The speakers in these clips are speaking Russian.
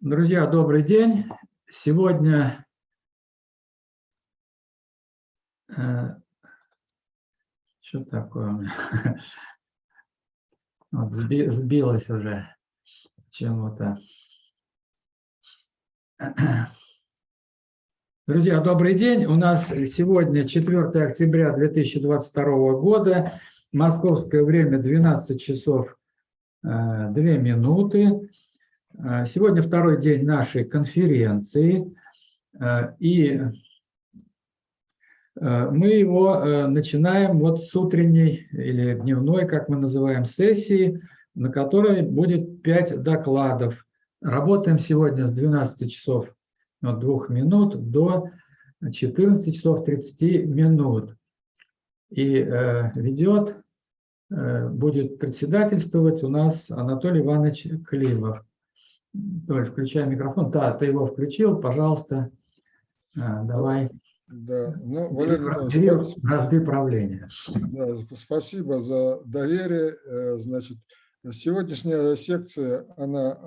Друзья, добрый день. Сегодня э, что такое у меня? Вот сби, сбилось уже чему-то. Друзья, добрый день. У нас сегодня 4 октября 2022 года. Московское время 12 часов 2 э, минуты. Э, сегодня второй день нашей конференции, э, и мы его начинаем вот с утренней или дневной, как мы называем, сессии, на которой будет 5 докладов. Работаем сегодня с 12 часов 2 минут до 14 часов 30 минут. И ведет Э, будет председательствовать у нас Анатолий Иванович Климов. Толь, включай микрофон. Да, ты его включил, пожалуйста, э, давай. Да, ну, Валерий Разды правления. Да, спасибо за доверие. Э, значит, сегодняшняя секция, она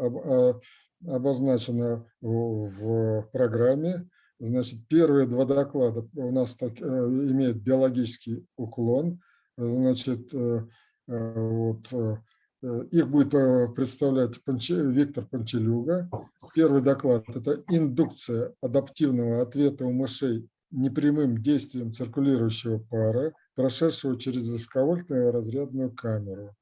обозначена в программе. Значит, первые два доклада у нас так, имеют биологический уклон – Значит, э, э, вот, э, их будет представлять Виктор Панчелюга. Первый доклад – это индукция адаптивного ответа у мышей непрямым действием циркулирующего пара, прошедшего через высоковольтную разрядную камеру.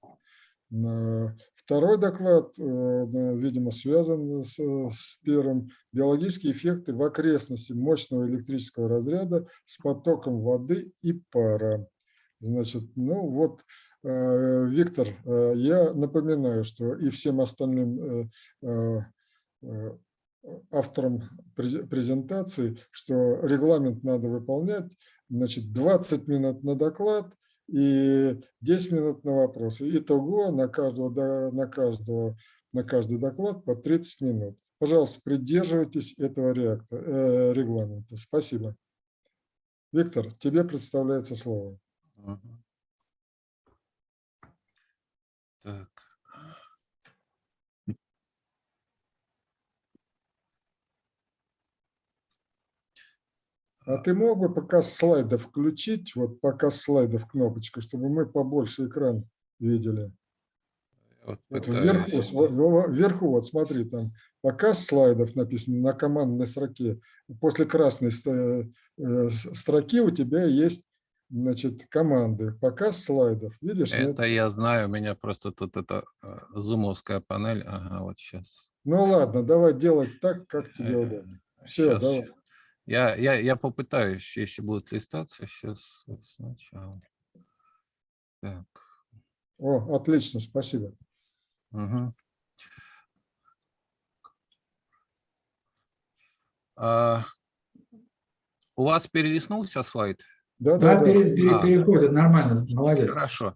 Второй доклад, видимо, связан с, с первым. Биологические эффекты в окрестности мощного электрического разряда с потоком воды и пара. Значит, ну вот, э, Виктор, э, я напоминаю, что и всем остальным э, авторам презентации, что регламент надо выполнять, значит, 20 минут на доклад и 10 минут на вопросы. Итого на, каждого, на, каждого, на каждый доклад по 30 минут. Пожалуйста, придерживайтесь этого реактора, регламента. Спасибо. Виктор, тебе представляется слово. Так. А ты мог бы показ слайдов включить, вот показ слайдов кнопочку, чтобы мы побольше экран видели? Вот это вверху, вверху, вот смотри, там показ слайдов написано на командной строке. После красной э, строки у тебя есть значит, команды, показ слайдов. Видишь? Это нет? я знаю, у меня просто тут это э, зумовская панель. Ага, вот сейчас. Ну ладно, давай делать так, как тебе э, удобно. Все, сейчас. давай. Я, я, я попытаюсь, если будет листаться, сейчас сначала. Так. О, отлично, спасибо. Угу. А, у вас перелистнулся слайд? Да, да, да. Пере, пере, а, переходит, нормально, молодец. Хорошо.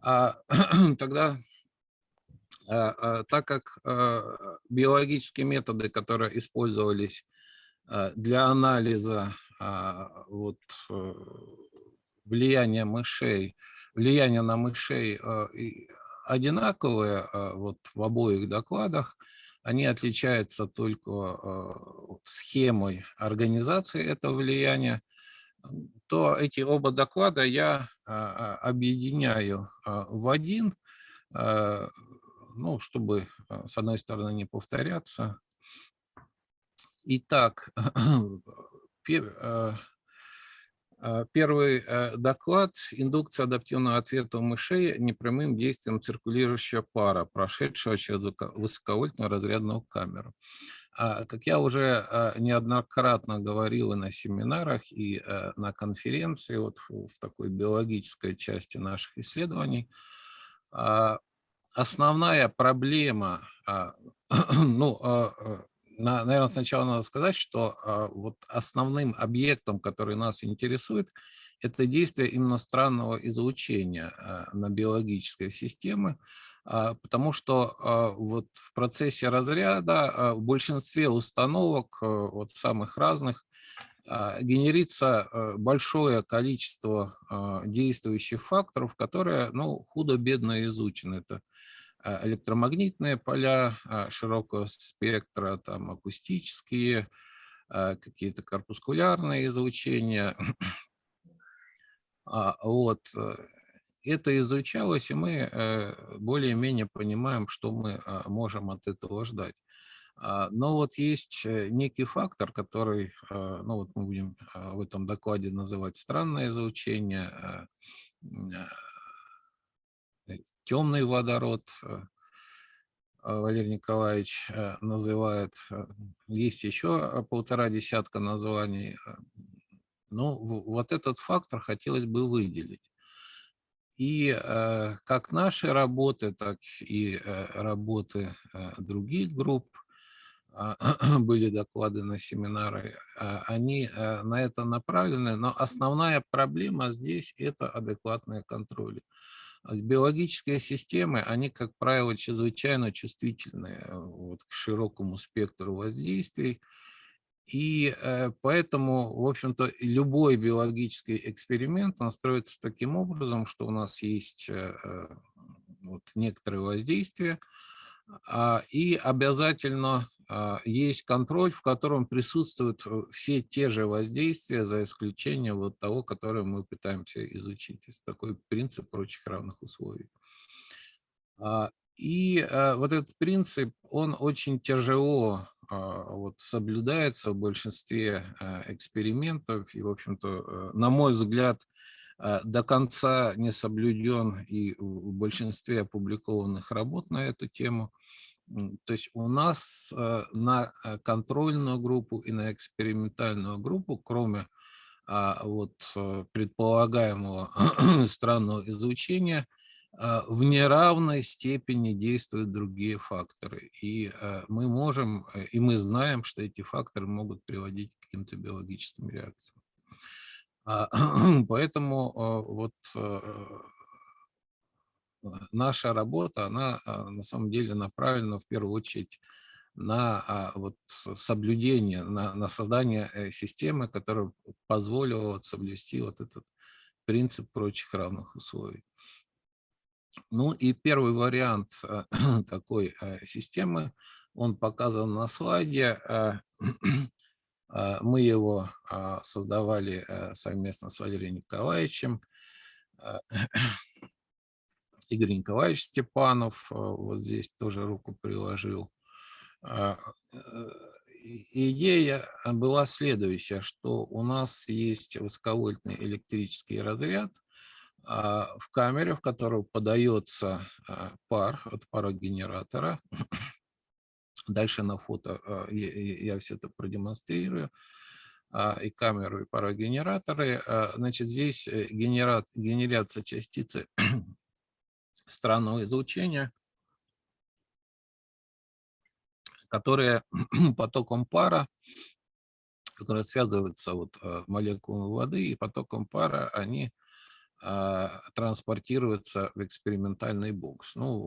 А, тогда, а, а, так как а, биологические методы, которые использовались а, для анализа а, вот, э, влияния мышей, влияние на мышей а, одинаковые а, вот, в обоих докладах, они отличаются только а, схемой организации этого влияния то эти оба доклада я а, а, объединяю а, в один, ну, чтобы, с одной стороны, не повторяться. Итак, Первый э, доклад – индукция адаптивного ответа у мышей непрямым действием циркулирующего пара, прошедшего через высоковольтную разрядную камеру. А, как я уже а, неоднократно говорил и на семинарах, и э, на конференции, вот в такой биологической части наших исследований, а, основная проблема, ну, наверное, сначала надо сказать, что вот основным объектом, который нас интересует, это действие именно странного излучения на биологической системе, потому что а, вот в процессе разряда а, в большинстве установок, вот самых разных, генерится большое количество действующих факторов, которые ну, худо-бедно изучены. Это э, электромагнитные поля э, широкого спектра, там акустические, какие-то корпускулярные излучения. А, вот. Это изучалось, и мы более-менее понимаем, что мы можем от этого ждать. А, но вот есть некий фактор, который, ну вот мы будем в этом докладе называть странное излучение, темный водород, э, Валерий Николаевич э, называет. Э, есть еще полтора десятка названий. Но ну, вот этот фактор хотелось бы выделить. И как наши работы, так и работы других групп, были доклады на семинары, они на это направлены, но основная проблема здесь – это адекватные контроли. Биологические системы, они, как правило, чрезвычайно чувствительны э, вот, к широкому спектру воздействий. И э, поэтому, в общем-то, любой биологический эксперимент, он строится таким образом, что у нас есть э, вот, некоторые воздействия, а, и обязательно а, есть контроль, в котором присутствуют э, все те же воздействия, за исключением вот того, которое мы пытаемся изучить. Это такой принцип прочих равных условий. А, и вот этот принцип, он очень тяжело вот, соблюдается в большинстве экспериментов. И, в общем-то, э, на мой взгляд, до конца не соблюден и в большинстве опубликованных работ на эту тему. То есть у нас э, на э, контрольную группу и на экспериментальную группу, кроме а, вот предполагаемого странного изучения, в неравной степени действуют другие факторы. И мы можем, и мы знаем, что эти факторы могут приводить к каким-то биологическим реакциям. А, поэтому вот наша работа, она а, на самом деле направлена в первую очередь на а, вот, соблюдение, на, на создание э, системы, которая позволила вот, соблюсти вот этот принцип прочих равных условий. Ну и первый вариант а, такой системы, он показан на слайде. Мы его создавали э, совместно с Валерием Николаевичем. Игорь Николаевич Степанов э, вот здесь тоже руку приложил. А, э, идея была следующая, что у нас есть высоковольтный электрический разряд а, в камере, в которую подается а, пар от парогенератора. Дальше на фото я все это продемонстрирую и камеру, и парогенераторы. Значит, здесь э, генерат, генерация частицы странного излучения, которые потоком пара, которые связываются вот э, молекулами воды и потоком пара, они а, транспортируются в экспериментальный бокс. Ну,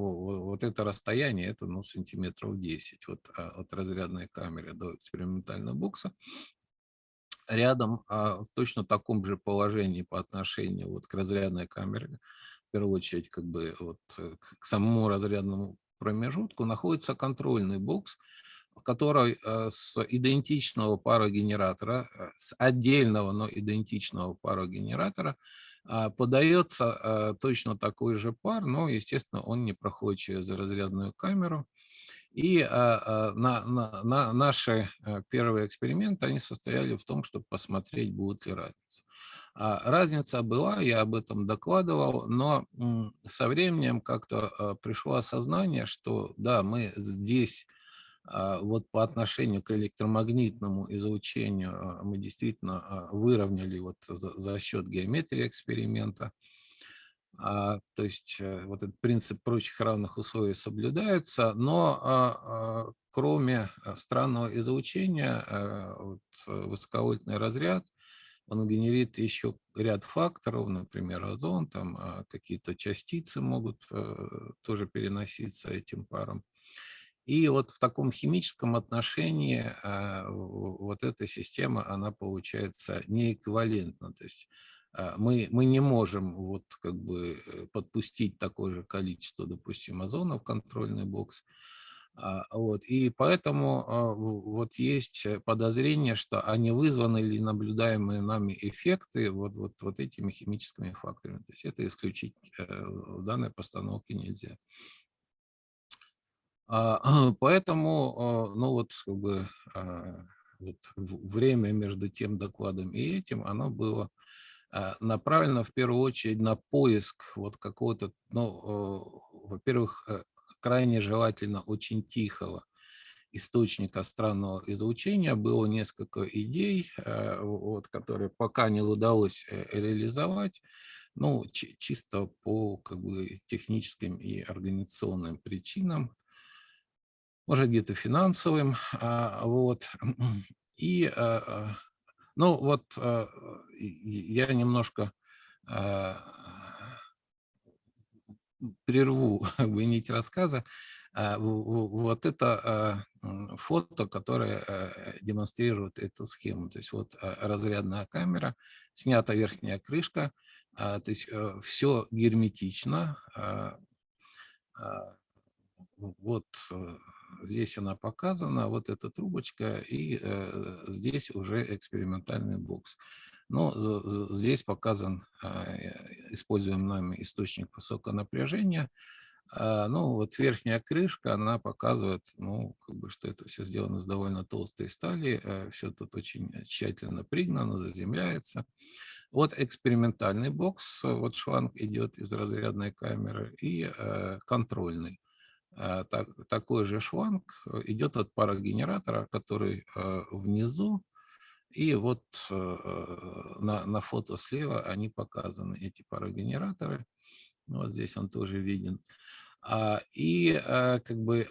вот это расстояние, это ну, сантиметров 10 вот, а, от разрядной камеры до экспериментального бокса. Рядом а, в точно таком же положении по отношению вот к разрядной камере в первую очередь как бы вот э, к самому разрядному промежутку находится контрольный бокс, который э, с идентичного парогенератора, э, с отдельного, но идентичного парогенератора подается точно такой же пар, но, естественно, он не проходит через разрядную камеру. И на, на, на наши первые эксперименты, они состояли в том, чтобы посмотреть, будет ли разница. А, разница была, я об этом докладывал, но со временем как-то а, пришло осознание, что да, мы здесь а, вот по отношению к электромагнитному излучению мы действительно выровняли вот за, за счет геометрии эксперимента. То есть э, вот этот принцип прочих равных условий соблюдается, но кроме странного излучения, вот, э, высоковольтный разряд – он генерит еще ряд факторов, например, озон, там а, какие-то частицы могут э, тоже переноситься этим паром. И вот в таком химическом отношении а, вот эта система, она получается неэквивалентна. То есть а, мы, мы не можем вот как бы э, подпустить такое же количество, допустим, озона в контрольный бокс. А, вот, и поэтому вот есть подозрение, что они вызваны или наблюдаемые нами эффекты вот, вот, вот этими химическими факторами. То есть это исключить э, в данной постановке нельзя. Поэтому, ну вот, как бы, вот время между тем докладом и этим, оно было направлено в первую очередь на поиск вот какого-то, ну, во-первых, э, крайне желательно очень тихого источника странного излучения. Было несколько идей, вот, которые пока не удалось э, реализовать, ну, чисто по как бы, техническим и организационным причинам, может где-то финансовым. А, вот. И, а, ну, вот я немножко прерву как бы, нить рассказа. А, вот это а, фото, которое э, демонстрирует эту схему. То есть вот а, разрядная камера, снята верхняя крышка, то есть э, все герметично. Вот э, здесь она показана, вот эта трубочка, и здесь уже экспериментальный бокс. Но здесь показан используем нами источник высокого напряжения. Ну, вот верхняя крышка, она показывает, ну, как бы, что это все сделано из довольно толстой стали, э, все тут очень тщательно пригнано, заземляется. Вот экспериментальный бокс, вот шланг идет из разрядной камеры, и э, контрольный. Э, так, такой же шланг идет от парогенератора, который внизу, и вот на, на фото слева они показаны, эти парогенераторы. Вот здесь он тоже виден. А, и как бы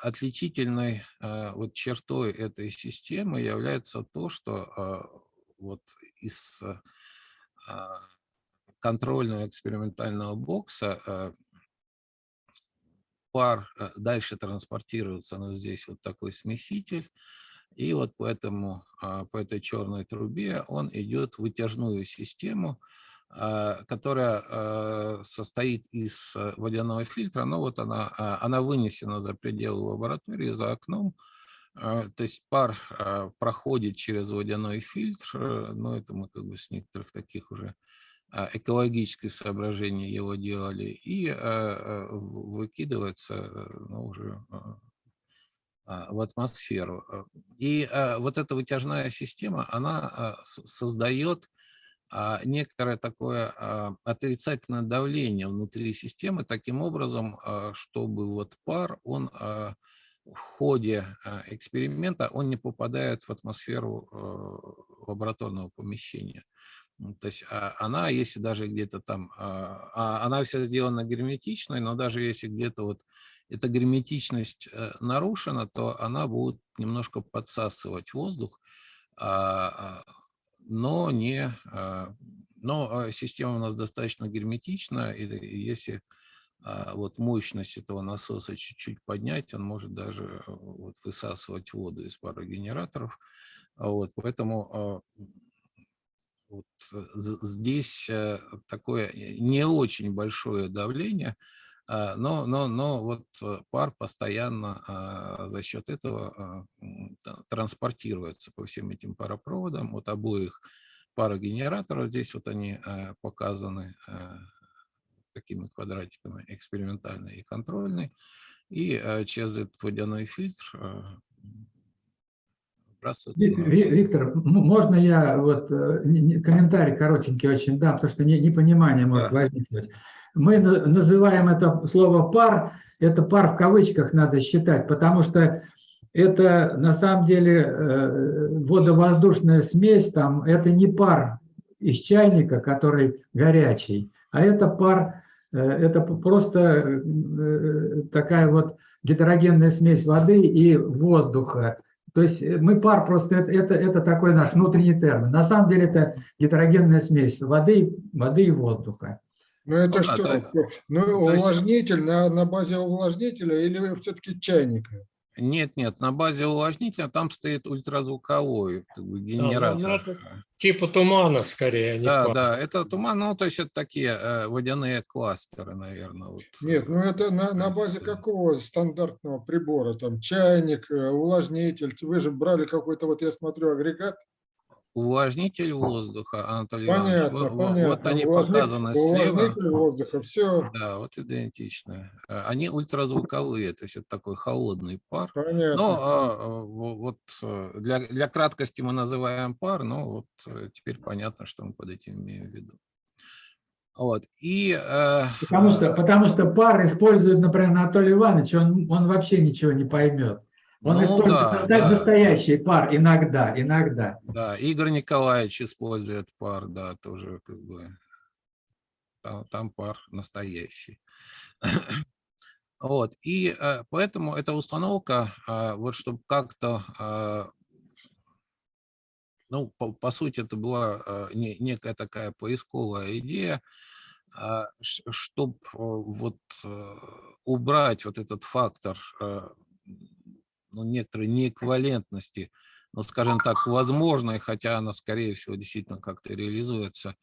отличительной вот чертой этой системы является то, что вот из контрольного экспериментального бокса пар дальше транспортируется, но здесь вот такой смеситель, и вот поэтому по этой черной трубе он идет в вытяжную систему, а, которая а, состоит из э, водяного фильтра, но вот она, а, она вынесена за пределы лаборатории, за окном, то есть пар проходит через водяной фильтр, но это мы как бы с некоторых таких уже экологических соображений его делали, и выкидывается э, ну, уже в атмосферу. И вот эта вытяжная система, она создает а, некоторое такое а, отрицательное давление внутри системы, таким образом, а, чтобы вот пар, он в ходе эксперимента, он не попадает в атмосферу лабораторного помещения. То есть она, если даже где-то там, она вся сделана герметичной, но даже если где-то вот эта герметичность э, нарушена, то она будет немножко подсасывать воздух, но, не, а, но а, система у нас достаточно герметична, и если а, вот мощность этого насоса чуть-чуть поднять, он может даже вот высасывать воду из парогенераторов. Вот, поэтому вот здесь такое не очень большое давление, а, но, но, но вот э, пар постоянно а, за счет этого а, транспортируется по всем этим паропроводам от обоих парогенераторов. Здесь вот они показаны такими квадратиками экспериментальный и контрольный. И через этот водяной фильтр Виктор, можно я вот э, комментарий коротенький очень дам, потому что непонимание может да. возникнуть. Мы называем это слово «пар», это «пар» в кавычках надо считать, потому что это на самом деле э, водовоздушная смесь, там, это не пар из чайника, который горячий, а это пар, э, это просто такая вот гетерогенная смесь воды и воздуха. То есть мы пар просто, это, это, это такой наш внутренний термин. На самом деле это гетерогенная смесь воды, воды и воздуха. Ну это ну, что? Да, ну увлажнитель на, на базе увлажнителя или все-таки чайника? Нет, нет, на базе увлажнителя там стоит ультразвуковой как бы, генератор. ну, это Типа тумана скорее, а Да, пара. да, это туман, ну, то есть это такие э, водяные кластеры, наверное. Вот. Нет, ну это на, на базе какого стандартного прибора? Там чайник, э, увлажнитель. Вы же брали какой-то, вот я смотрю, агрегат. Увлажнитель воздуха, Анатолий Иванович. Понятно, во- понятно. Вот они Увлажни- показаны слева. Увлажнитель воздуха, все Да, вот идентично. Э, Они ультразвуковые, то есть это такой холодный пар. понятно. Ну, а, а, во- вот э, для, для краткости мы называем пар, но вот э, теперь понятно, что мы под этим имеем в виду. Вот. И э, Потому что, потому что пар использует, например, Анатолий Иванович, он, он вообще ничего не поймет. Он ну использует да, да, настоящий пар иногда, иногда. да, Игорь Николаевич использует пар, да, тоже как бы там, там пар настоящий. Вот, и э, поэтому эта установка, э, вот чтобы как-то, э, ну, по, по сути, это была не- некая такая поисковая идея, чтобы вот убрать вот этот фактор ну, некоторой неэквивалентности, ну, скажем так, возможной, хотя она, скорее всего, действительно как-то реализуется,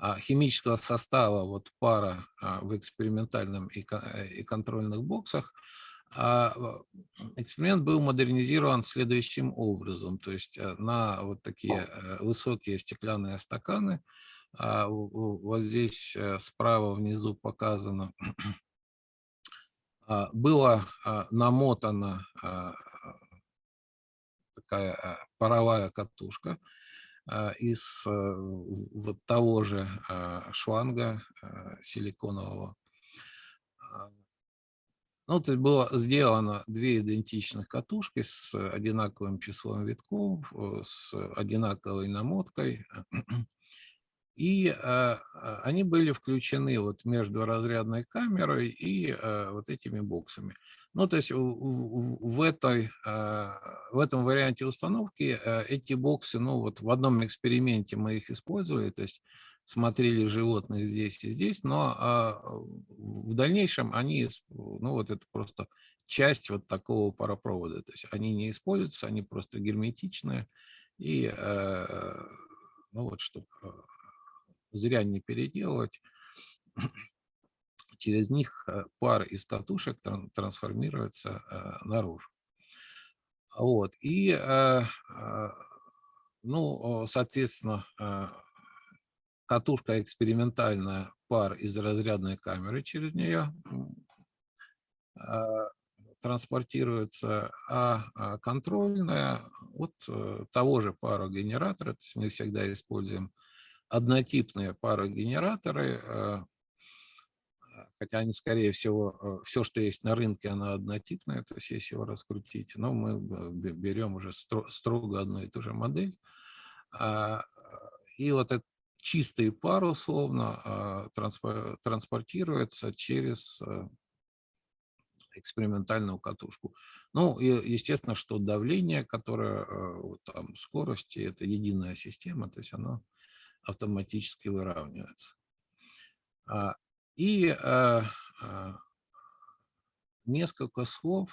а, химического состава вот пара а, в экспериментальном и, э, контрольных боксах, а, эксперимент был модернизирован следующим образом. То есть э, на вот такие э, высокие стеклянные стаканы, вот здесь справа внизу показано, было намотана а, такая а, паровая катушка а, из в- вот того же а, шланга силиконового. Ну, то есть было сделано две идентичных катушки с одинаковым числом витков, э, с одинаковой намоткой. И а, а, они были включены вот между разрядной камерой и а, вот этими боксами. Ну, то есть в, этой, в этом варианте установки эти боксы, ну, вот в одном эксперименте мы их использовали, то есть смотрели животных здесь и здесь, но в дальнейшем они, ну, вот это просто часть вот такого паропровода, то есть они не используются, они просто герметичные, и, ну, вот, чтобы зря не переделывать, через них э, пар из катушек тран- трансформируется э, наружу. Вот. И, э, ну, соответственно, катушка экспериментальная, пар из разрядной камеры через нее транспортируется, а а контрольная от того же парогенератора, то есть мы всегда используем однотипные парогенераторы, э, хотя они, скорее всего, все, что есть на рынке, оно однотипное, то есть если его раскрутить, но мы э, бе- берем уже стро- строго одну и ту же модель. А, И вот этот чистый пар, условно, а, транспо- транспортируется через э, экспериментальную катушку. Ну, и естественно, что давление, которое, э, там, скорости, это единая система, то есть оно автоматически выравнивается. А, И э, э, несколько слов.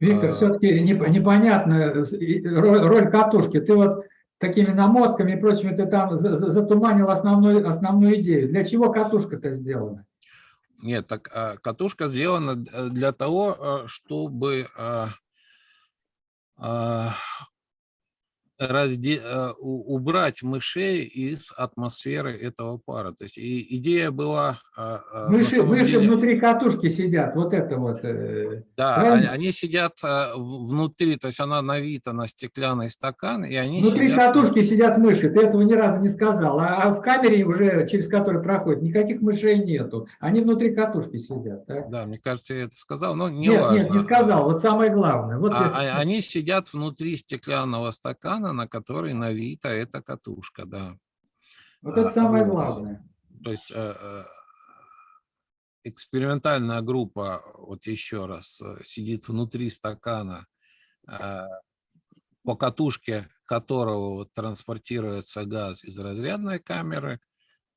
Виктор, А. все-таки непонятно и- роль, катушки. Ты вот такими намотками и прочим, ты там за- за- затуманил основную, основную идею. Для чего катушка-то сделана? Нет, так а, катушка сделана э, для того, а, чтобы а, а, разде- у- убрать мышей из атмосферы этого пара. То есть и идея была... а, а, Мыши, мыши деле- внутри катушки сидят, вот это вот. э, Да, правильно? они, сидят в- внутри, то есть она навита на стеклянный стакан, и они Внутри сидят... катушки сидят мыши, ты этого ни разу не сказал. А, а в камере уже, через которую проходит, никаких мышей нету. Они внутри катушки сидят. так? Да, мне кажется, я это сказал, но не Нет, важно. нет, не сказал. Вот самое главное. Вот А- это- они сидят внутри стеклянного стакана, на который навита эта катушка, да. вот это а, самое главное. То есть э, э, экспериментальная группа, вот еще раз, э, сидит внутри стакана, по катушке которого транспортируется газ из разрядной камеры,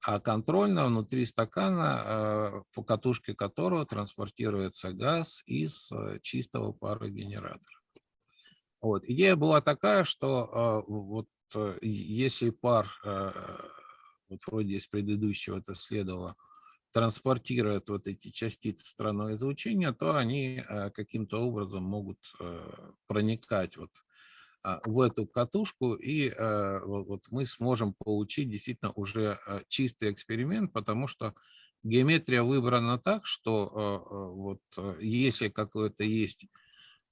а контрольная внутри стакана, по катушке которого транспортируется газ из э, чистого парогенератора. Вот. Идея была такая, что э, вот если пар, вот вроде из предыдущего это следовало, транспортирует вот эти частицы странного излучения, то они каким-то образом могут проникать вот а, в эту катушку, и э, вот мы сможем получить действительно уже э, чистый эксперимент, потому что геометрия выбрана так, что э, вот если какое-то есть а,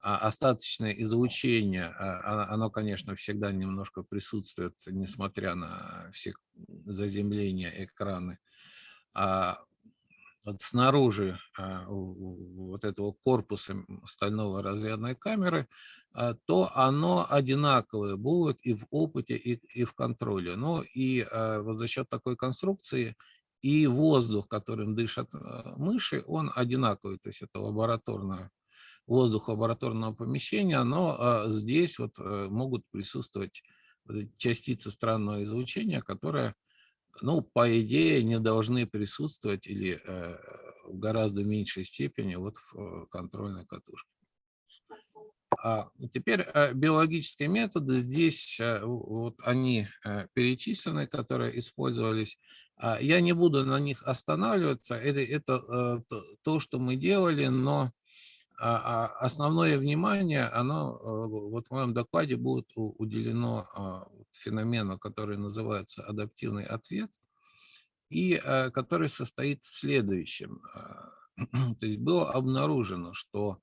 остаточное излучение, а, оно, конечно, всегда немножко присутствует, несмотря на все заземления экраны, вот снаружи а, вот этого корпуса стального разрядной камеры, а, то оно одинаковое будет и в опыте, и, и в контроле. Ну и а, вот за счет такой конструкции и воздух, которым дышат мыши, он одинаковый, то есть это лабораторное воздух лабораторного помещения, но здесь вот э, могут присутствовать частицы странного излучения, которые ну, по идее, не должны присутствовать или э, в гораздо меньшей степени вот в э, контрольной катушке. А теперь биологические методы, здесь вот они перечислены, которые использовались. А я не буду на них останавливаться, это, это то, что мы делали, но а, а основное внимание, оно вот в моем докладе будет уделено а, феномену, который называется адаптивный ответ, и э, который состоит в следующем. То есть было обнаружено, что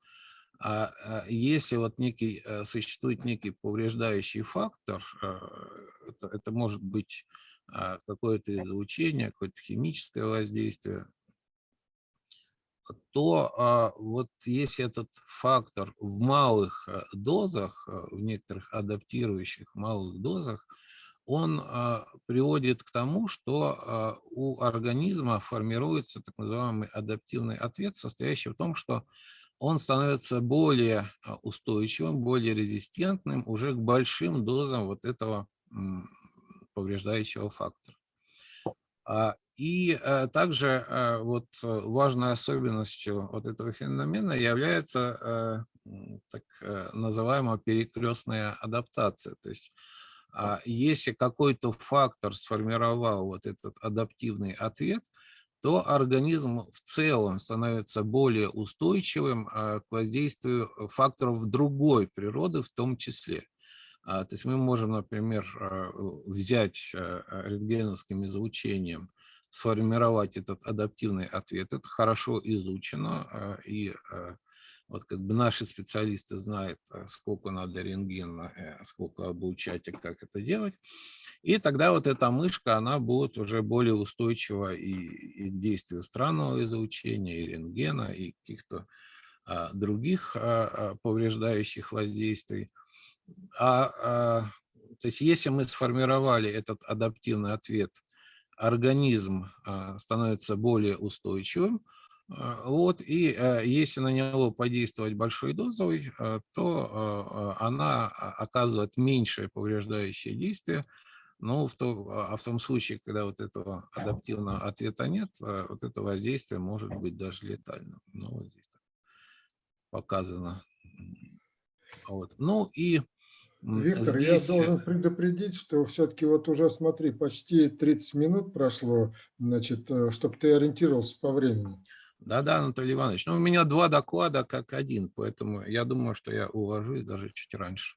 если вот некий, э, существует некий повреждающий фактор, э, это, это может быть какое-то излучение, какое-то химическое воздействие, то а, вот если этот фактор в малых э, дозах, э, в некоторых адаптирующих малых дозах, он а, приводит к тому, что а, у организма формируется так называемый адаптивный ответ, состоящий в том, что он становится более устойчивым, более резистентным уже к большим дозам вот этого повреждающего фактора. И э, также э, вот э, важной особенностью вот этого феномена является так называемая перекрестная адаптация. То есть а, если какой-то фактор сформировал вот этот адаптивный ответ, то организм в целом становится более устойчивым к воздействию факторов другой природы в том числе. А, то есть мы можем, например, взять рентгеновским излучением сформировать этот адаптивный ответ. Это хорошо изучено, а, и а, вот как бы наши специалисты знают, а, сколько надо рентгена, э, сколько обучать и как это делать. И тогда вот эта мышка, она будет уже более устойчива и, и к действию странного излучения, и рентгена, и каких-то других повреждающих воздействий. А, а, то есть если мы сформировали этот адаптивный ответ организм а, становится более устойчивым, а, вот, и а, если на него подействовать большой дозой, то она оказывает меньшее повреждающее действие, но в, то, а в том случае, когда вот этого адаптивного ответа нет, вот это воздействие может быть даже летальным. Ну, вот здесь показано. Вот. Ну и Виктор, Здесь... я должен предупредить, что все-таки вот уже, смотри, почти 30 минут прошло, значит, э, чтобы ты ориентировался по времени. Да-да, Анатолий Иванович. Ну, у меня два доклада как один, поэтому я думаю, что я уложусь даже чуть раньше.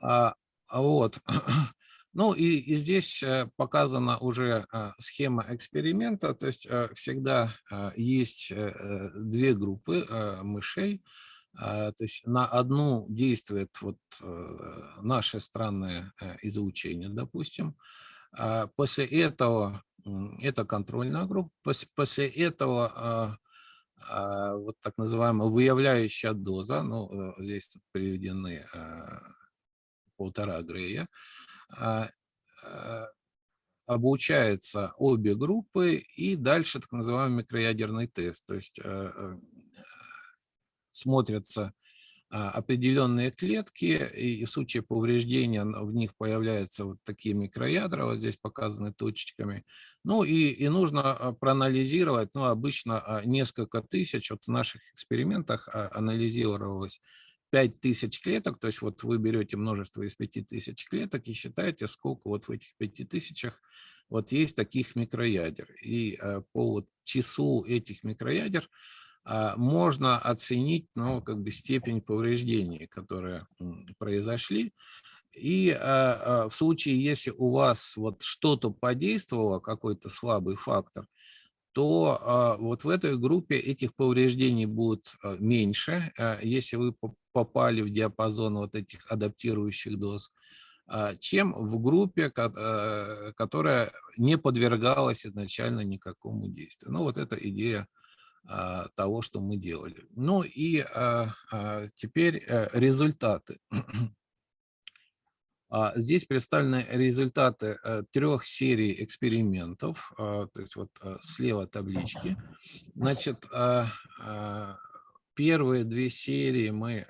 А, а вот. Ну и, и здесь э, показана уже э, схема эксперимента, то есть всегда есть две группы мышей, то есть на одну действует вот э, наше странное э, излучение, допустим. А после этого, это контрольная группа, после этого а, вот так называемая выявляющая доза, ну, э, здесь приведены полтора Грея, обучается обе группы и дальше так называемый микроядерный тест. То есть смотрятся а, определенные клетки, и в случае повреждения в них появляются вот такие микроядра, вот здесь показаны точечками. Ну и, и нужно а, проанализировать, ну обычно а, несколько тысяч, вот в наших экспериментах анализировалось 5000 клеток, то есть вот вы берете множество из 5000 клеток и считаете, сколько вот в этих 5000 вот есть таких микроядер. И по вот числу этих микроядер можно оценить ну, как бы степень повреждений, которые произошли. И а, а, в случае, если у вас вот что-то подействовало, какой-то слабый фактор, то вот в этой группе этих повреждений будет меньше, если вы попали в диапазон вот этих адаптирующих доз, чем в группе, которая не подвергалась изначально никакому действию. Ну вот эта идея а, того, что мы делали. Ну и а, а, теперь э, результаты. Здесь представлены результаты э, трех серий экспериментов, то есть вот э, слева таблички. Значит, первые две серии мы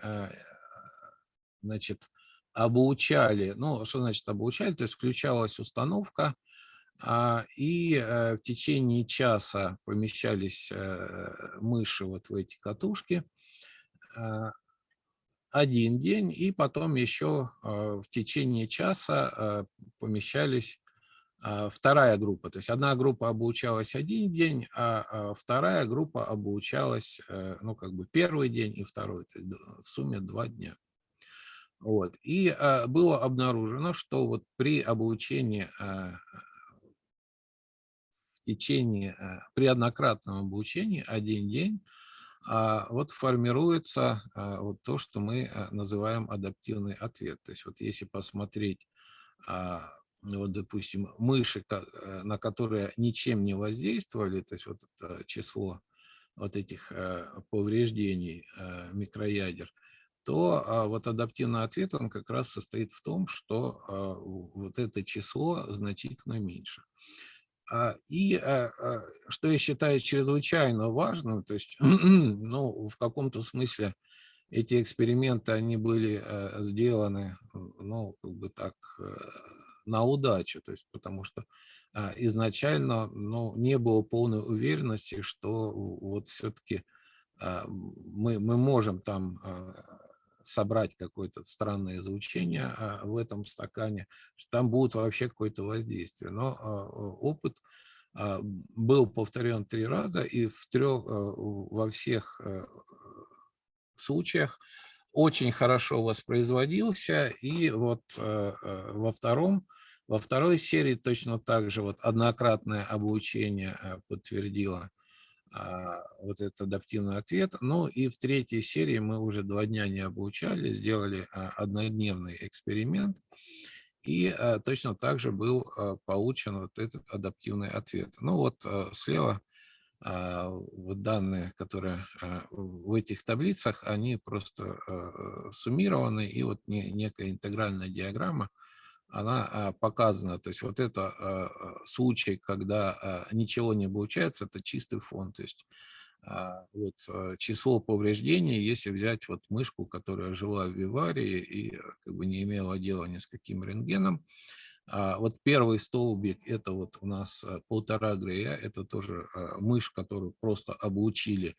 значит, обучали, ну, что значит обучали, то есть включалась установка, а, и э, в течение часа помещались э, мыши вот в эти катушки а, один день, и потом еще а, в течение часа помещались вторая группа. То есть одна группа обучалась один день, а вторая группа обучалась, э, ну, как бы первый день и второй, то есть в сумме два дня. Вот. И было обнаружено, что вот при обучении течение, э, при однократном обучении один день а, вот формируется а, вот то, что мы э, называем адаптивный ответ. То есть вот если посмотреть, а, вот, допустим, мыши, э, на которые ничем не воздействовали, то есть вот это число вот этих повреждений микроядер, то вот адаптивный ответ, он как раз состоит в том, что вот это число значительно меньше. А, и а, а, что я считаю чрезвычайно важным, то есть, ну, в каком-то смысле эти эксперименты, они были сделаны, ну, как бы так, э, на удачу, то есть, потому что изначально, ну, не было полной уверенности, что вот все-таки мы, мы можем там собрать какое-то странное излучение а, в этом стакане, что там будет вообще какое-то воздействие. Но а, опыт а, был повторен три раза, и в трех, во всех случаях очень хорошо воспроизводился, и вот во втором во второй серии точно так же вот однократное обучение подтвердило вот этот адаптивный ответ. Ну и в третьей серии мы уже два дня не обучали, сделали а, однодневный эксперимент. И а, точно так же был получен вот этот адаптивный ответ. Ну вот слева вот данные, которые в этих таблицах, они просто суммированы, и вот некая интегральная диаграмма, она а, показана. То есть вот это а, а, случай, когда ничего не получается, это чистый фон. То есть вот число повреждений, если взять вот мышку, которая жила в виварии и как бы не имела дела ни с каким рентгеном, вот первый столбик, это вот у нас полтора грея, это тоже мышь, которую просто обучили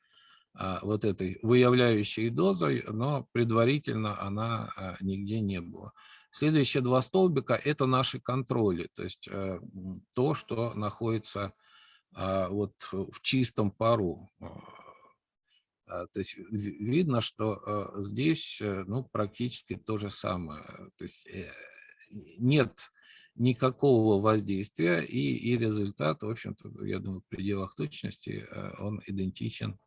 вот этой выявляющей дозой, но предварительно она нигде не была. Следующие два столбика – это наши контроли, то есть э, то, что находится а, вот в чистом пару. А, то есть видно, что э, здесь э, ну, практически то же самое. То есть нет никакого воздействия, и, и результат, в общем-то, я думаю, в пределах точности он идентичен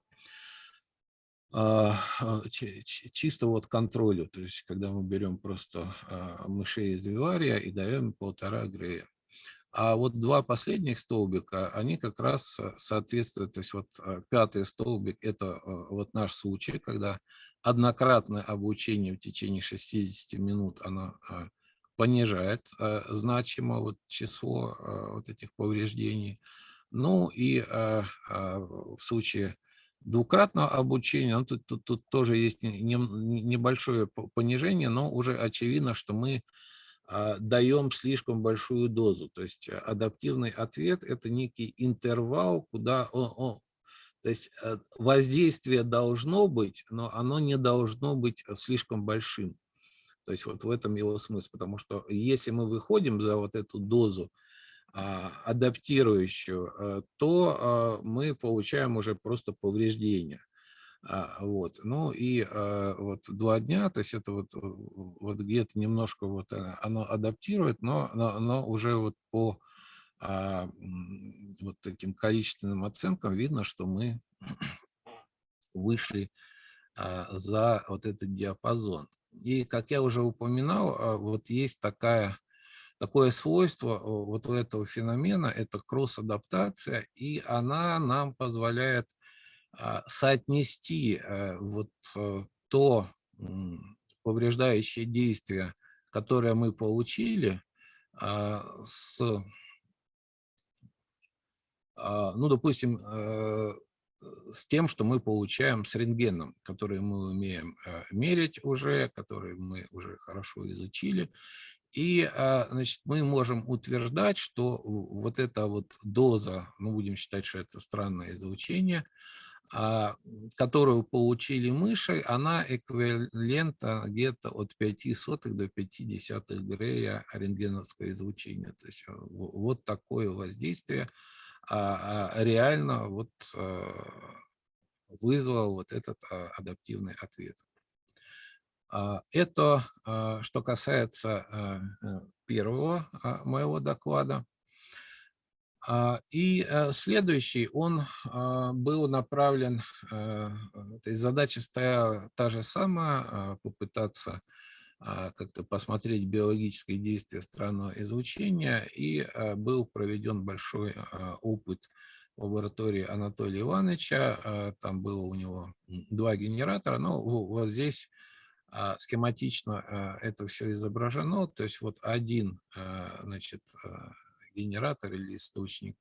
чисто вот контролю, то есть когда мы берем просто а, мышей из вивария и даем полтора грея. А вот два последних столбика, они как раз соответствуют, то есть вот пятый столбик – это вот наш случай, когда однократное обучение в течение 60 минут, оно понижает значимо вот число вот этих повреждений. Ну и в случае двукратного обучения, ну, тут, тут, тут тоже есть не, не, небольшое понижение, но уже очевидно, что мы а, даем слишком большую дозу. То есть адаптивный ответ – это некий интервал, куда он, он, то есть э, воздействие должно быть, но оно не должно быть слишком большим. То есть вот в этом его смысл, потому что если мы выходим за вот эту дозу адаптирующую, э, то а, мы получаем уже просто повреждения. А, вот. Ну и вот два дня, то есть это вот, вот где-то немножко вот э, оно адаптирует, но, но, но уже вот по вот таким количественным оценкам видно, что мы вышли за вот этот диапазон. И, как я уже упоминал, а, вот есть такая, такое свойство вот у этого феномена, это кросс-адаптация, и она нам позволяет а, соотнести э, вот э, то повреждающее действие, которое мы получили, а, с, ну, допустим, э, с тем, что мы получаем с рентгеном, который мы умеем мерить уже, который мы уже хорошо изучили. И а, значит, мы можем утверждать, что вот эта вот доза, ну будем считать, что это странное изучение, а, которую получили мыши, она эквивалентна где-то от 5 сотых до 5 десятых грея рентгеновского излучения. То есть э, вот такое воздействие а, реально вот а, вызвал вот этот адаптивный ответ. Это что касается э, первого моего доклада. И э, следующий, он был направлен, то есть задача стояла та же самая, попытаться а, как-то посмотреть биологические действия странного излучения, и а, был проведен большой а, опыт в лаборатории Анатолия Ивановича, там было у него два генератора, но вот здесь схематично это все изображено, то есть вот один значит, генератор или источник,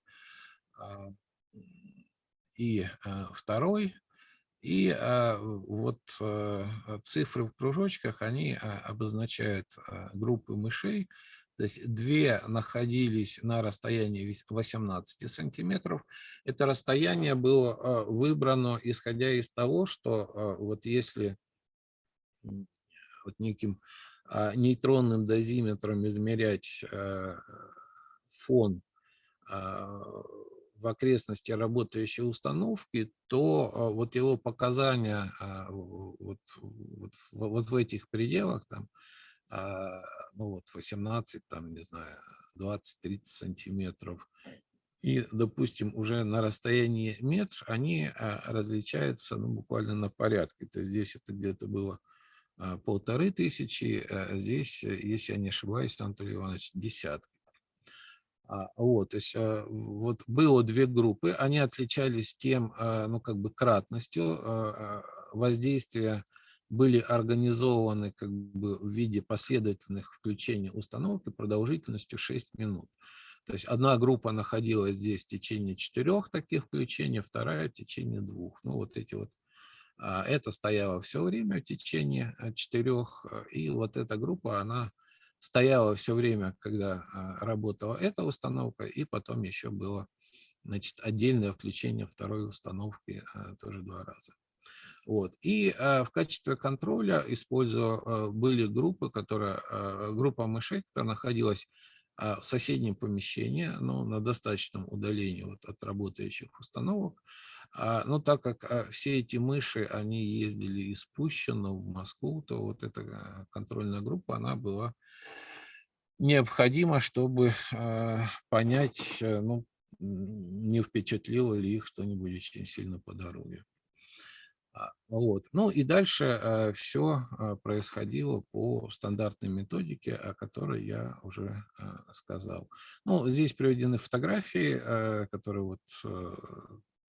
и второй и а, вот а, цифры в кружочках, они а, обозначают а, группы мышей. То есть две находились на расстоянии 18 сантиметров. Это расстояние было а, выбрано, исходя из того, что а, вот если вот неким а, нейтронным дозиметром измерять а, фон а, в окрестности работающей установки, то а, вот его показания вот, вот, вот в этих пределах, там, ну вот 18, там, не знаю, 20-30 сантиметров, и, допустим, уже на расстоянии метр они различаются ну, буквально на порядке. То есть здесь это где-то было полторы тысячи, а здесь, если я не ошибаюсь, Анатолий Иванович, десятки. А, вот, то есть а, вот было две группы, они отличались тем, а, ну, как бы кратностью воздействия, были организованы как бы в виде последовательных включений установки продолжительностью 6 минут. То есть одна группа находилась здесь в течение четырех таких включений, вторая в течение двух. Ну, вот эти вот это стояло все время в течение четырех, и вот эта группа, она стояла все время, когда а, работала эта установка, и потом еще было значит, отдельное включение второй установки а, тоже два раза. Вот. И а, в качестве контроля используя, были группы, которые, группа мышей, которая находилась в соседнем помещении, но на достаточном удалении вот от работающих установок. Но так как все эти мыши, они ездили из Пущино в Москву, то вот эта контрольная группа, она была необходимо, чтобы э, понять, э, ну, не впечатлило ли их что-нибудь очень сильно по дороге. А, вот. Ну и дальше э, все э, происходило по стандартной методике, о которой я уже э, сказал. Ну, здесь приведены фотографии, которые вот,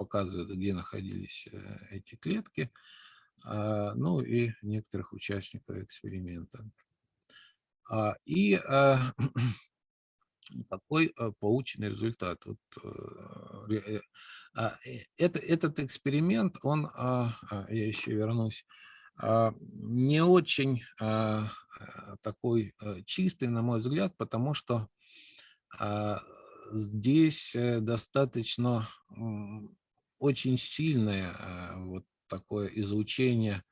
показывают, где находились эти клетки, э, ну и некоторых участников эксперимента. А, и а, такой э, полученный результат. Вот, э, э, а, это, этот эксперимент, он, а, а, я еще вернусь, не очень такой чистый, на мой взгляд, потому что здесь достаточно очень сильное вот такое изучение а,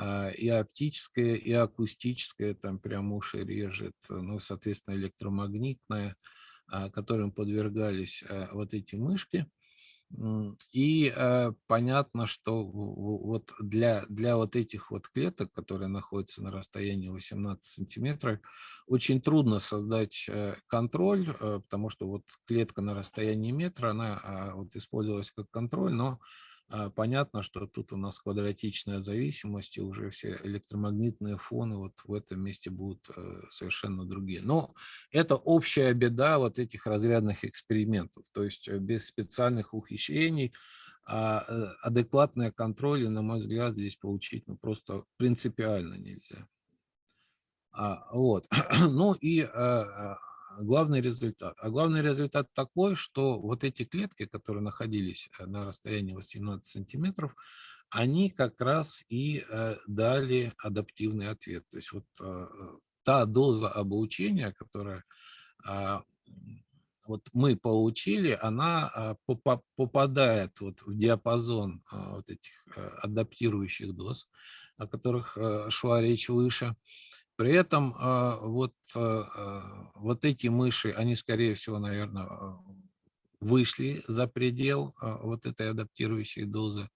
и оптическое, и акустическое, там прям уши режет, ну, соответственно, электромагнитное, а, которым подвергались а, вот эти мышки. И понятно, что вот для, для вот этих вот клеток, которые находятся на расстоянии 18 сантиметров, очень трудно создать э, контроль, э, потому что вот клетка на расстоянии метра, она вот использовалась как контроль, но а, понятно, что тут у нас квадратичная зависимость, и уже все электромагнитные фоны вот в этом месте будут э, совершенно другие. Но это общая беда вот этих разрядных экспериментов, то есть э, без специальных ухищрений а э, адекватные контроли, на мой взгляд, здесь получить ну, просто принципиально нельзя. А, вот. Ну и главный результат. А главный результат такой, что вот эти клетки, которые находились э, на расстоянии 18 сантиметров, они как раз и э, дали адаптивный ответ. То есть вот э, та доза обучения, которая а, вот мы получили, она попадает вот в диапазон вот этих адаптирующих доз, о которых шла речь выше. При этом а, вот, а, а, вот эти мыши, они, скорее всего, наверное, вышли за предел вот этой адаптирующей дозы.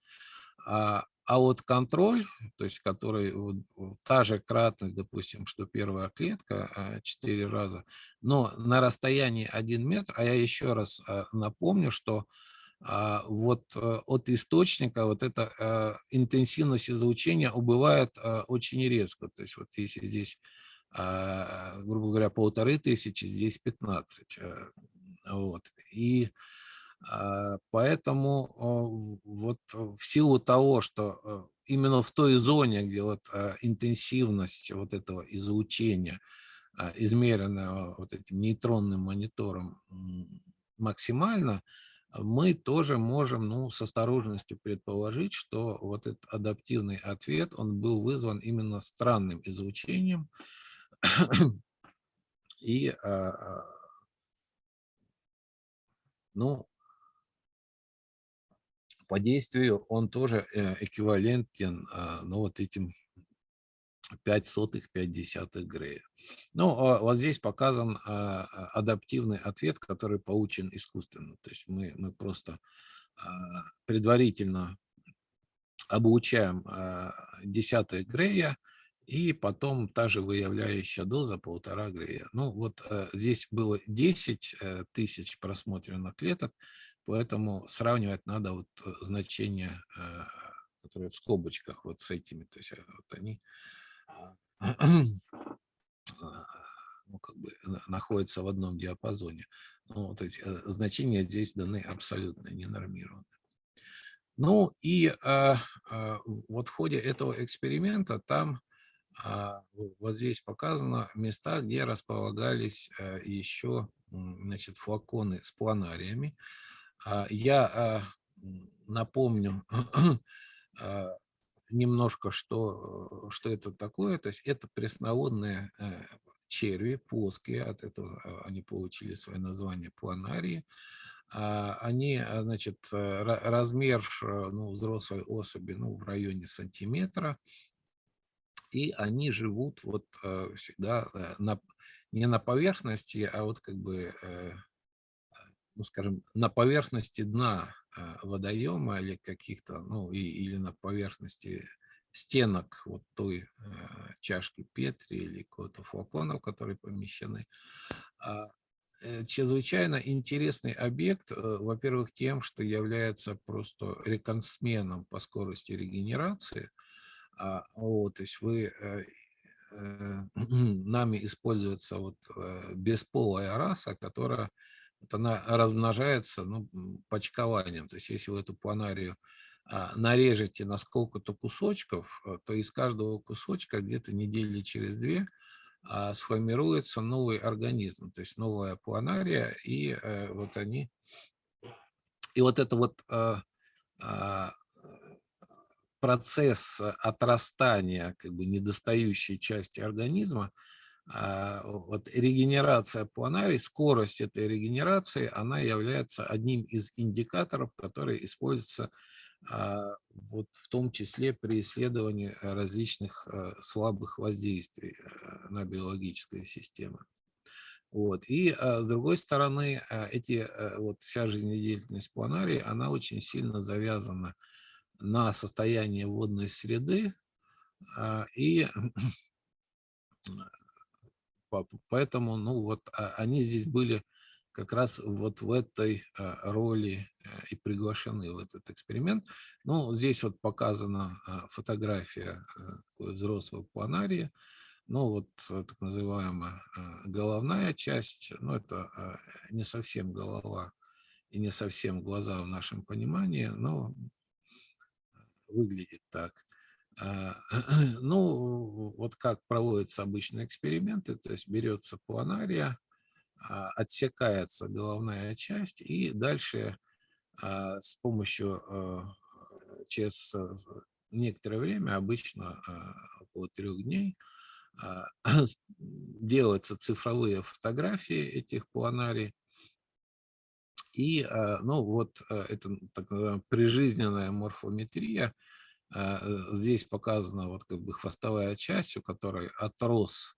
А, вот контроль, то есть который, вот, та же кратность, допустим, что первая клетка 4 раза, но на расстоянии 1 метр, а я еще раз напомню, что вот э, от источника вот эта э, интенсивность излучения убывает э, очень резко. То есть вот если здесь, а, грубо говоря, полторы тысячи, здесь 15. Вот. И а, поэтому вот в силу того, что именно в той зоне, где вот интенсивность вот этого излучения измеренного вот этим нейтронным монитором максимально, мы тоже можем ну, с осторожностью предположить, что вот этот адаптивный ответ, он был вызван именно странным излучением. И, а, ну, по действию он тоже э, эквивалентен а, ну, вот этим 5 сотых, 5 десятых Грея. Ну, а вот здесь показан а, а, адаптивный ответ, который получен искусственно. То есть мы, мы просто предварительно обучаем десятых Грея, и потом та же выявляющая доза полтора Грея. Ну, вот здесь было 10 э, тысяч просмотренных клеток, поэтому сравнивать надо вот э, значения, которые в скобочках вот с этими. То есть э, вот они ну, как бы находятся в одном диапазоне. Ну, то есть э, значения здесь даны абсолютно ненормированные. Ну и а, а, вот в ходе этого эксперимента там а, вот здесь показано места, где располагались а, еще значит, флаконы с планариями. А, я а, напомню немножко, что, что это такое. То есть это пресноводные э, черви плоские, от этого э, они получили свое название планарии. А, они, э, значит, размер ну, взрослой особи ну, в районе сантиметра, и они живут вот всегда на, не на поверхности, а вот как бы, ну, скажем, на поверхности дна водоема или каких-то, ну, и, или на поверхности стенок вот той э, чашки Петри или какого-то флакона, в которые помещены. А, э, чрезвычайно интересный объект, э, во-первых, тем, что является просто реконсменом по скорости регенерации. А, вот, то есть вы э, э, нами используется вот э, бесполая раса, которая вот она размножается ну, почкованием. То есть если вы эту планарию а, нарежете на сколько-то кусочков, а, то из каждого кусочка где-то недели через две а, сформируется новый организм, то есть новая планария, и э, вот они, и вот это вот а, процесс отрастания как бы недостающей части организма, вот регенерация планарий, скорость этой регенерации, она является одним из индикаторов, который используется а, вот в том числе при исследовании различных э, слабых воздействий на биологические системы. Вот. И а, с другой стороны, эти, вот вся жизнедеятельность планарии, она очень сильно завязана на состояние водной среды, а, и поэтому, ну вот, они здесь были как раз вот в этой роли Э, и приглашены в этот эксперимент. Ну, здесь вот показана а, фотография э, взрослого планария. Ну, вот э, так называемая головная часть, ну, это не совсем голова и не совсем глаза в нашем понимании, но выглядит так. А, ну, вот как проводятся обычные эксперименты, то есть берется планария, а, отсекается головная часть, и дальше а, с помощью а, через э, некоторое время, обычно а, около трех дней, делаются цифровые фотографии этих планарий. И, ну, вот э, это так называемая прижизненная морфометрия. Здесь показана вот как бы хвостовая часть, у которой отрос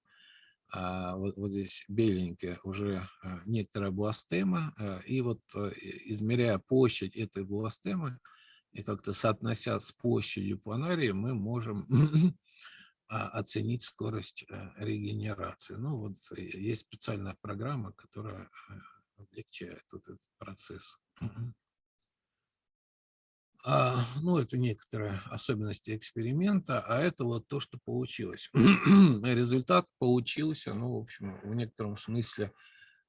а, вот, вот здесь беленькая уже а, некоторая бластема, а, и вот э, измеряя площадь этой бластемы и как-то соотнося с площадью планария, мы можем оценить скорость э, регенерации. Ну вот э, есть специальная программа, которая облегчает вот этот процесс. А, ну, это некоторые особенности эксперимента, а это вот то, что получилось. Результат получился, ну, в общем, в некотором смысле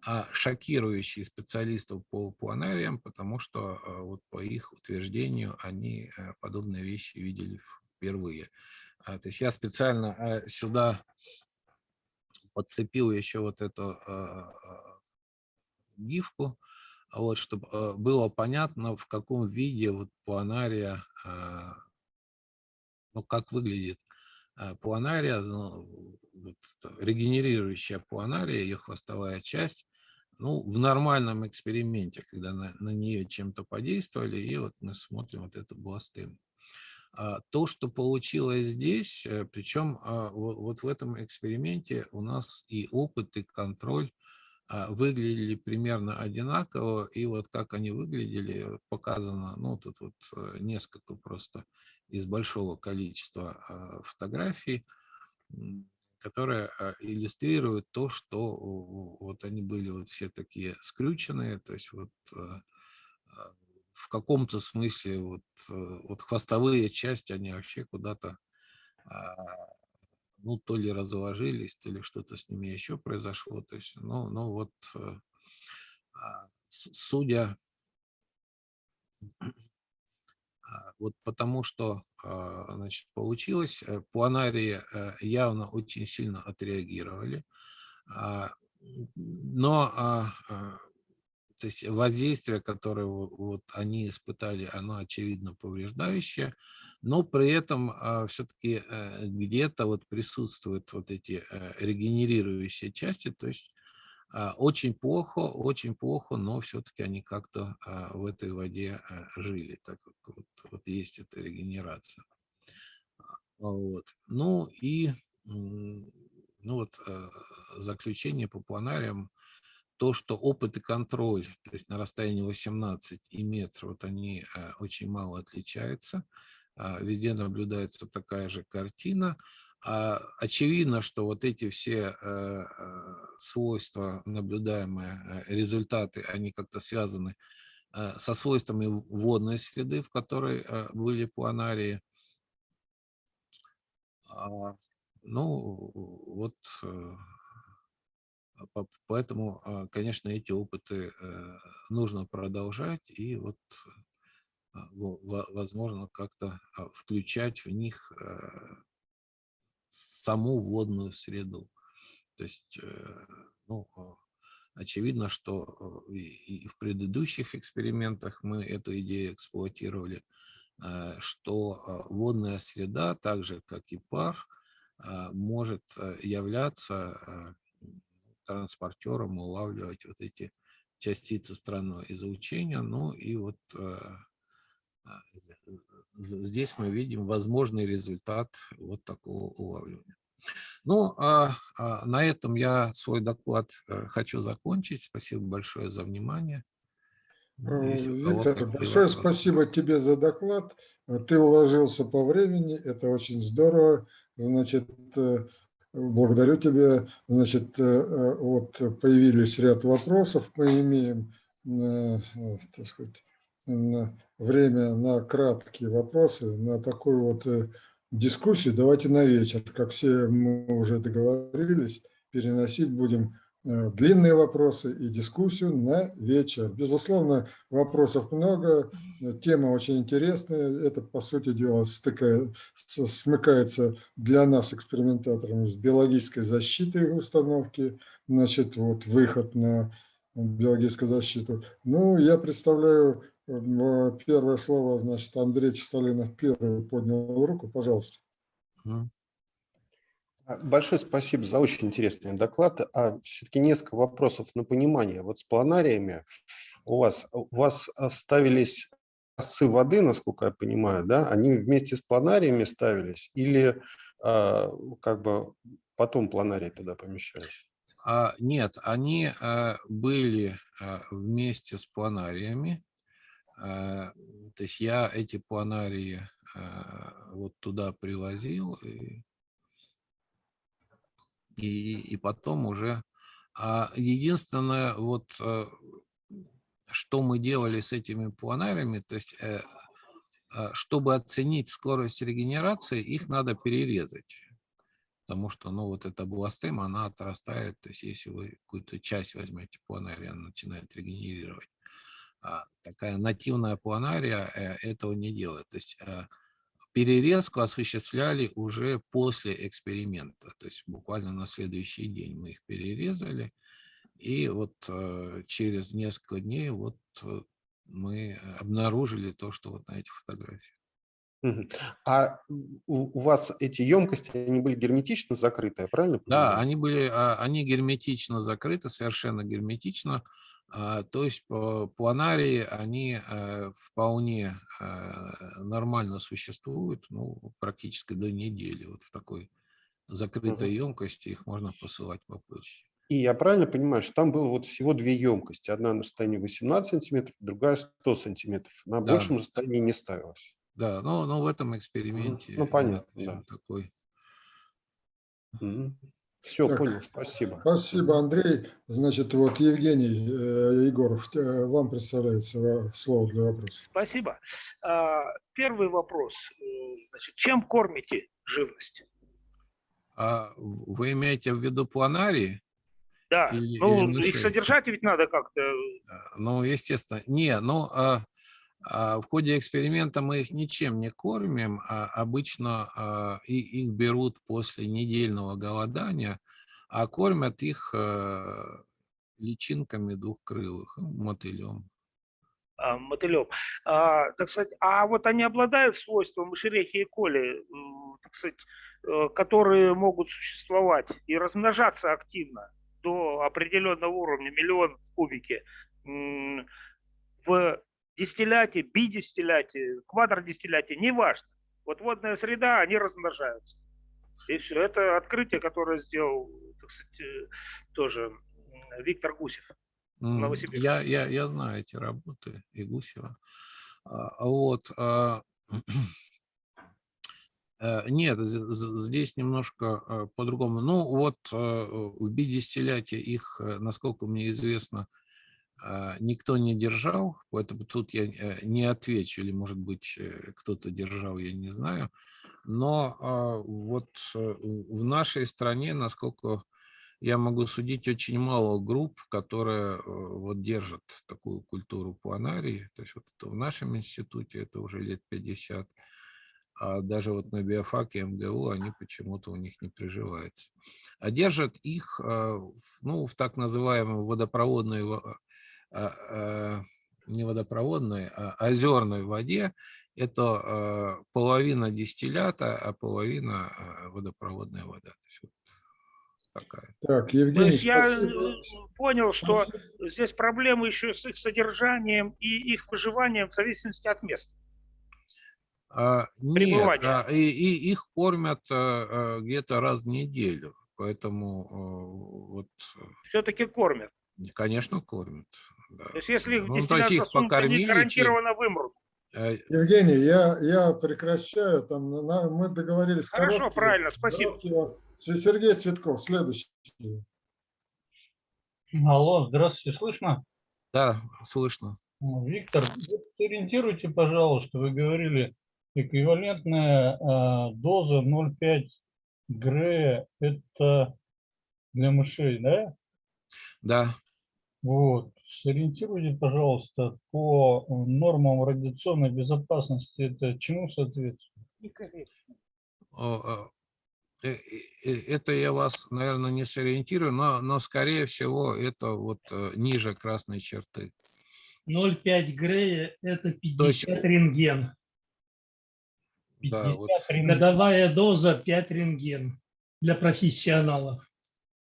а, шокирующий специалистов по планариям, потому что а, вот по их утверждению они а, подобные вещи видели впервые. То есть я специально а, сюда подцепил еще вот эту гифку, вот, чтобы э, было понятно, в каком виде вот планария, а, ну, как выглядит а, планария, ну, вот, регенерирующая планария, ее хвостовая часть, ну, в нормальном эксперименте, когда на, на нее чем-то подействовали, и вот мы смотрим вот эту бластему. А, то, что получилось здесь, э, причем вот в этом эксперименте у нас и опыт, и контроль а, выглядели примерно одинаково, и вот как они выглядели, показано, ну, тут вот э, несколько просто из большого количества а, фотографий, которые а, иллюстрируют то, что вот они были вот все такие скрюченные, то есть вот в каком-то смысле вот, э, вот хвостовые части, они вообще куда-то ну, то ли разложились, то ли что-то с ними еще произошло. То есть, ну, ну вот, э, а, судя, а, вот потому что, а, значит, получилось, э, планарии э, явно очень сильно отреагировали, но то есть воздействие, которое вот они испытали, оно очевидно повреждающее, но при этом а, все-таки э, где-то вот присутствуют вот эти э, регенерирующие части, то есть а, очень плохо, очень плохо, но все-таки они как-то а, в этой воде э, жили, так как вот, вот есть эта регенерация. Вот. Ну и ну вот, заключение по планариям, то, что опыт и контроль, то есть на расстоянии 18 и метр, вот они очень мало отличаются. А, везде наблюдается такая же картина. А, очевидно, что вот эти все э, э, свойства, наблюдаемые э, результаты, они как-то связаны со свойствами водной среды, в которой были планарии. А, ну, вот поэтому, конечно, эти опыты нужно продолжать, и вот возможно, как-то а, включать в них э, саму водную среду. То есть, э, ну, очевидно, что э, и в предыдущих экспериментах мы эту идею эксплуатировали, что водная среда, так же как и пар, может являться транспортером, улавливать вот эти частицы странного излучения. Ну и вот а, здесь мы видим возможный результат вот такого улавливания. Ну, а, а, на этом я свой доклад э, хочу закончить. Спасибо большое за внимание. Виктор, большое вопросы. спасибо тебе за доклад. Ты уложился по времени, это очень здорово. Значит, э, благодарю тебя. Значит, э, вот появились ряд вопросов. Мы имеем, так сказать, время на краткие вопросы, на такую вот э, дискуссию. Давайте на вечер, как все мы уже договорились, переносить будем э, длинные вопросы и дискуссию на вечер. Безусловно, вопросов много, тема очень интересная. Это, по сути дела, стыкая- с- смыкается для нас, экспериментаторов, с биологической защитой установки, значит, вот выход на биологическую защиту. Ну, я представляю первое слово, значит, Андрей Чистолинов первый поднял руку, пожалуйста. А, Большое спасибо за очень интересный доклад. А все-таки несколько вопросов на понимание. Вот с планариями у вас, у вас ставились косы воды, насколько я понимаю, да? Они вместе с планариями ставились или а, как бы потом планарии туда помещались? А, нет, они э, были э, вместе с планариями. Э, То есть я эти планарии э, вот туда привозил и, и, и потом уже. А единственное, вот э, что мы делали с этими планариями, то есть э, чтобы оценить скорость регенерации, их надо перерезать. Потому что, ну, вот эта бластема, она отрастает, то есть если вы какую-то часть возьмете планария, она начинает регенерировать. А такая нативная планария э, этого не делает. То есть э, перерезку осуществляли уже после эксперимента, то есть буквально на следующий день мы их перерезали, и вот э, через несколько дней вот мы обнаружили то, что вот на этих фотографиях. А у, вас эти емкости, они были герметично закрыты, я правильно Да, они были, а, они герметично закрыты, совершенно герметично. А, То есть по- планарии, они э, вполне э, нормально существуют, ну, практически до недели. Вот в такой закрытой емкости их можно посылать по почте. И я правильно понимаю, что там было вот всего две емкости. Одна на расстоянии 18 сантиметров, другая 100 сантиметров. На Да. большем расстоянии не ставилось. Да, но, но в этом эксперименте Ну, понятно, именно да. такой. Все, Так. понял, спасибо. Спасибо, Андрей. Значит, вот Евгений э, Егоров, э, вам представляется ва- слово для вопроса. Спасибо. А, Первый вопрос. Э, Значит, чем кормите живность? А вы имеете в виду планарии? Да, Или- ну или их содержать ведь надо как-то. А, Ну, естественно. Не, ну, а, в ходе эксперимента мы их ничем не кормим. а обычно а, их берут после недельного голодания, а кормят их а, личинками двухкрылых, ну, мотылем. а, мотылем. А, так сказать, а вот они обладают свойством шерехи и коли, так сказать, э, которые могут существовать и размножаться активно до определенного уровня, миллион в кубике, в дистилляте, бидистилляте, квадродистилляте, неважно. Вот водная среда, они размножаются. И все. Это открытие, которое сделал, так сказать, э, тоже Виктор Гусев. Новосибирск. Я, я, я знаю эти работы и Гусева. А, Вот. а, э, Нет, здесь немножко э, по-другому. Ну, вот в бидистилляте их, насколько мне известно, а, никто не держал, поэтому тут я э, не отвечу, или, может быть, э, кто-то держал, я не знаю. Но а, вот э, в нашей стране, насколько я могу судить, очень мало групп, которые вот держат такую культуру планарии. То есть вот это в нашем институте это уже лет 50. а даже вот на биофаке МГУ они почему-то у них не приживаются. А держат их в- ну, в так называемой водопроводной, во- а, а, не водопроводной, а озерной воде. Это э, половина дистиллята, а половина э, водопроводная вода. То есть вот такая. Так, То Евгений, есть я э, понял, что Спасибо. здесь проблемы еще с их содержанием и их выживанием в зависимости от места. А, Нет, а, и, и их кормят а, а, где-то раз в неделю, поэтому а, вот, Все-таки кормят. э, конечно, кормят. Да. То есть если их Ну, то есть их покормили, гарантированно вымрут. Э, Евгений, я, я прекращаю. Там, на- мы договорились. Хорошо, короткие- правильно, спасибо. короткие. Сергей Цветков, следующий. Алло, здравствуйте, слышно? Да, слышно. Ну, Виктор, сориентируйте, пожалуйста, вы говорили, эквивалентная а, доза 0,5 ГРЭ – это для мышей, да? Да, Вот. Сориентируйте, пожалуйста, по э, нормам радиационной безопасности, это чему соответствует? э, э, это я вас, наверное, не сориентирую, но, но скорее всего это вот ниже красной черты. 0,5 Грея – это То есть- 50 рентген. Да, 50 вот. рентген. Годовая доза 5 рентген для профессионалов.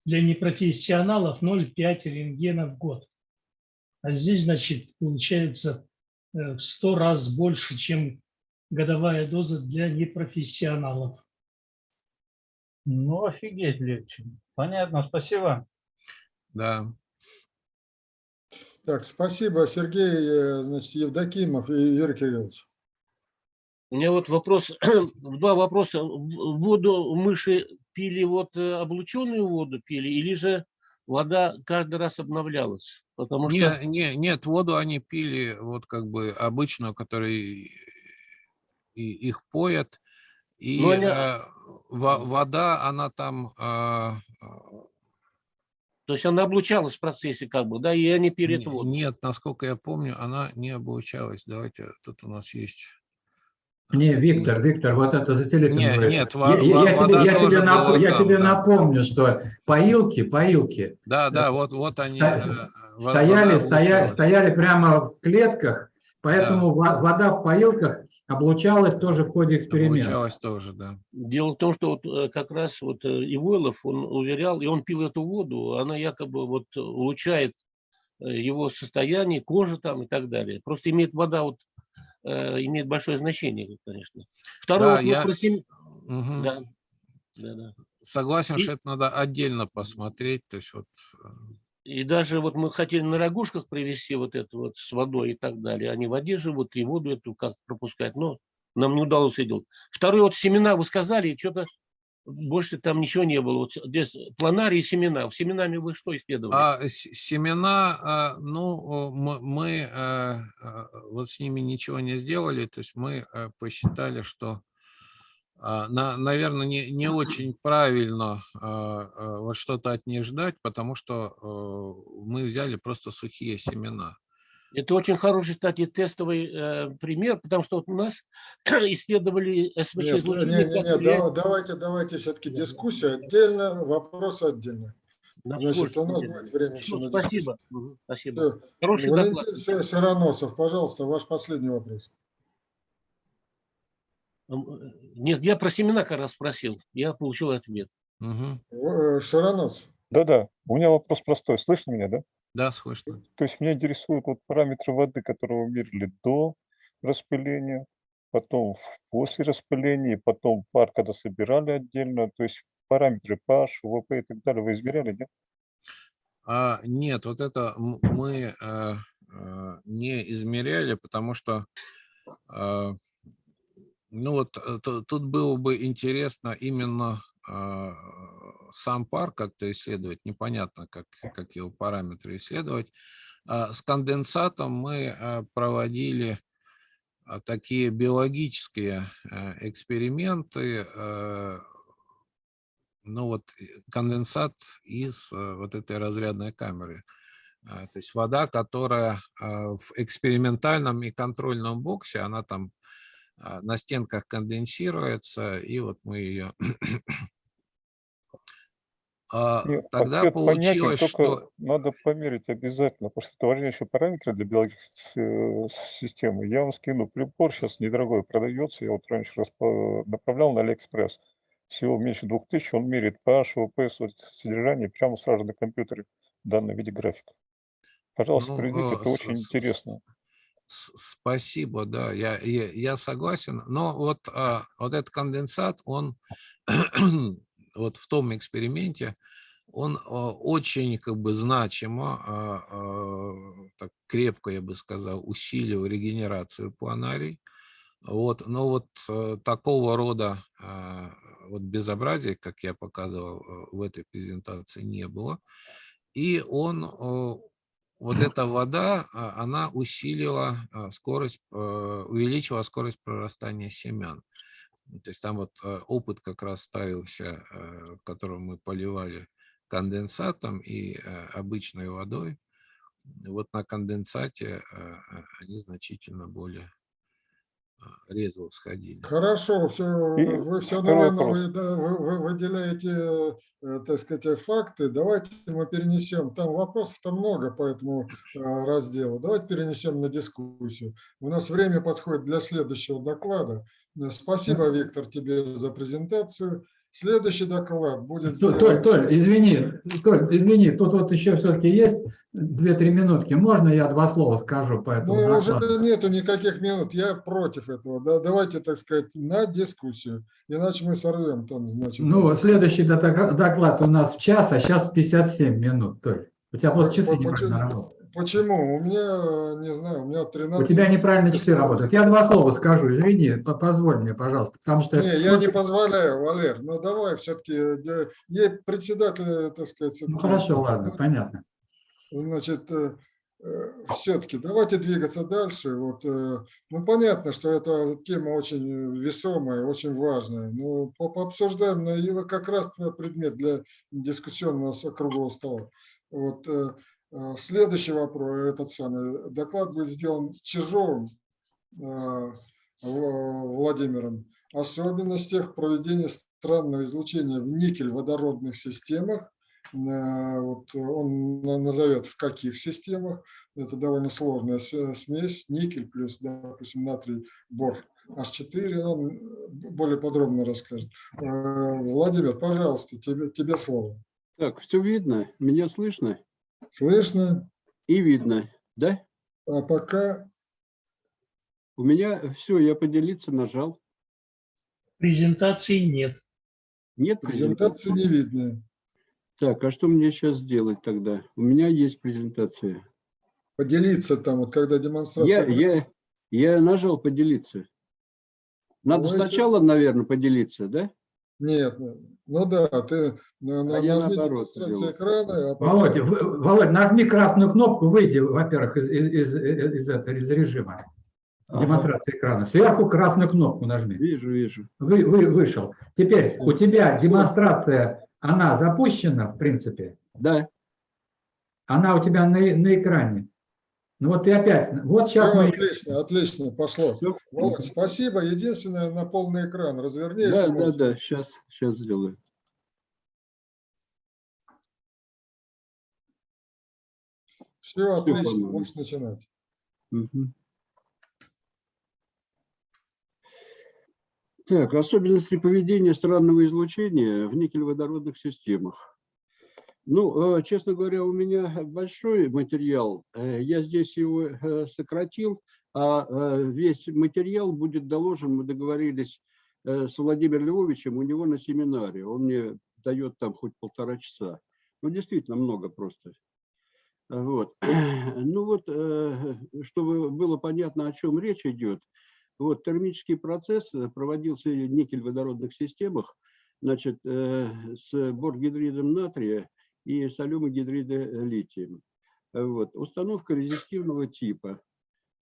Для непрофессионалов 0,5 рентгена в год. А здесь, значит, получается э, в 100 раз больше, чем годовая доза для непрофессионалов. Ну, офигеть легче. Понятно, спасибо. Да. Так, спасибо, Сергей, э, значит, Евдокимов и Юрий Кириллович. У меня вот вопрос, два вопроса. Воду мыши пили вот э, облученную воду пили или же вода каждый раз обновлялась? Потому что Не, не, нет, воду они пили вот как бы обычную, которой и, их поят. И они- э, во- вода, она там а, то есть она облучалась в процессе как бы, да, и они эту воду. Нет, насколько я помню, она не обучалась. Давайте, тут у нас есть. Не, Виктор, Виктор, вот это за телефон. Говорит. нет, я, во- я- я тебе, я тебе нап- я там, тебе да. напомню, что поилки, поилки Да, да, вот, вот они. Ста- э, стояли, вода стояли, прямо в клетках, поэтому во- вода в поилках облучалась тоже в ходе эксперимента. Облучалась тоже, да. Дело в том, что вот э, как раз вот э, Ивойлов, он уверял, и он пил эту воду, она якобы вот улучшает э, его состояние, кожу там и так далее. Просто имеет вода вот э, имеет большое значение, конечно. Второй Да, вопрос я- про сем- Мгм. Да, да, да. Согласен, И- что это надо отдельно посмотреть. То есть вот э, И даже вот мы хотели на рогушках привезти вот это вот с водой и так далее. Они в воде живут, и воду эту как пропускать, но нам не удалось это делать. Второе, вот семена вы сказали, и что-то больше там ничего не было. Вот здесь планарии и семена. Семенами вы что исследовали? А семена, а, ну, мы, мы, э, э, вот с ними ничего не сделали, то есть мы э, посчитали, что, а, на, наверное, не, не очень правильно а, вот что-то от них ждать, потому что мы взяли просто сухие семена. Это очень хороший, кстати, тестовый э, пример, потому что вот у нас исследовали Нет, СВЧ-излучение. не, не, не, да- давайте, давайте все-таки дискуссия отдельно, вопросы отдельно. Значит, у нас будет время еще на дискуссию. Спасибо. Спасибо. Всё. Хороший доклад. Валентин Ша- Шароносов, пожалуйста, ваш последний вопрос. М, Нет, я про семена как раз спросил. Я получил ответ. Мгм. В- э, Шароносов. Да-да, у меня вопрос простой. Слышно меня, да? Да, слышно. То есть меня интересуют вот параметры воды, которые вы мерили до распыления, потом после распыления, потом пар, когда собирали отдельно. То есть параметры pH, УВП и так далее вы измеряли, нет? А, нет, вот это мы э, э, не измеряли, потому что, э, ну вот э, ту- тут было бы интересно именно э, сам пар как-то исследовать, непонятно, как, как его параметры исследовать. А с конденсатом мы э, проводили а, такие биологические эксперименты, ну вот конденсат из вот этой разрядной камеры. А, То есть вода, которая а, в экспериментальном и контрольном боксе, она там а, на стенках конденсируется, и вот мы ее... А, Тогда ответ понятен, получилось, только что... надо померить обязательно, потому что это важнейший параметр для биологической э, системы. Я вам скину прибор, сейчас недорогой продается, я вот раньше распа- направлял на Алиэкспресс. Всего меньше 2000, он меряет pH, ОП, содержание прямо сразу на компьютере в данном виде графика. Пожалуйста, Ну, проведите, э, это очень интересно. Спасибо, да, я, я, я согласен. Но вот, а, вот этот конденсат, он вот в том эксперименте, он а, очень как бы значимо, а, а, так крепко, я бы сказал, усилил регенерацию планарий. Вот, но вот э, такого рода а, вот безобразия, как я показывал э, в этой презентации, не было. И он э, вот эта вода, она усилила скорость, э, увеличила скорость прорастания семян. То есть там вот э, опыт как раз ставился, э, в котором мы поливали конденсатом и э, обычной водой. Вот на конденсате они значительно более резво всходили. Хорошо, все, вы все вопрос. вы, да, вы- вы выделяете, так сказать, факты. Давайте мы перенесем. Там вопросов-то много по этому разделу. Давайте перенесем на дискуссию. У нас время подходит для следующего доклада. Спасибо, Виктор, тебе за презентацию. Следующий доклад будет Толь. Толь, Толь, извини, Толь, извини, тут вот еще все-таки есть две-три минутки. Можно я два слова скажу по этому Ну, уже нету никаких минут. Я против этого. Да, давайте, так сказать, на дискуссию. Иначе мы сорвем там, значит. Ну, следующий док- доклад у нас в час, а сейчас 57 минут. Толь, у тебя просто часы По- неправильно почему? У меня, не знаю, у меня 13... У тебя неправильно часы работают. Я два слова скажу, извини, по- позволь мне, пожалуйста, потому что... Не, я не позволяю, Валер. Ну, давай все-таки, ей председатель, так сказать... Ну, хорошо, ладно, понятно. Значит, все-таки давайте двигаться дальше. Вот, э, ну, понятно, что эта тема очень весомая, очень важная. Но по- пообсуждаем, но вот как раз предмет для дискуссионного круглого стола. Вот, э, э, следующий вопрос, этот самый доклад будет сделан Чижовым э, Владимиром. Особенностях проведения странного излучения в никель-водородных системах Э, вот он на- назовет в каких системах. Это довольно сложная смесь. Никель плюс, допустим, натрий, бор H4. Он более подробно расскажет. Э, Владимир, пожалуйста, тебе, тебе слово. Так, все видно? Меня слышно Слышно? и видно, да? А пока У меня все, я поделиться нажал. Презентации нет. Нет презентации не видно. Так, а что мне сейчас сделать тогда? У меня есть презентация. Поделиться там, вот когда Я, демонстрация... я, я нажал поделиться. Надо Ну, если- сначала, наверное, поделиться, да? Нет, ну да, ты на- А я нажми экрана, а потом- Володя, в- Володь, нажми красную кнопку, выйди, во-первых, из, из, из, из этого, из режима Ага. демонстрации экрана. Сверху красную кнопку нажми. Вижу, вижу. Вы, вы, вышел. Теперь у тебя демонстрация, она запущена, в принципе? Да. Она у тебя на, на экране. Ну вот ты опять, вот сейчас Всё, мы... отлично, отлично, пошло. Всё. Володь, спасибо. Единственное, на полный экран разверни. Да, да, да, сейчас, сейчас сделаю. Все, отлично, по-моему. можешь начинать. Мгм. Так, особенности поведения странного излучения в никель-водородных системах. Ну, э, честно говоря, у меня большой материал. Э, Я здесь его э, сократил, а весь материал будет доложен, мы договорились с Владимиром Львовичем, у него на семинаре. Он мне дает там хоть полтора часа. Ну, действительно много просто. Вот. Ну вот, чтобы было понятно, о чем речь идет, вот термический процесс проводился в никель-водородных системах, значит, с боргидридом натрия и солемой гидрида лития. Вот. Установка резистивного типа.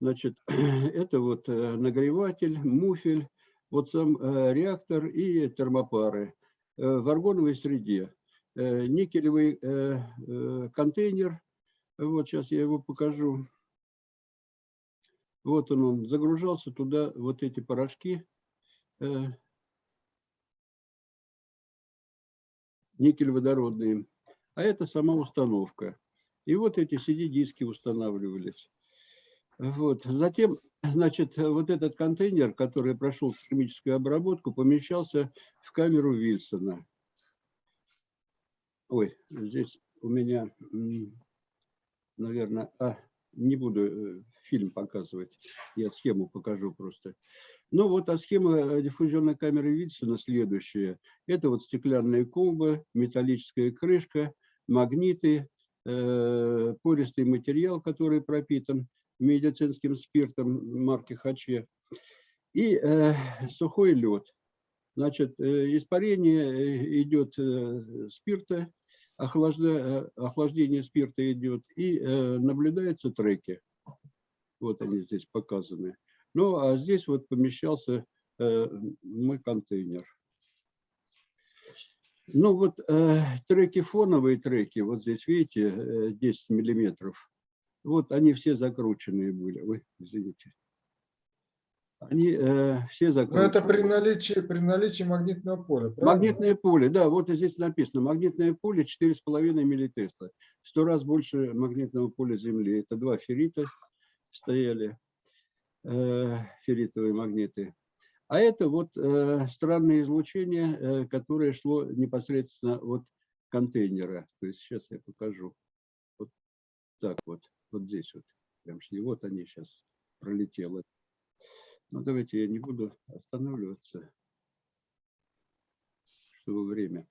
Значит, это вот э, нагреватель, муфель, вот сам э, реактор и термопары э, в аргоновой среде. Никелевый контейнер, вот сейчас я его покажу. Вот он, он загружался туда, вот эти порошки. э, никель-водородные. А это сама установка. И вот эти CD-диски устанавливались. Вот. Затем, значит, вот этот контейнер, который прошел термическую обработку, помещался в камеру Вильсона. Ой, здесь у меня, наверное, а, не буду э, фильм показывать, я схему покажу просто. Ну вот, а схема э, диффузионной камеры Вильсона следующая. Это вот стеклянная колба, металлическая крышка, магниты, э, пористый материал, который пропитан медицинским спиртом марки Хаче, и э, сухой лед. Значит, э, испарение идет спирта, охлажда, охлаждение спирта идет, и наблюдаются треки. Вот они здесь показаны. Ну, а здесь вот помещался мой контейнер. Ну, вот э, треки, фоновые треки, вот здесь, видите, э, 10 миллиметров. Вот они все закрученные были. Ой, извините. Они э, все Но закручены. это при наличии, при наличии магнитного поля, правильно? Магнитное поле, да, вот здесь написано. Магнитное поле 4,5 миллитесла. Сто раз больше магнитного поля Земли. Это два феррита стояли, э, ферритовые магниты. А это вот э, странное излучение, э, которое шло непосредственно от контейнера. То есть сейчас я покажу. Вот так вот, вот здесь вот. Прям шли. Вот они сейчас пролетело. Ну, давайте я не буду останавливаться, чтобы время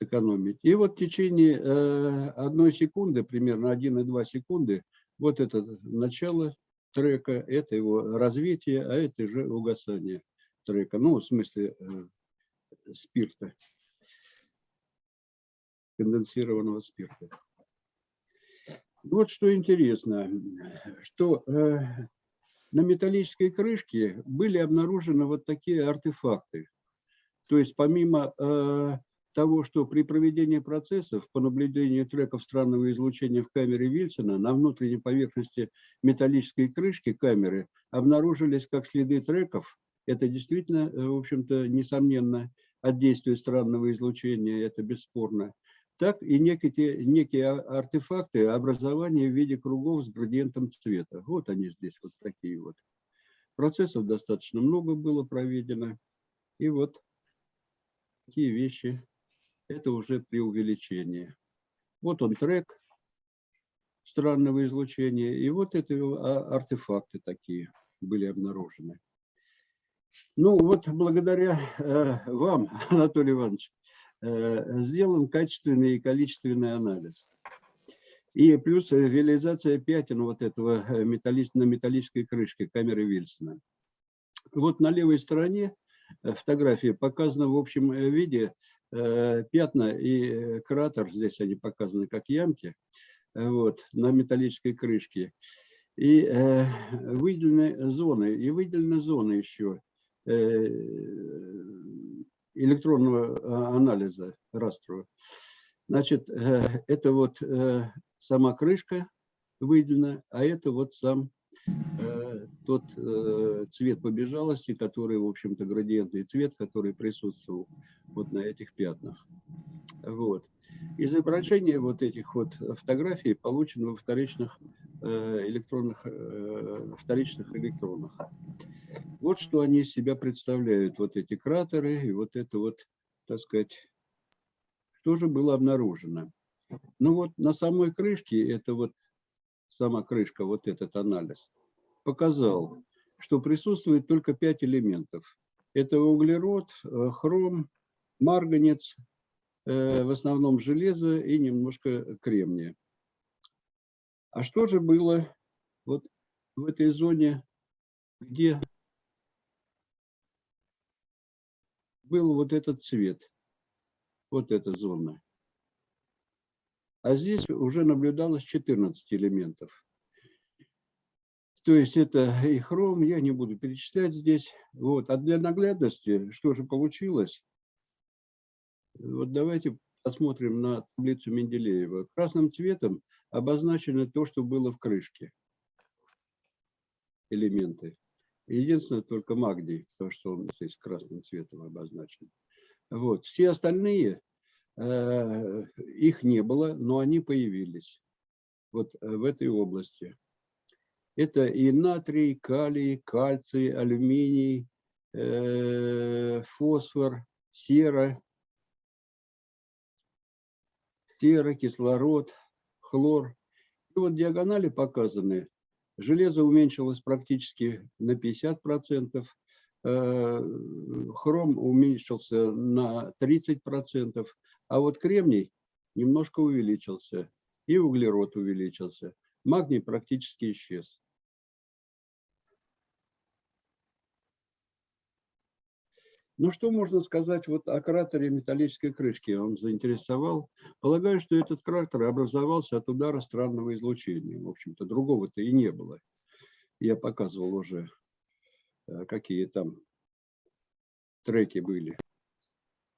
экономить. И вот в течение э, одной секунды, примерно 1,2 секунды, вот это начало трека, это его развитие, а это уже угасание трека. Ну, в смысле э, спирта, конденсированного спирта. Вот что интересно, что э, на металлической крышке были обнаружены вот такие артефакты. То есть помимо э, того, что при проведении процессов по наблюдению треков странного излучения в камере Вильсона на внутренней поверхности металлической крышки камеры обнаружились как следы треков. Это действительно, э, в общем-то, несомненно, от действия странного излучения, это бесспорно. Так и некие, некие а- артефакты образования в виде кругов с градиентом цвета. Вот они здесь, вот такие вот. Процессов достаточно много было проведено. И вот такие вещи это уже при увеличении. Вот он трек странного излучения, и вот это а, артефакты такие были обнаружены. Ну вот благодаря э, вам, Анатолий Иванович, э, сделан качественный и количественный анализ. И плюс реализация пятен вот этого э, металлич, на металлической крышке камеры Вильсона. Вот на левой стороне э, фотографии показано в общем э, виде пятна и э, кратер, здесь они показаны как ямки, э, вот, на металлической крышке. И э, выделены зоны, и выделены зоны еще э, электронного а, анализа растрового. Значит, э, это вот э, сама крышка выделена, а это вот сам э, тот э, цвет побежалости, который, в общем-то, градиентный цвет, который присутствовал вот на этих пятнах. Вот. Изображение вот этих вот фотографий получено во вторичных э, электронных, э, вторичных электронах. Вот что они из себя представляют, вот эти кратеры и вот это вот, так сказать, что же было обнаружено. Ну вот на самой крышке, это вот сама крышка, вот этот анализ, показал, что присутствует только пять элементов. Это углерод, э, хром, марганец, э, в основном железо и немножко кремния. А что же было вот в этой зоне, где был вот этот цвет, вот эта зона? А здесь уже наблюдалось 14 элементов. То есть это и хром, я не буду перечислять здесь. Вот. А для наглядности, что же получилось? Вот давайте посмотрим на таблицу Менделеева. Красным цветом обозначено то, что было в крышке. элементы. Единственное, только магний, потому что он здесь красным цветом обозначен. Вот. Все остальные, э, их не было, но они появились вот э, в этой области. Это и натрий, калий, кальций, алюминий, э, фосфор, сера, сера, кислород, хлор. И вот диагонали показаны. Железо уменьшилось практически на 50%, э, хром уменьшился на 30%, а вот кремний немножко увеличился, и углерод увеличился. Магний практически исчез. Ну, что можно сказать вот о кратере металлической крышки? Он заинтересовал. Полагаю, что этот кратер образовался от удара странного излучения. В общем-то, другого-то и не было. Я показывал уже, э, какие там треки были.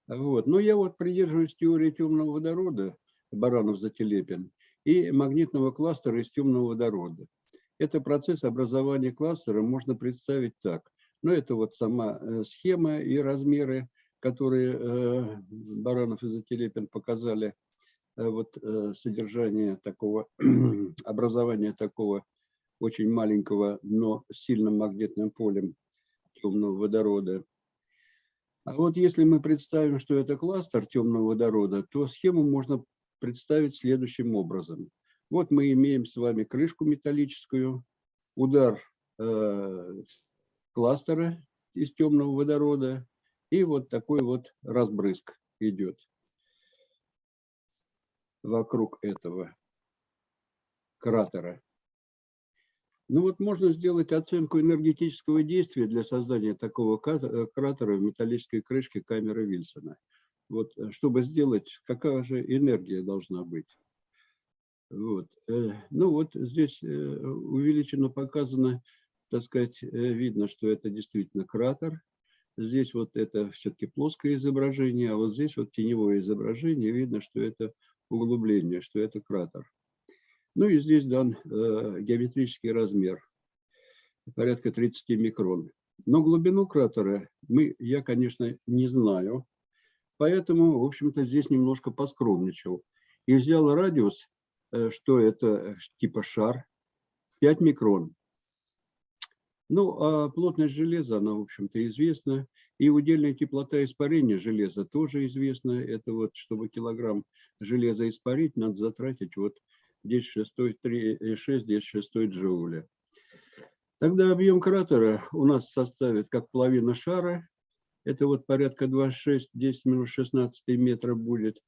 Вот. Но я вот придерживаюсь теории темного водорода, Баранов-Зателепин, и магнитного кластера из темного водорода. Это процесс образования кластера можно представить так. Но это вот сама э, схема и размеры, которые э, Баранов и Зателепин показали, э, вот содержание такого, образования такого очень маленького, но сильным магнитным полем темного водорода. А вот если мы представим, что это кластер темного водорода, то схему можно представить следующим образом. Вот мы имеем с вами крышку металлическую, удар кластера из темного водорода, и вот такой вот разбрызг идет вокруг этого кратера. Ну вот можно сделать оценку энергетического действия для создания такого э, кратера в металлической крышке камеры Вильсона. Вот, э, чтобы сделать, какая же энергия должна быть. Вот. Э, ну вот здесь увеличено показано так сказать, э, видно, что это действительно кратер. Здесь вот это все-таки плоское изображение, а вот здесь вот теневое изображение, видно, что это углубление, что это кратер. Ну и здесь дан э, геометрический размер, порядка 30 микрон. Но глубину кратера мы, я, конечно, не знаю, поэтому, в общем-то, здесь немножко поскромничал. И взял радиус, э, что это типа шар, 5 микрон. Ну, а плотность железа, она, в общем-то, известна. И удельная теплота испарения железа тоже известна. Это вот, чтобы килограмм железа испарить, надо затратить вот 10 шестой, 3, 6, 10 шестой джоуля. Тогда объем кратера у нас составит как половина шара. Это вот порядка 26, 10 минус 16 метра будет.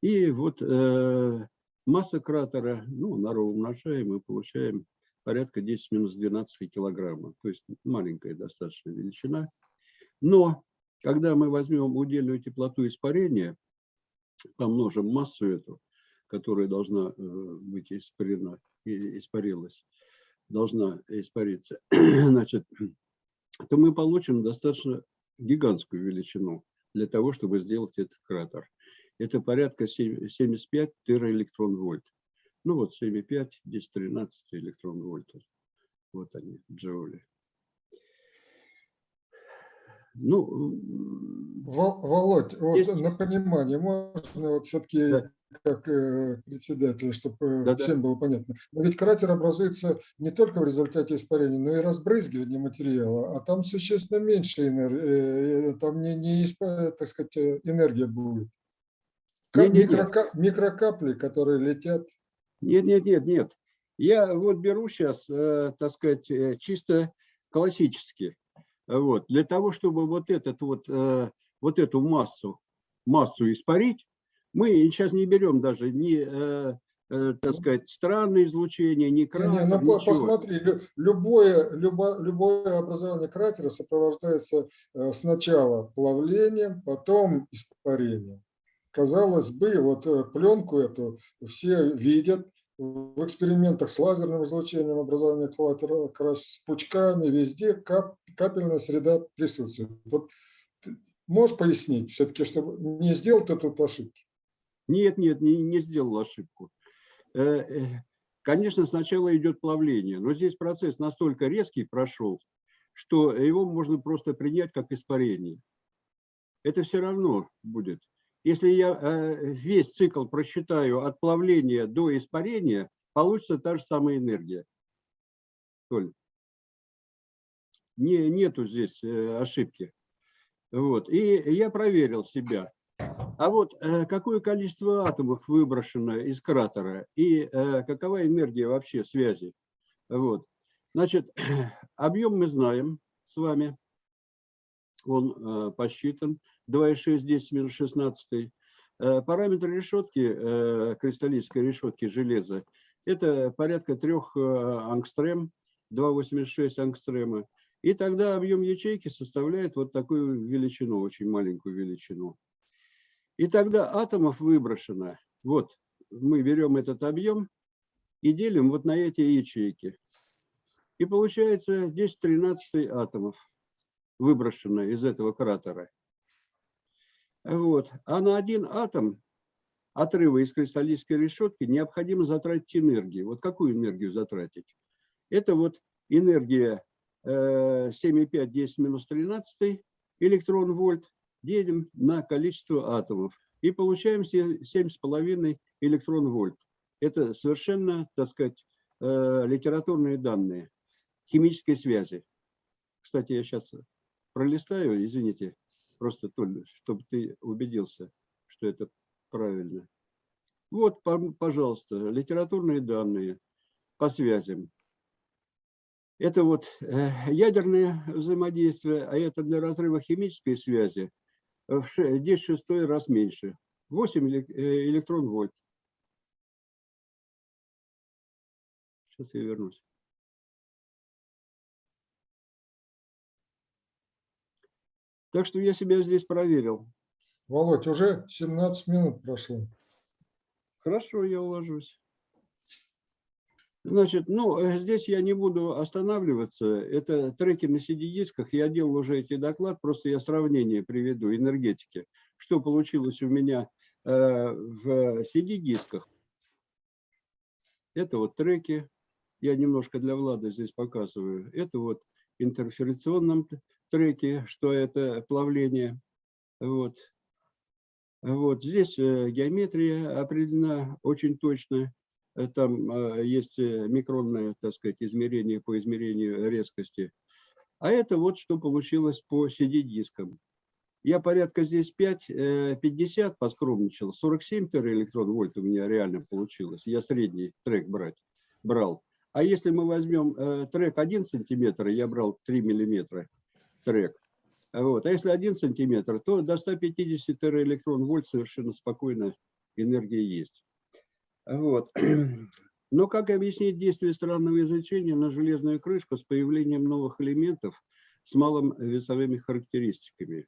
И вот э, масса кратера, ну, на умножаем и получаем порядка 10 минус 12 килограмма. То есть маленькая достаточно величина. Но когда мы возьмем удельную теплоту испарения, помножим массу эту, которая должна э, быть испарена, испарилась, должна испариться, значит, то мы получим достаточно гигантскую величину для того, чтобы сделать этот кратер. Это порядка 75 тераэлектрон вольт. Ну вот 7,5, здесь 13 электрон вольта. Вот они, джоули. Ну, Володь, есть... вот на понимание, можно вот все-таки да. как э, председатель, чтобы да, всем да. было понятно. Но ведь кратер образуется не только в результате испарения, но и разбрызгивания материала, а там существенно меньше энергии, э, там не, не так сказать, э, энергия будет. Как не, не, микрока... Микрокапли, которые летят нет, нет, нет, нет. Я вот беру сейчас, э, так сказать, э, чисто классически. Вот. Для того, чтобы вот, этот вот, э, вот эту массу, массу испарить, мы сейчас не берем даже ни, так сказать, странное излучение, ни кратер, не, не, ну, ничего. Посмотри, любое, любое, любое образование кратера сопровождается сначала плавлением, потом испарением казалось бы, вот э, пленку эту все видят, в экспериментах с лазерным излучением образования кратера, как раз с пучками, везде кап, капельная среда присутствует. Вот можешь пояснить все-таки, чтобы не сделать эту ошибку? Нет, нет, не, не сделал ошибку. Э, э, Конечно, сначала идет плавление, но здесь процесс настолько резкий прошел, что его можно просто принять как испарение. Это все равно будет. Если я э, весь цикл просчитаю от плавления до испарения, получится та же самая энергия. Толь, не, нету здесь э, ошибки. Вот. И я проверил себя. А вот э, какое количество атомов выброшено из кратера и какова энергия вообще связи? Вот. Значит, объем мы знаем с вами, он посчитан, 2,6, 10 минус 16. Э, параметр решетки, э, кристаллической решетки железа, это порядка 3 э, ангстрем, 2,86 ангстрема. И тогда объем ячейки составляет вот такую величину, очень маленькую величину. И тогда атомов выброшено, вот мы берем этот объем и делим вот на эти ячейки. И получается 10-13 атомов выброшено из этого кратера. Вот. А на один атом отрыва из кристаллической решетки необходимо затратить энергию. Вот какую энергию затратить? Это вот энергия 7,5, 10 минус 13 электрон вольт делим на количество атомов и получаем 7,5 электрон вольт. Это совершенно, так сказать, э, литературные данные химической связи. Кстати, я сейчас пролистаю, извините, просто, Толь, чтобы ты убедился, что это правильно. Вот, пожалуйста, литературные данные по связям. Это вот э, ядерное взаимодействие, а это для разрыва химической связи в 10 шестой раз меньше. 8 э, электрон вольт. Сейчас я вернусь. Так что я себя здесь проверил. Володь, уже 17 минут прошло. Хорошо, я уложусь. Значит, ну, э, здесь я не буду останавливаться. Это треки на CD-дисках. Я делал уже эти доклад, просто я сравнение приведу энергетики. Что получилось у меня э, в CD-дисках. Это вот треки. Я немножко для Влада здесь показываю. Это вот интерферационном треке, что это плавление. Вот. Вот здесь э, геометрия определена очень точно. Э, там э, есть микронное, так сказать, измерение по измерению резкости. А это вот что получилось по CD-дискам. Я порядка здесь 5, 50 поскромничал, 47 электрон вольт у меня реально получилось. Я средний трек брать, брал. А если мы возьмем трек 1 сантиметр, я брал 3 миллиметра трек. Вот. А если 1 сантиметр, то до 150 электрон вольт совершенно спокойно энергия есть. Вот. Но как объяснить действие странного изучения на железную крышку с появлением новых элементов с малым весовыми характеристиками?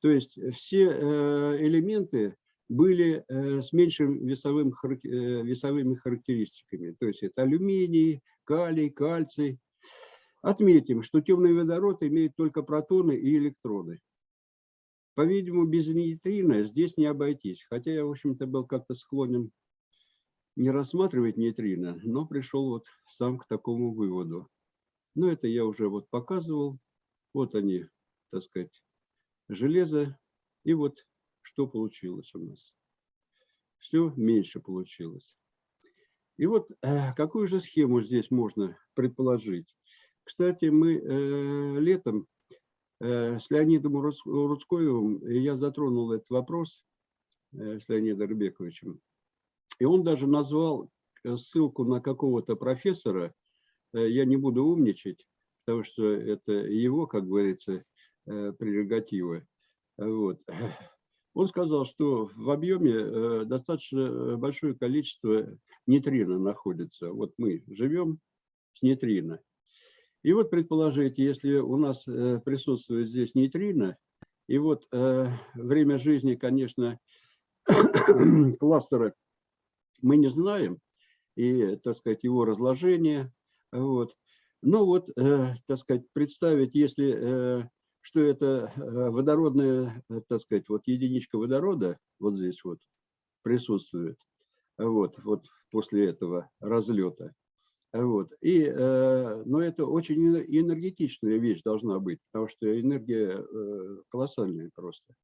То есть все э, элементы были э, с меньшими весовым, э, весовыми характеристиками. То есть это алюминий, калий, кальций. Отметим, что темный водород имеет только протоны и электроны. По-видимому, без нейтрина здесь не обойтись. Хотя я, в общем-то, был как-то склонен не рассматривать нейтрино, но пришел вот сам к такому выводу. Но это я уже вот показывал. Вот они, так сказать, железо. И вот что получилось у нас. Все меньше получилось. И вот э, какую же схему здесь можно предположить? Кстати, мы э, летом э, с Леонидом Рудскоевым, я затронул этот вопрос э, с Леонидом Рыбековичем, и он даже назвал э, ссылку на какого-то профессора, э, я не буду умничать, потому что это его, как говорится, э, прерогативы. Вот. Он сказал, что в объеме достаточно большое количество нейтрино находится. Вот мы живем с нейтрино. И вот предположите, если у нас присутствует здесь нейтрино, и вот время жизни, конечно, кластера мы не знаем, и, так сказать, его разложение. Вот. Но вот, э, так сказать, представить, если, э, что это э, водородная, э, так сказать, вот единичка водорода вот здесь вот присутствует, вот, вот после этого разлета. Вот. И, э, но это очень энергетичная вещь должна быть, потому что энергия э, колоссальная просто.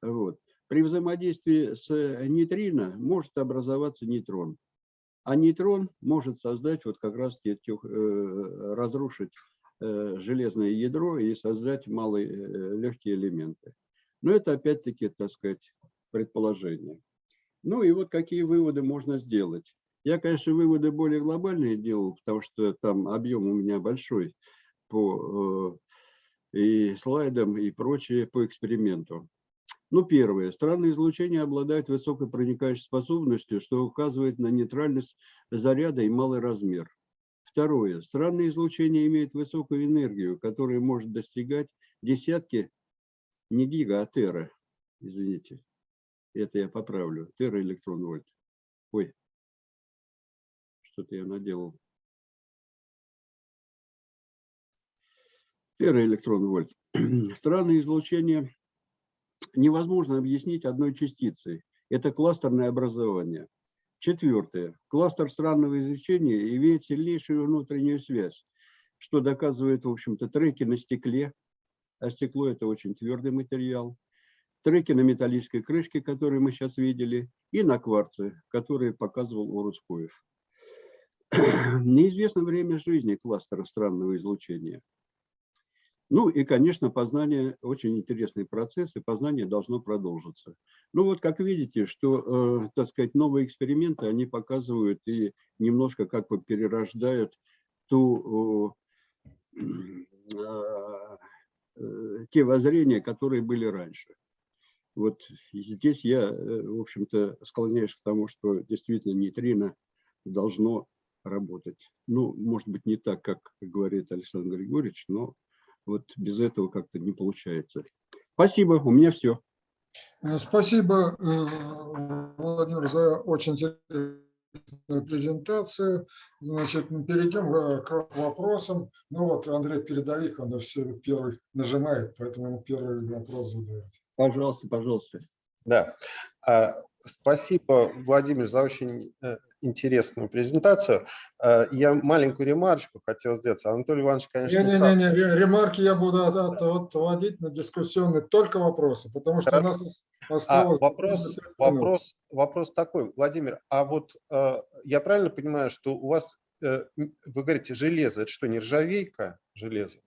Вот. При взаимодействии с нейтрино может образоваться нейтрон. А нейтрон может создать, вот как раз э, разрушить железное ядро и создать малые легкие элементы. Но это опять-таки, так сказать, предположение. Ну и вот какие выводы можно сделать. Я, конечно, выводы более глобальные делал, потому что там объем у меня большой по э, и слайдам, и прочее по эксперименту. Ну, первое. Странные излучения обладают высокой проникающей способностью, что указывает на нейтральность заряда и малый размер. Второе. Странные излучения имеют высокую энергию, которая может достигать десятки, не гига, а тера. Извините. Это я поправлю. Тера электрон вольт. Ой, что-то я наделал. Тераэлектрон вольт. Странное излучение невозможно объяснить одной частицей. Это кластерное образование. Четвертое. Кластер странного излучения имеет сильнейшую внутреннюю связь, что доказывает, в общем-то, треки на стекле, а стекло – это очень твердый материал, треки на металлической крышке, которые мы сейчас видели, и на кварце, которые показывал Урускоев. Неизвестно время жизни кластера странного излучения. Ну и, конечно, познание, очень интересный процесс, и познание должно продолжиться. Ну вот, как видите, что, э, так сказать, новые эксперименты, они показывают и немножко как бы перерождают ту, э, э, те воззрения, которые были раньше. Вот здесь я, э, в общем-то, склоняюсь к тому, что действительно нейтрино должно работать. Ну, может быть, не так, как говорит Александр Григорьевич, но вот без этого как-то не получается. Спасибо, у меня все. Э, спасибо, э, Владимир, за очень интересную презентацию. Значит, мы перейдем э, к вопросам. Ну вот Андрей Передовик, он все первый нажимает, поэтому ему первый вопрос задает. Пожалуйста, пожалуйста. Да. А, спасибо, Владимир, за очень интересную презентацию. Э, я маленькую ремарочку хотел сделать. Анатолий Иванович, конечно... Не-не-не, ремарки я буду отводить на дискуссионные только вопросы, потому что Хорошо. у нас осталось... А, вопрос, вопрос, вопрос такой, Владимир, а вот э, я правильно понимаю, что у вас, э, вы говорите, железо, это что, нержавейка железо?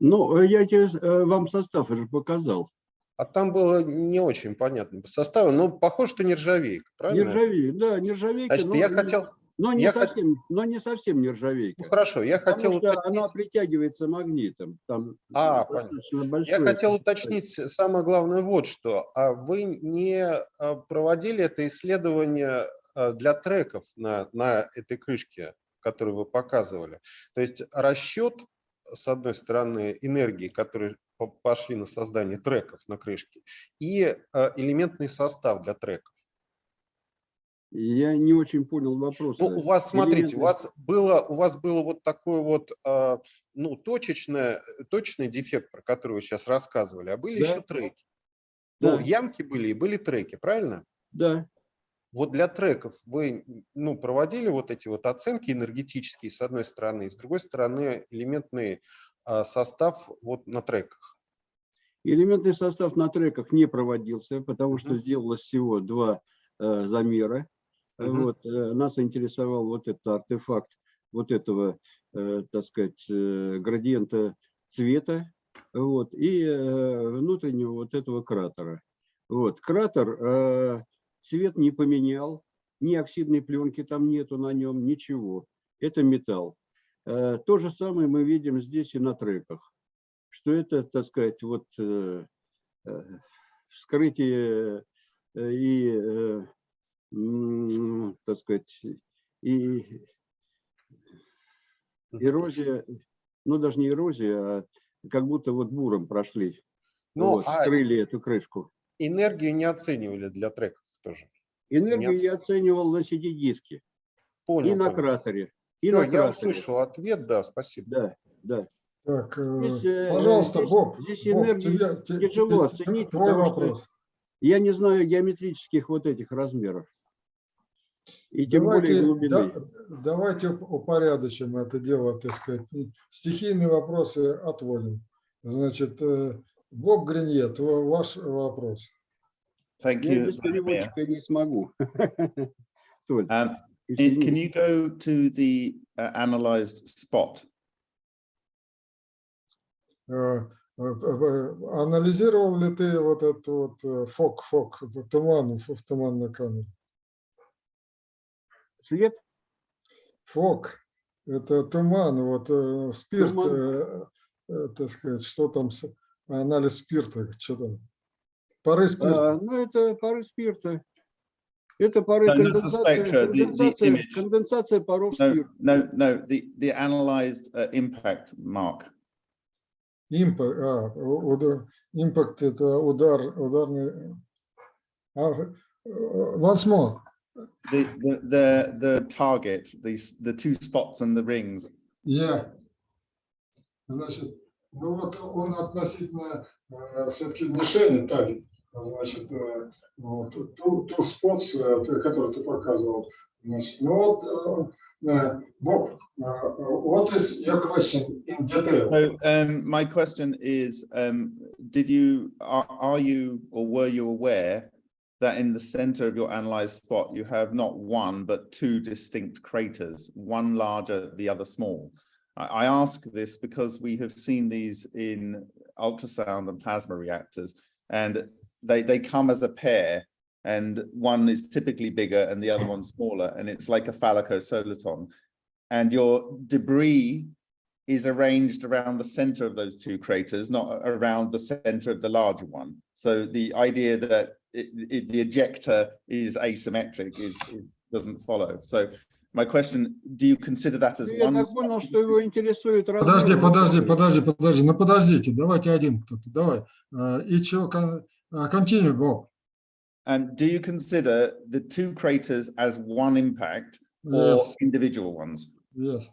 Ну, я тебе, вам состав уже показал. А там было не очень понятно по составу, но похоже, что нержавейка, правильно? Нержавейка, да, нержавейка. Значит, но, я хотел... Но не, я совсем, хот... но не совсем нержавейка. Ну, хорошо, я Потому хотел что уточнить... она притягивается магнитом. Там а, понятно. Я хотел уточнить самое главное вот что. А вы не а, проводили это исследование а, для треков на, на этой крышке, которую вы показывали? То есть расчет, с одной стороны, энергии, которая пошли на создание треков на крышке, и э, элементный состав для треков. Я не очень понял вопрос. Ну, у вас, смотрите, у вас было, у вас было вот такой вот, э, ну, точечное, точечный дефект, про который вы сейчас рассказывали, а были да. еще треки. Да. Ну, ямки были и были треки, правильно? Да. Вот для треков вы ну, проводили вот эти вот оценки энергетические, с одной стороны, и с другой стороны, элементный а, состав вот на треках? Элементный состав на треках не проводился, потому что сделалось всего два э, замера. Uh -huh. Вот, э, нас интересовал вот этот артефакт вот этого, э, так сказать, э, градиента цвета вот, и э, внутреннего вот этого кратера. Вот, кратер э, цвет не поменял, ни оксидной пленки там нету на нем, ничего. Это металл. Э, то же самое мы видим здесь и на треках, что это, так сказать, вот э, э, вскрытие и, так сказать, и эрозия, ну даже не эрозия, а как будто вот буром прошли, ну, вот, а вскрыли эту крышку. Энергию не оценивали для треков тоже? Энергию я оценивал на CD-диске и на кратере. И Все, я услышал ответ, да, спасибо. Да, да. Так, здесь, э, э, пожалуйста, здесь, Боб, здесь энергию тебе, тяжело оценить, твой вопрос. я не знаю геометрических вот этих размеров. И тем более Давайте, глубины. да- давайте уп- упорядочим это дело, так сказать. Стихийные вопросы отводим. Значит, э, Боб Гринье, твой- ваш вопрос. Thank Я you, без Madam Mayor. переводчика не смогу. Толь, Um, извини. can you go to the uh, analyzed spot? Э, э, э, Анализировал ли ты вот этот вот фок, фок, туман в туманной камере? Свет? Фок – это туман, вот спирт, Туман. э, так сказать, что там, с- анализ спирта, что там? Пары спирта. А, ну, это пары спирта. Это пары No, not the конденсация, spectra, the- the конденсация, image. конденсация паров No, спирта. no, no, the, the analyzed uh, impact mark. Импакт, а, у- удар- импакт – это удар, ударный. А, э, Once more. The, the, the, the target, the, s- the two spots and the rings. Я. Значит, ну вот он относительно все-таки мишени тарит. Значит, э, вот, ту, ту спотс, э, ты- который ты показывал. Значит, ну вот, э, э, Боб, э, what is your question in detail? So um, my question is, um, did you, are, are you or were you aware that in the center of your analyzed spot, you have not one, but two distinct craters, one larger, the other small? I, I ask this because we have seen these in ultrasound and plasma reactors, and they, they come as a pair, and one is typically bigger and the other one's smaller, and it's like a phallicosoliton. And your debris is arranged around the center of those two craters, not around the center of the larger one. So the idea that it, it, the ejector is asymmetric is, is doesn't follow. So my question, do you consider that as Я one? так понял, что его интересует Подожди, размер подожди, кратера. подожди, подожди, ну подождите, давайте один кто-то, давай. Э, И чего, uh, continue, go. And do you consider the two craters as one impact yes. or individual ones? Yes.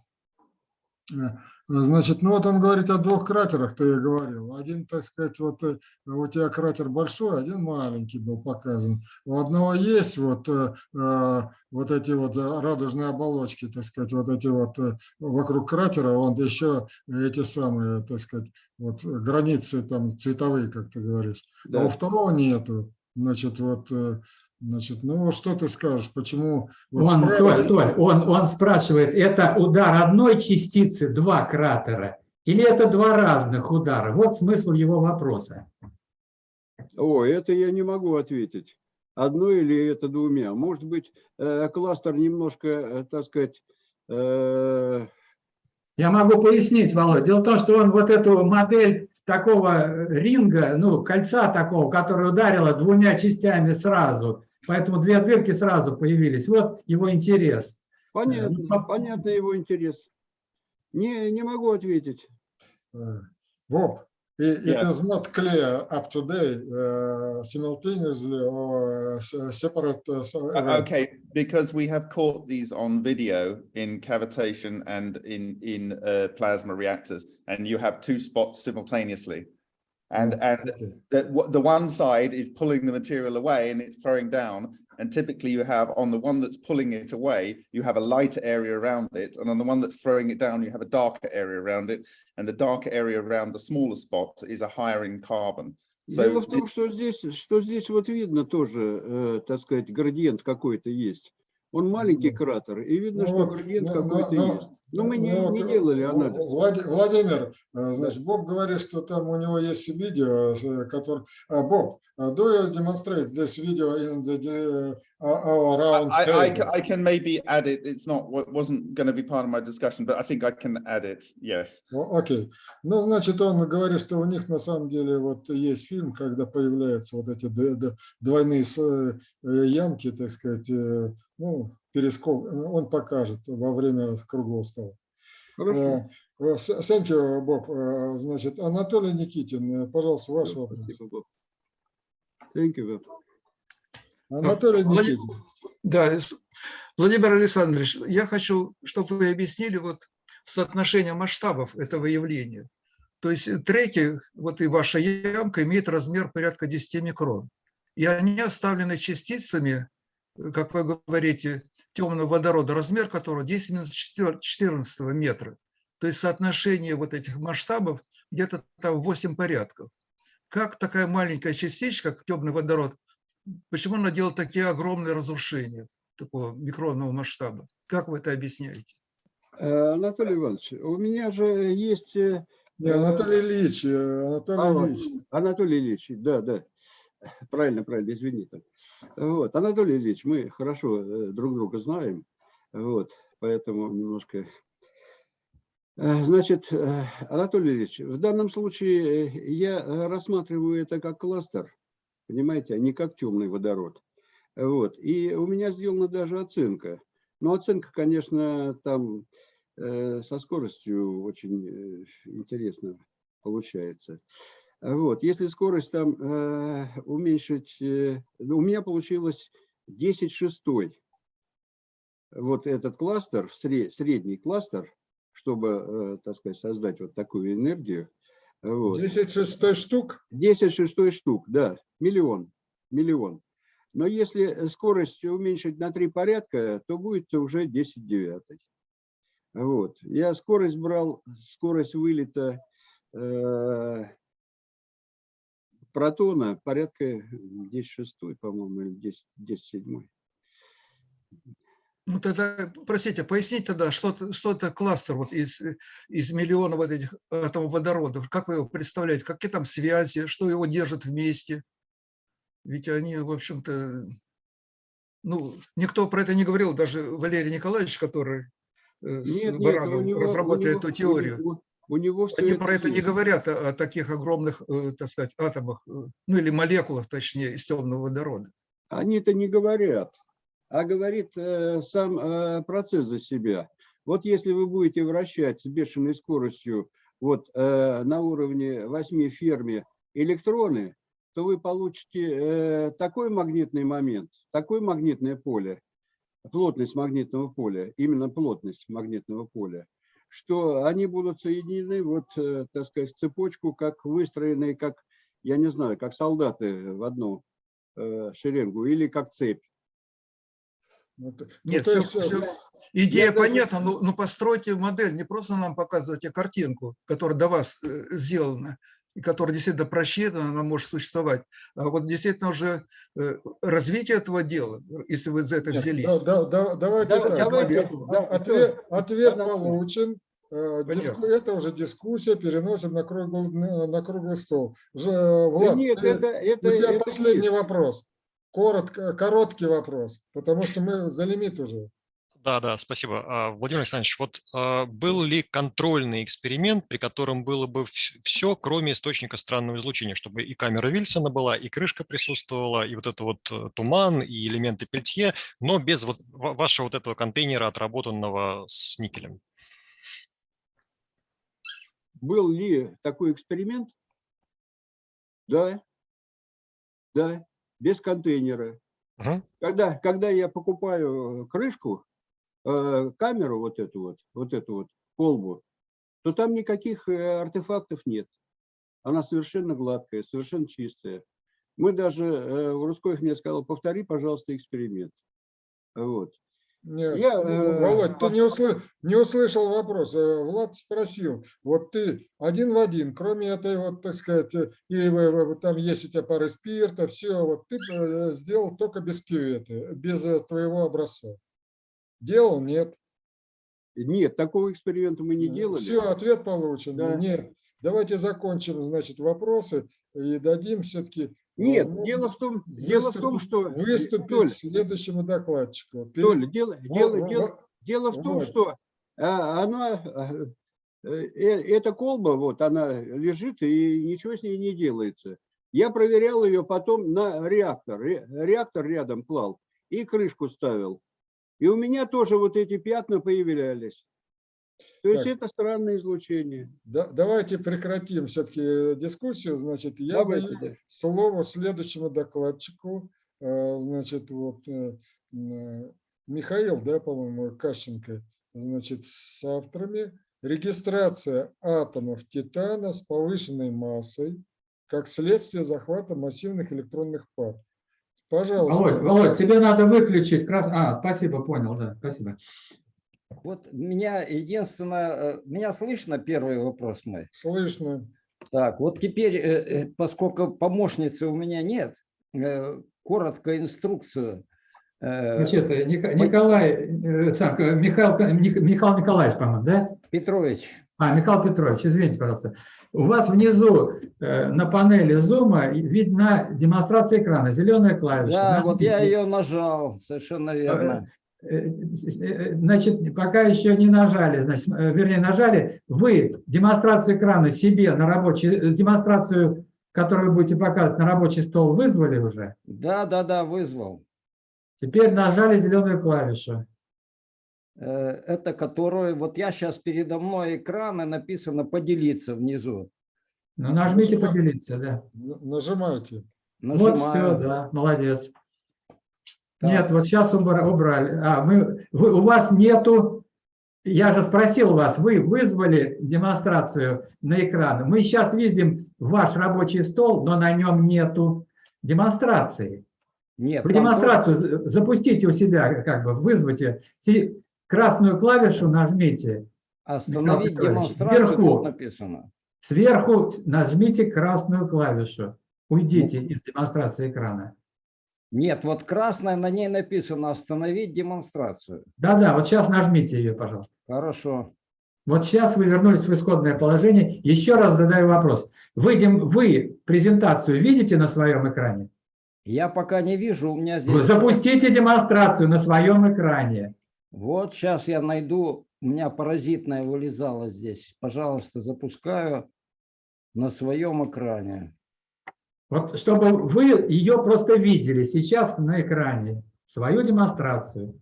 Uh, Значит, ну вот он говорит о двух кратерах, ты говорил. Один, так сказать, вот э, у тебя кратер большой, один маленький был показан. У одного есть вот, э, э, вот эти вот э, радужные оболочки, так сказать, вот эти вот э, вокруг кратера, он еще эти самые, так сказать, вот границы там цветовые, как ты говоришь. А Да. у второго нету. Значит, вот, э, значит, ну что ты скажешь, почему вот Он, справа- Толь, Толь, он, он спрашивает, это удар одной частицы, два кратера, или это два разных удара? Вот смысл его вопроса. О, это я не могу ответить. Одно или это двумя. Может быть, э, кластер немножко, э, так сказать, э, Я могу пояснить, Володь. Дело в том, что он вот эту модель такого ринга, ну, кольца такого, которое ударило двумя частями сразу, поэтому две дырки сразу появились. Вот его интерес. понятно, ну, по- понятно его интерес. Не, не могу ответить. Uh, Bob, i- it Yeah. is not clear up to date uh, simultaneously or uh, s- separate. uh, so- Uh, event. Okay, because we have caught these on video in cavitation and in, in uh, plasma reactors, and you have two spots simultaneously. And, and Okay. the, what- the one side is pulling the material away and it's throwing down. And typically you have on the one that's pulling it away, you have a lighter area around it. And on the one that's throwing it down, you have a darker area around it. And the darker area around the smaller spot is a higher in carbon. So Дело в том, this- что здесь, что здесь вот видно тоже, э, так сказать, градиент какой-то есть. Он маленький Ну, кратер, и видно, ну что вот, градиент ну, ну, какой-то ну, есть. Но мы не, Ну, не делали анализ. Влади- Владимир, э, значит, Боб говорит, что там у него есть видео, с- который... а, Боб, uh, do you demonstrate this video in the uh, our round I, I, I can maybe add it. It's not, what wasn't going to be part of my discussion, but I think I can add it. Yes. Окей. Ну, значит, он говорит, что у них на самом деле вот есть фильм, когда появляются вот эти двойные э, ямки, так сказать, э, ну, перескок, он покажет во время круглого стола. Хорошо. Э, э, Thank you, Боб. Э, Значит, Анатолий Никитин, пожалуйста, ваш вопрос. Thank you, Боб. Анатолий Влади- Никитин. Да, Владимир Александрович, я хочу, чтобы вы объяснили вот соотношение масштабов этого явления. То есть треки, вот и ваша ямка, имеет размер порядка 10 микрон. И они оставлены частицами как вы говорите, темного водорода, размер которого 10 минус 14 метра. То есть соотношение вот этих масштабов где-то там 8 порядков. Как такая маленькая частичка, как темный водород, почему она делает такие огромные разрушения такого микронного масштаба? Как вы это объясняете? Э, Анатолий Иванович, у меня же есть... э, Не, Анатолий Ильич, э, Анатолий А, Ильич. Анатолий Ильич, да, да. Правильно, правильно, извините. Вот, Анатолий Ильич, мы хорошо э, друг друга знаем, вот, поэтому немножко... Э, Значит, э, Анатолий Ильич, в данном случае я рассматриваю это как кластер, понимаете, а не как темный водород. Вот, и у меня сделана даже оценка. Но оценка, конечно, там со скоростью очень интересно получается. Вот, если скорость там э, уменьшить, э, ну, у меня получилось 10 шестой. Вот этот кластер, сре- средний кластер, чтобы, э, так сказать, создать вот такую энергию. Вот. 10 шестой штук? 10 шестой штук, да, миллион, миллион. Но если скорость уменьшить на три порядка, то будет уже 10 девятый. Вот. Я скорость брал, скорость вылета э, протона порядка 10 шестой, по-моему, или 10, 10 седьмой. Ну тогда, простите, поясните тогда, что, что это кластер вот из, э, из миллиона вот этих атомов водорода? Как вы его представляете? Какие там связи? Что его держит вместе? Ведь они, в общем-то, ну, никто про это не говорил, даже Валерий Николаевич, который э, с Нет, нет, Барановым него- разработали него- эту теорию. У него всё Они это про это не есть. говорят, о, о таких огромных, э, так сказать, атомах, э, ну или молекулах, точнее, из темного водорода. Они-то не говорят, а говорит э, сам э, процесс за себя. Вот если вы будете вращать с бешеной скоростью вот э, на уровне 8 ферми электроны, то вы получите э, такой магнитный момент, такое магнитное поле, плотность магнитного поля, именно плотность магнитного поля, что они будут соединены, вот, э, так сказать, в цепочку, как выстроенные, как, я не знаю, как солдаты в одну э, шеренгу или как цепь. Ну, ну, Нет, то всё- есть, э, всё- идея понятна, но, но постройте модель, не просто нам показывайте картинку, которая до вас сделана, которая действительно просчитана, она может существовать, а вот действительно уже э, развитие этого дела, если вы за это взялись. да- да- да- Давайте Да- так. давайте, ответ, да, ответ- ответ Анатолий. получен. Э, диску- Это уже дискуссия, переносим на круглый, на на круглый стол. Да Влад, нет, ты- это, это, у тебя это последний миф. вопрос. Коротко, короткий вопрос, потому что мы за лимит уже. Да, да, спасибо. А, Владимир Александрович, вот а, был ли контрольный эксперимент, при котором было бы все, кроме источника странного излучения, чтобы и камера Вильсона была, и крышка присутствовала, и вот это вот э, туман, и элементы пельтье, но без вот ва- вашего вот этого контейнера, отработанного с никелем? Был ли такой эксперимент? Да. Да, без контейнера. Когда, когда я покупаю крышку, э, камеру вот эту вот, вот эту вот колбу, то там никаких э, артефактов нет. Она совершенно гладкая, совершенно чистая. Мы даже, э, Русскоев мне сказал, повтори, пожалуйста, эксперимент. Вот. Нет, Я, ну, э, Володь, ты не, услы- не услышал вопрос. Э, Влад спросил, вот ты один в один, кроме этой вот, так сказать, э, и э, э, там есть у тебя пары спирта, все, вот ты э, сделал только без кюветы, без э, твоего образца. Делал? Нет. Нет, такого эксперимента мы не делали. Все, ответ получен. Да. Нет. Давайте закончим, значит, вопросы и дадим все-таки Нет, дело в том, дело в том, что выступить Толь, следующему докладчику. Перед- Толя, дело, Во- дело, во- дело, дело в том, вот. что она, э, э, эта колба, вот она лежит и ничего с ней не делается. Я проверял ее потом на реактор, ре- реактор рядом клал и крышку ставил. И у меня тоже вот эти пятна появлялись. То есть Так. это странное излучение. Да- давайте прекратим все-таки дискуссию. Значит, я Давайте, даю да. слово следующему докладчику. Э, Значит, вот э, Михаил, да, по-моему, Кащенко, значит, с авторами. Регистрация атомов титана с повышенной массой как следствие захвата массивных электронных пар. Пожалуйста. Володь, Володь, тебе надо выключить. крас- А, спасибо, понял, да, спасибо. Вот меня единственное, э, меня слышно первый вопрос мой? Слышно. Так, вот теперь, э, э, поскольку помощницы у меня нет, коротко инструкцию. Значит, Николай, Михаил, Михаил Николаевич, по-моему, да? Петрович. А, Михаил Петрович, извините, пожалуйста. У вас внизу э, на панели зума видна демонстрация экрана, зеленая клавиша. Да, вот я Нажмите. ее нажал, совершенно верно. Э, э, Значит, пока еще не нажали, значит, э, вернее, нажали, вы демонстрацию экрана себе на рабочий, демонстрацию, которую вы будете показывать на рабочий стол, вызвали уже? Да, да, да, вызвал. Теперь нажали зеленую клавишу. Э, Это которую, вот я сейчас передо мной экран и написано поделиться внизу. Ну, нажмите Нажимаю. поделиться, да. Н- Нажимайте. Вот все, Нажимаю. да, молодец. Так. Нет, вот сейчас убрали. А, мы, вы, у вас нету, я же спросил вас, вы вызвали демонстрацию на экран. Мы сейчас видим ваш рабочий стол, но на нем нету демонстрации. Нет, Вы там демонстрацию запустите у себя, как бы вызвайте. Красную клавишу нажмите. Остановить демонстрацию вверху. тут написано. Сверху нажмите красную клавишу. Уйдите из демонстрации экрана. Нет, вот красная, на ней написано остановить демонстрацию. Да-да, вот сейчас нажмите ее, пожалуйста. Хорошо. Вот сейчас вы вернулись в исходное положение. Еще раз задаю вопрос. Вы, дем- вы презентацию видите на своем экране? Я пока не вижу, у меня здесь... запустите демонстрацию на своем экране. Вот сейчас я найду, у меня паразитная вылезала здесь. Пожалуйста, запускаю на своем экране. Вот чтобы вы ее просто видели сейчас на экране, свою демонстрацию.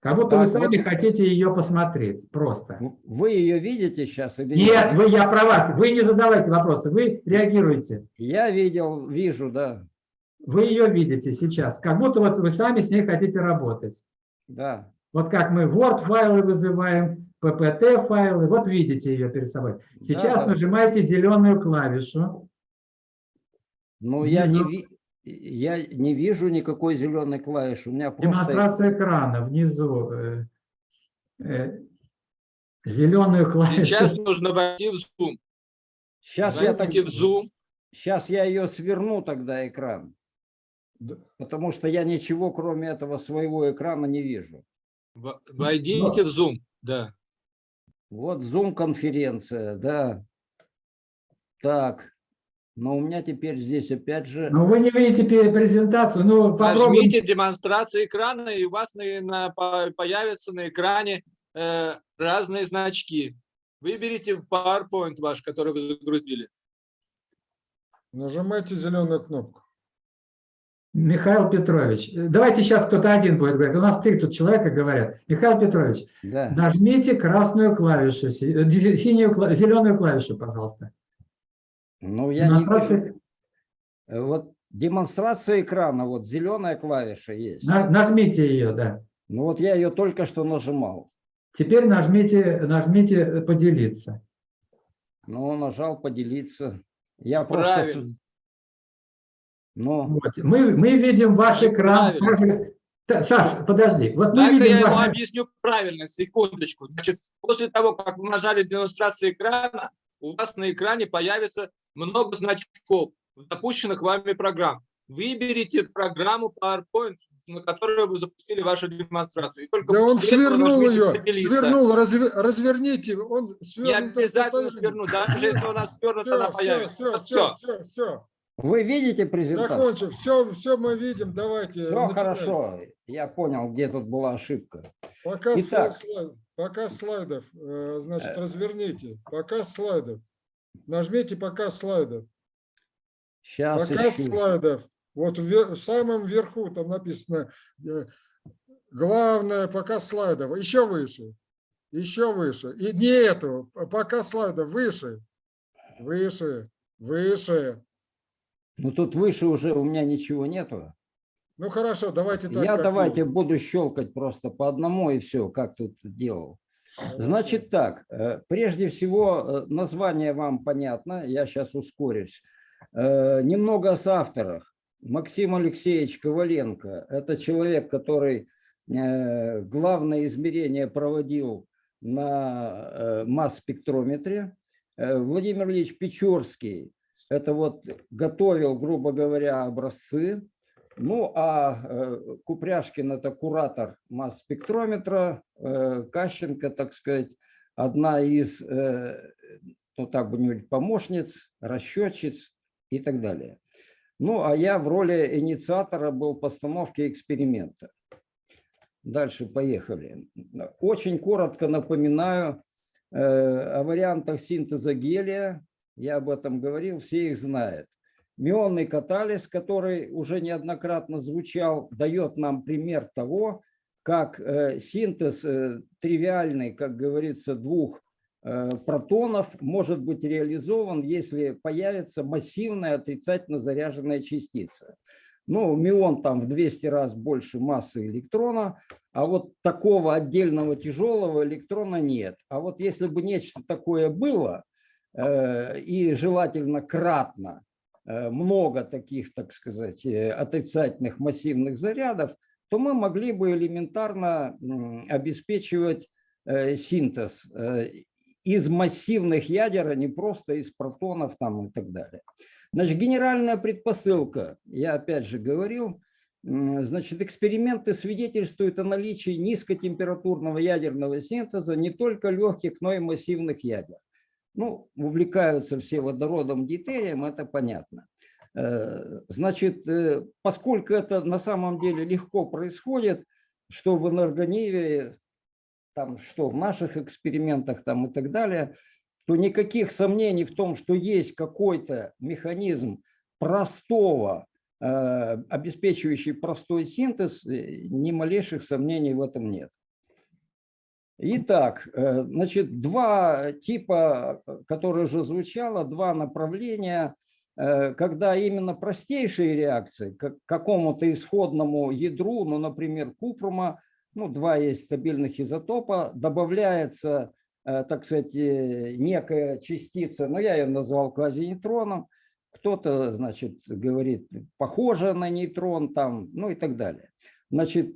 Как будто вы Так, сами вот- хотите ее посмотреть, просто. Вы ее видите сейчас или Нет, вы, я про вас. Вы не задавайте вопросы, вы реагируете. Я видел, вижу, да. Вы ее видите сейчас, как будто вот вы сами с ней хотите работать. Да. Вот как мы Word-файлы вызываем, PPT-файлы, вот видите ее перед собой. Сейчас да. нажимаете зеленую клавишу. Но я не, ви- я не вижу никакой зеленой клавиши. У меня просто... Демонстрация экрана внизу. э, э, зеленую клавишу. Сейчас нужно войти в Zoom. Сейчас я, так... В Zoom. Сейчас я ее сверну тогда экран. Да. Потому что я ничего, кроме этого своего экрана, не вижу. В- Войдите в Zoom. Да. Вот Zoom-конференция, да. Так, но у меня теперь здесь опять же... Но вы не видите презентацию. Ну, попробуйте. Нажмите демонстрацию экрана, и у вас на, на- по- появятся на экране э, разные значки. Выберите PowerPoint ваш, который вы загрузили. Нажимайте зеленую кнопку. Михаил Петрович, давайте сейчас кто-то один будет говорить. У нас три тут человека говорят. Михаил Петрович, Да. нажмите красную клавишу, э, синюю, зеленую клавишу, пожалуйста. Ну, я не Демонстрация- вижу. Э, Вот демонстрация экрана, вот зеленая клавиша есть. На- нажмите ее, да. Ну вот я ее только что нажимал. Теперь нажмите, нажмите э, поделиться. Ну, нажал поделиться. Я просто... Правильно. Ну, Вот. Мы, мы видим ваш экран. Та- Саш, подожди. Вот мы Дай-ка я видим ему ваш... объясню правильно, секундочку. Значит, после того, как вы нажали демонстрацию экрана, у вас на экране появится много значков, запущенных вами программ. Выберите программу PowerPoint, на которой вы запустили вашу демонстрацию. И только Да он свернул ее, «Поделиться». свернул, разве- разверните. Он Не свернутое обязательно свернуть, даже если у нас свернута, она Все, появится. все, Вот все, все, все. Вы видите презентацию? Закончим. Все, все мы видим. Давайте. Все начинаем. хорошо. Я понял, где тут была ошибка. Показ, Итак. слайд- показ слайдов. э, Значит, Э. разверните. Показ слайдов. Нажмите показ слайдов. Сейчас Показ ищу. слайдов. Вот в, в самом верху там написано э, главное показ слайдов. Еще выше. Еще выше. И не эту. п- Показ слайдов выше. Выше. Выше. Ну тут выше уже у меня ничего нету. Ну хорошо, давайте так. Я давайте есть. буду щелкать просто по одному и все, как тут делал. Значит так, э, прежде всего э, название вам понятно, я сейчас ускорюсь. Э, Немного о авторах. Максим Алексеевич Коваленко – это человек, который главное измерение проводил на масс-спектрометре. Владимир Ильич Печорский – это вот готовил, грубо говоря, образцы. Ну, а э, Купряшкин – это куратор масс-спектрометра, э, Кащенко, так сказать, одна из, э, ну так бы говорить, помощниц, расчетчиц и так далее. Ну, а я в роли инициатора был постановки эксперимента. Дальше поехали. Очень коротко напоминаю о вариантах синтеза гелия. Я об этом говорил, все их знают. Мионный катализ, который уже неоднократно звучал, дает нам пример того, как э, синтез э, тривиальный, как говорится, двух э, протонов может быть реализован, если появится массивная отрицательно заряженная частица. Ну, мион там в 200 раз больше массы электрона, а вот такого отдельного тяжелого электрона нет. А вот если бы нечто такое было, и желательно кратно, э, много таких, так сказать, э, отрицательных массивных зарядов, то мы могли бы элементарно обеспечивать э, синтез э, из массивных ядер, а не просто из протонов там и так далее. Значит, генеральная предпосылка, я опять же говорил, значит, эксперименты свидетельствуют о наличии низкотемпературного ядерного синтеза не только легких, но и массивных ядер. Ну, увлекаются все водородом, дейтерием, это понятно. Э, Значит, э, поскольку это на самом деле легко происходит, что в энергониве, там, что в наших экспериментах там, и так далее, то никаких сомнений в том, что есть какой-то механизм простого, э, обеспечивающий простой синтез, ни малейших сомнений в этом нет. Итак, э, значит, два типа, э, которые уже звучало, два направления, э, когда именно простейшие реакции к какому-то исходному ядру, ну, например, купрума, ну, два есть стабильных изотопа, добавляется, так сказать, некая частица, но я ее назвал квазинейтроном, кто-то, значит, говорит, похоже на нейтрон там, ну и так далее. Значит,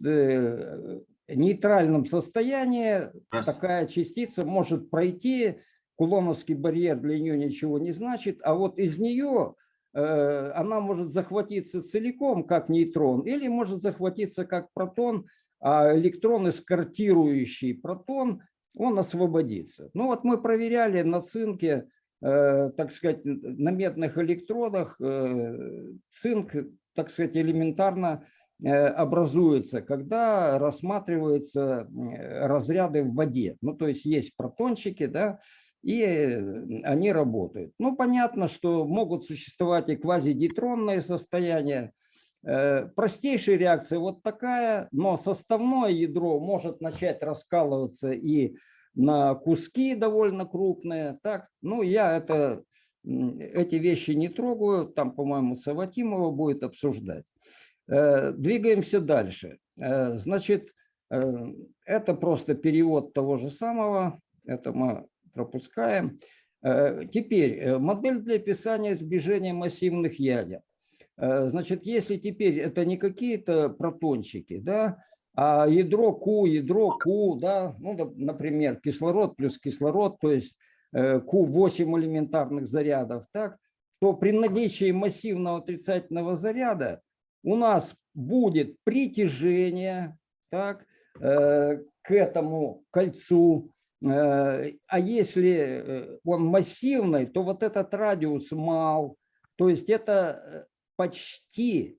нейтральном состоянии такая частица может пройти, кулоновский барьер для нее ничего не значит, а вот из нее э, она может захватиться целиком, как нейтрон, или может захватиться как протон, а электрон, эскортирующий протон, он освободится. Ну вот мы проверяли на цинке, э, так сказать, на медных электродах, э, цинк, так сказать, элементарно образуется, когда рассматриваются разряды в воде. Ну, то есть есть протончики, да, и они работают. Ну, понятно, что могут существовать и квазидейтронные состояния. Э, простейшая реакция вот такая, но составное ядро может начать раскалываться и на куски довольно крупные. Так, ну, я это, эти вещи не трогаю, там, по-моему, Саватимова будет обсуждать. Э, двигаемся дальше. Э, значит, э, это просто перевод того же самого, это мы пропускаем. Теперь модель для описания сближения массивных ядер. Значит, если теперь это не какие-то протончики, да, а ядро Q, ядро Q, да, ну, например, кислород плюс кислород, то есть Q8 элементарных зарядов, так, то при наличии массивного отрицательного заряда у нас будет притяжение так, э, к этому кольцу, э, а если э, он массивный, то вот этот радиус мал, то есть это почти,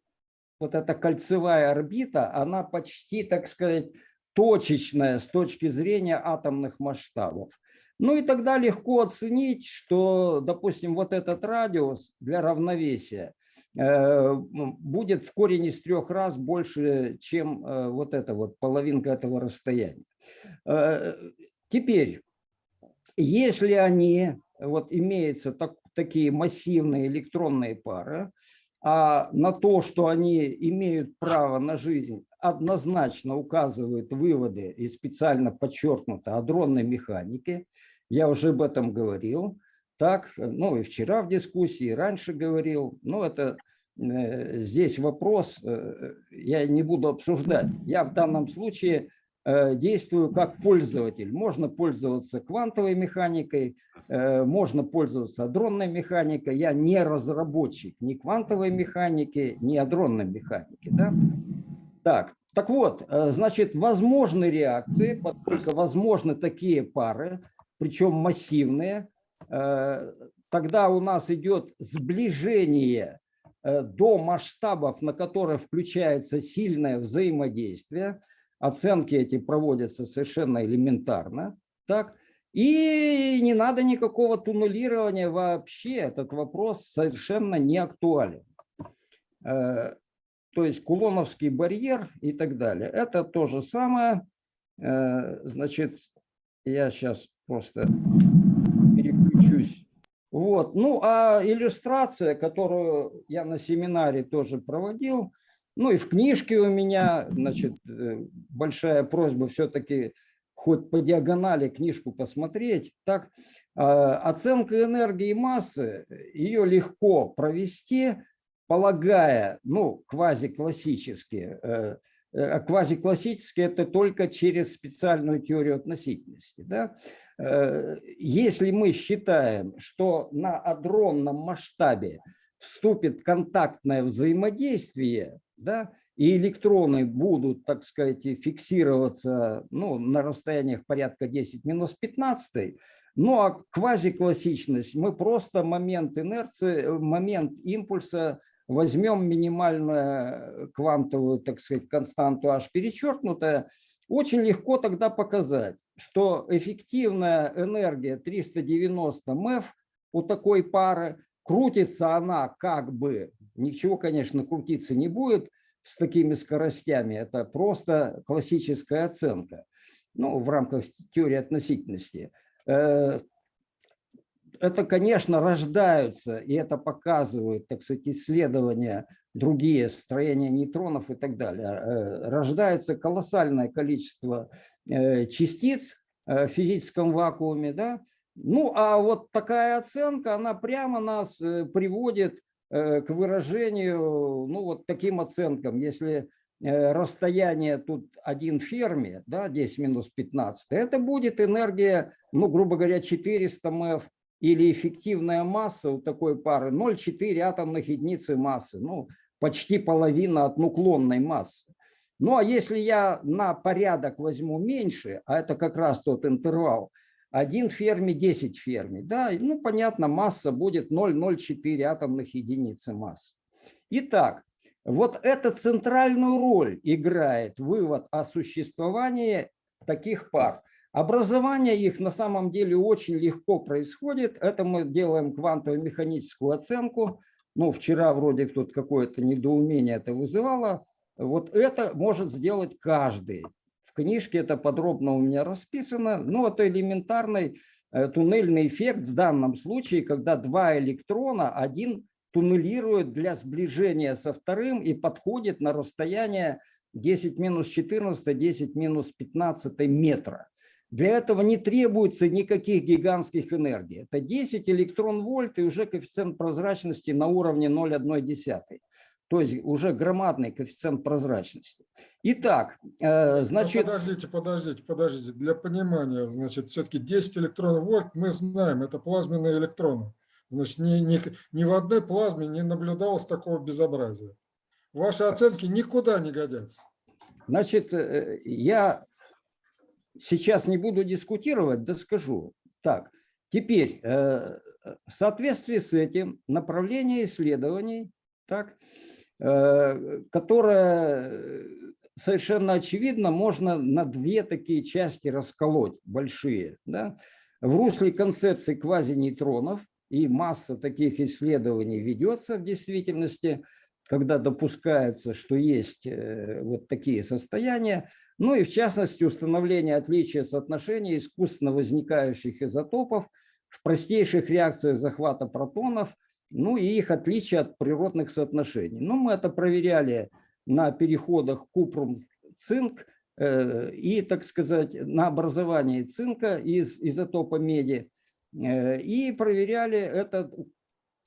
вот эта кольцевая орбита, она почти, так сказать, точечная с точки зрения атомных масштабов. Ну и тогда легко оценить, что, допустим, вот этот радиус для равновесия будет в корень из трех раз больше, чем э, вот это вот половинка этого расстояния. Э, теперь, если они, вот имеются так, такие массивные электронные пары, а на то, что они имеют право на жизнь, однозначно указывают выводы и специально подчеркнуто адронной механики, я уже об этом говорил, так, ну и вчера в дискуссии, раньше говорил, ну это э, здесь вопрос, э, я не буду обсуждать. Я в данном случае э, действую как пользователь. Можно пользоваться квантовой механикой, э, можно пользоваться адронной механикой. Я не разработчик ни квантовой механики, ни адронной механики. Да? Так, так вот, э, значит, возможны реакции, поскольку возможны такие пары, причем массивные, э, тогда у нас идет сближение э, до масштабов, на которые включается сильное взаимодействие. Оценки эти проводятся совершенно элементарно. Так? И не надо никакого туннелирования вообще. Этот вопрос совершенно не актуален то есть Кулоновский барьер и так далее. Это то же самое. Э, значит, я сейчас просто переключусь. Вот. Ну, а иллюстрация, которую я на семинаре тоже проводил, ну и в книжке у меня, значит, э, большая просьба все-таки хоть по диагонали книжку посмотреть. Так, э, оценка энергии массы, ее легко провести, полагая, ну, квазиклассические, э, э, квазиклассические это только через специальную теорию относительности. Да? Э, если мы считаем, что на адронном масштабе вступит контактное взаимодействие, да, и электроны будут, так сказать, фиксироваться ну, на расстояниях порядка 10 минус 15, ну а квазиклассичность, мы просто момент инерции, момент импульса возьмем минимальную квантовую, так сказать, константу h перечеркнутая, очень легко тогда показать, что эффективная энергия 390 МЭФ у такой пары, крутится она как бы, ничего, конечно, крутиться не будет с такими скоростями, это просто классическая оценка, ну, в рамках теории относительности. Это, конечно, рождаются, и это показывают, так сказать, исследования другие, строения нейтронов и так далее. Э, рождается колоссальное количество э, частиц э, в физическом вакууме. Да? Ну, а вот такая оценка, она прямо нас приводит к выражению, ну, вот таким оценкам. Если расстояние тут 1 ферми, да, 10 минус 15, это будет энергия, ну, грубо говоря, 400 МФ или эффективная масса у такой пары 0,4 атомных единицы массы, ну, почти половина от нуклонной массы. Ну, а если я на порядок возьму меньше, а это как раз тот интервал, 1 ферми, 10 ферми, да, ну, понятно, масса будет 0,04 атомных единицы массы. Итак, вот эта центральную роль играет вывод о существовании таких пар. Образование их на самом деле очень легко происходит. Это мы делаем квантово-механическую оценку. Ну, вчера вроде тут какое-то недоумение это вызывало. Вот это может сделать каждый. В книжке это подробно у меня расписано. Ну, это элементарный э, туннельный эффект в данном случае, когда два электрона, один туннелирует для сближения со вторым и подходит на расстояние 10 минус 14, 10 минус 15 метра. Для этого не требуется никаких гигантских энергий. Это 10 электрон-вольт и уже коэффициент прозрачности на уровне 0,1. То есть уже громадный коэффициент прозрачности. Итак, э, ну, значит... Подождите, подождите, подождите. Для понимания, значит, все-таки 10 электрон-вольт мы знаем, это плазменные электроны. Значит, ни, ни, ни в одной плазме не наблюдалось такого безобразия. Ваши оценки никуда не годятся. Значит, э, я сейчас не буду дискутировать, да скажу. Так, теперь, э, в соответствии с этим направление исследований, так, э, которое совершенно очевидно можно на две такие части расколоть, большие. Да? В русле концепции квазинейтронов, и масса таких исследований ведется в действительности, когда допускается, что есть э, вот такие состояния, ну и в частности установление отличия соотношения искусственно возникающих изотопов в простейших реакциях захвата протонов, ну и их отличия от природных соотношений. Ну, мы это проверяли на переходах купрум-цинк э, и, так сказать, на образовании цинка из изотопа меди. Э, и проверяли это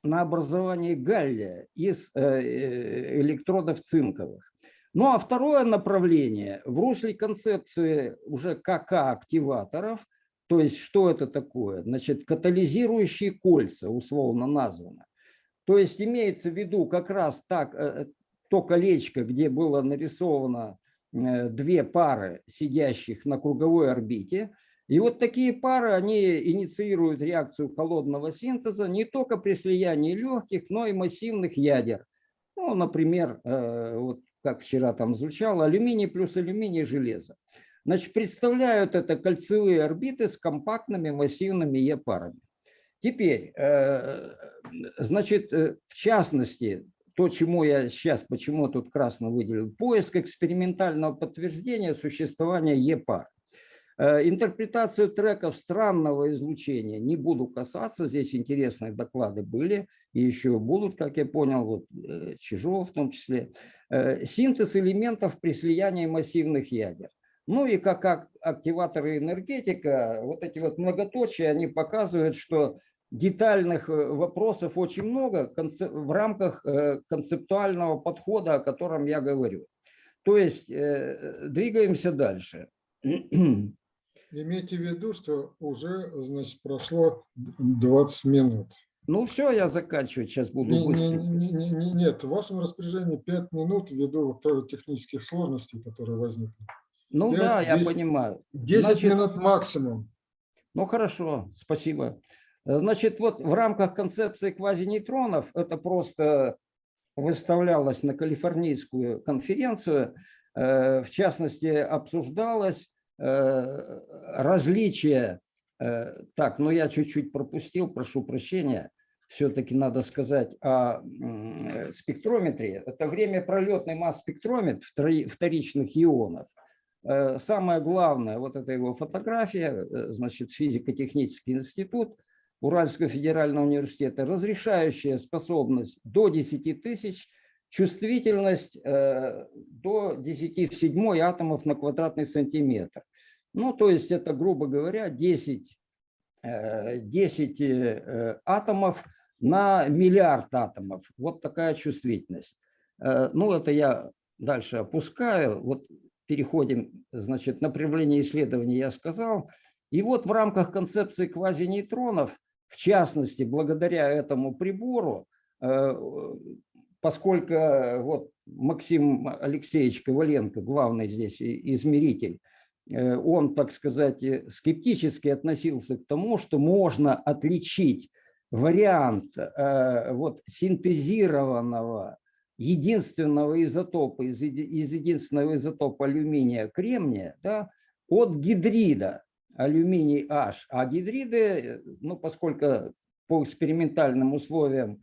на образование галлия из э, электродов цинковых. Ну а второе направление в русле концепции уже КК-активаторов, то есть что это такое? Значит, катализирующие кольца, условно названо. То есть имеется в виду как раз так, э, то колечко, где было нарисовано две пары сидящих на круговой орбите, и вот такие пары, они инициируют реакцию холодного синтеза не только при слиянии легких, но и массивных ядер. Ну, например, э, вот как вчера там звучало, алюминий плюс алюминий железо. Значит, представляют это кольцевые орбиты с компактными массивными Е-парами. Теперь, э, значит, э, в частности, то, чему я сейчас, почему тут красно выделил, поиск экспериментального подтверждения существования Е-пар. Э, интерпретацию треков странного излучения не буду касаться, здесь интересные доклады были и еще будут, как я понял, вот э, Чижов в том числе. Э, синтез элементов при слиянии массивных ядер. Ну и как активаторы энергетика, вот эти вот многоточия, они показывают, что детальных вопросов очень много в рамках концептуального подхода, о котором я говорю. То есть двигаемся дальше. Имейте в виду, что уже, значит, прошло 20 минут. Ну все, я заканчиваю, сейчас буду не, быстро. Не, не, не, нет, в вашем распоряжении 5 минут ввиду технических сложностей, которые возникли. Ну 5, да, 10, я понимаю. 10 Значит, минут максимум. Ну хорошо, спасибо. Значит, вот в рамках концепции квазинейтронов это просто выставлялось на калифорнийскую конференцию, э, в частности, обсуждалось Э, различия, э, так, но я чуть-чуть пропустил, прошу прощения, все-таки надо сказать о спектрометре. Это время пролетный масс-спектрометр вторичных ионов. Э, самое главное, вот это его фотография, значит, физико-технический институт Уральского федерального университета, разрешающая способность до 10 тысяч чувствительность э, до 10 в 7 атомов на квадратный сантиметр. Ну, то есть это, грубо говоря, 10, 10 э, э, атомов на миллиард атомов. Вот такая чувствительность. Ну, это я дальше опускаю. Вот переходим, значит, направление исследования я сказал. И вот в рамках концепции квазинейтронов, в частности, благодаря этому прибору, поскольку э, вот Максим Алексеевич Коваленко, главный здесь измеритель, э, он, так сказать, э, скептически относился к тому, что можно отличить вариант вот, синтезированного единственного изотопа, из, из единственного изотопа алюминия кремния да, от гидрида алюминий H. А гидриды, ну, поскольку по экспериментальным условиям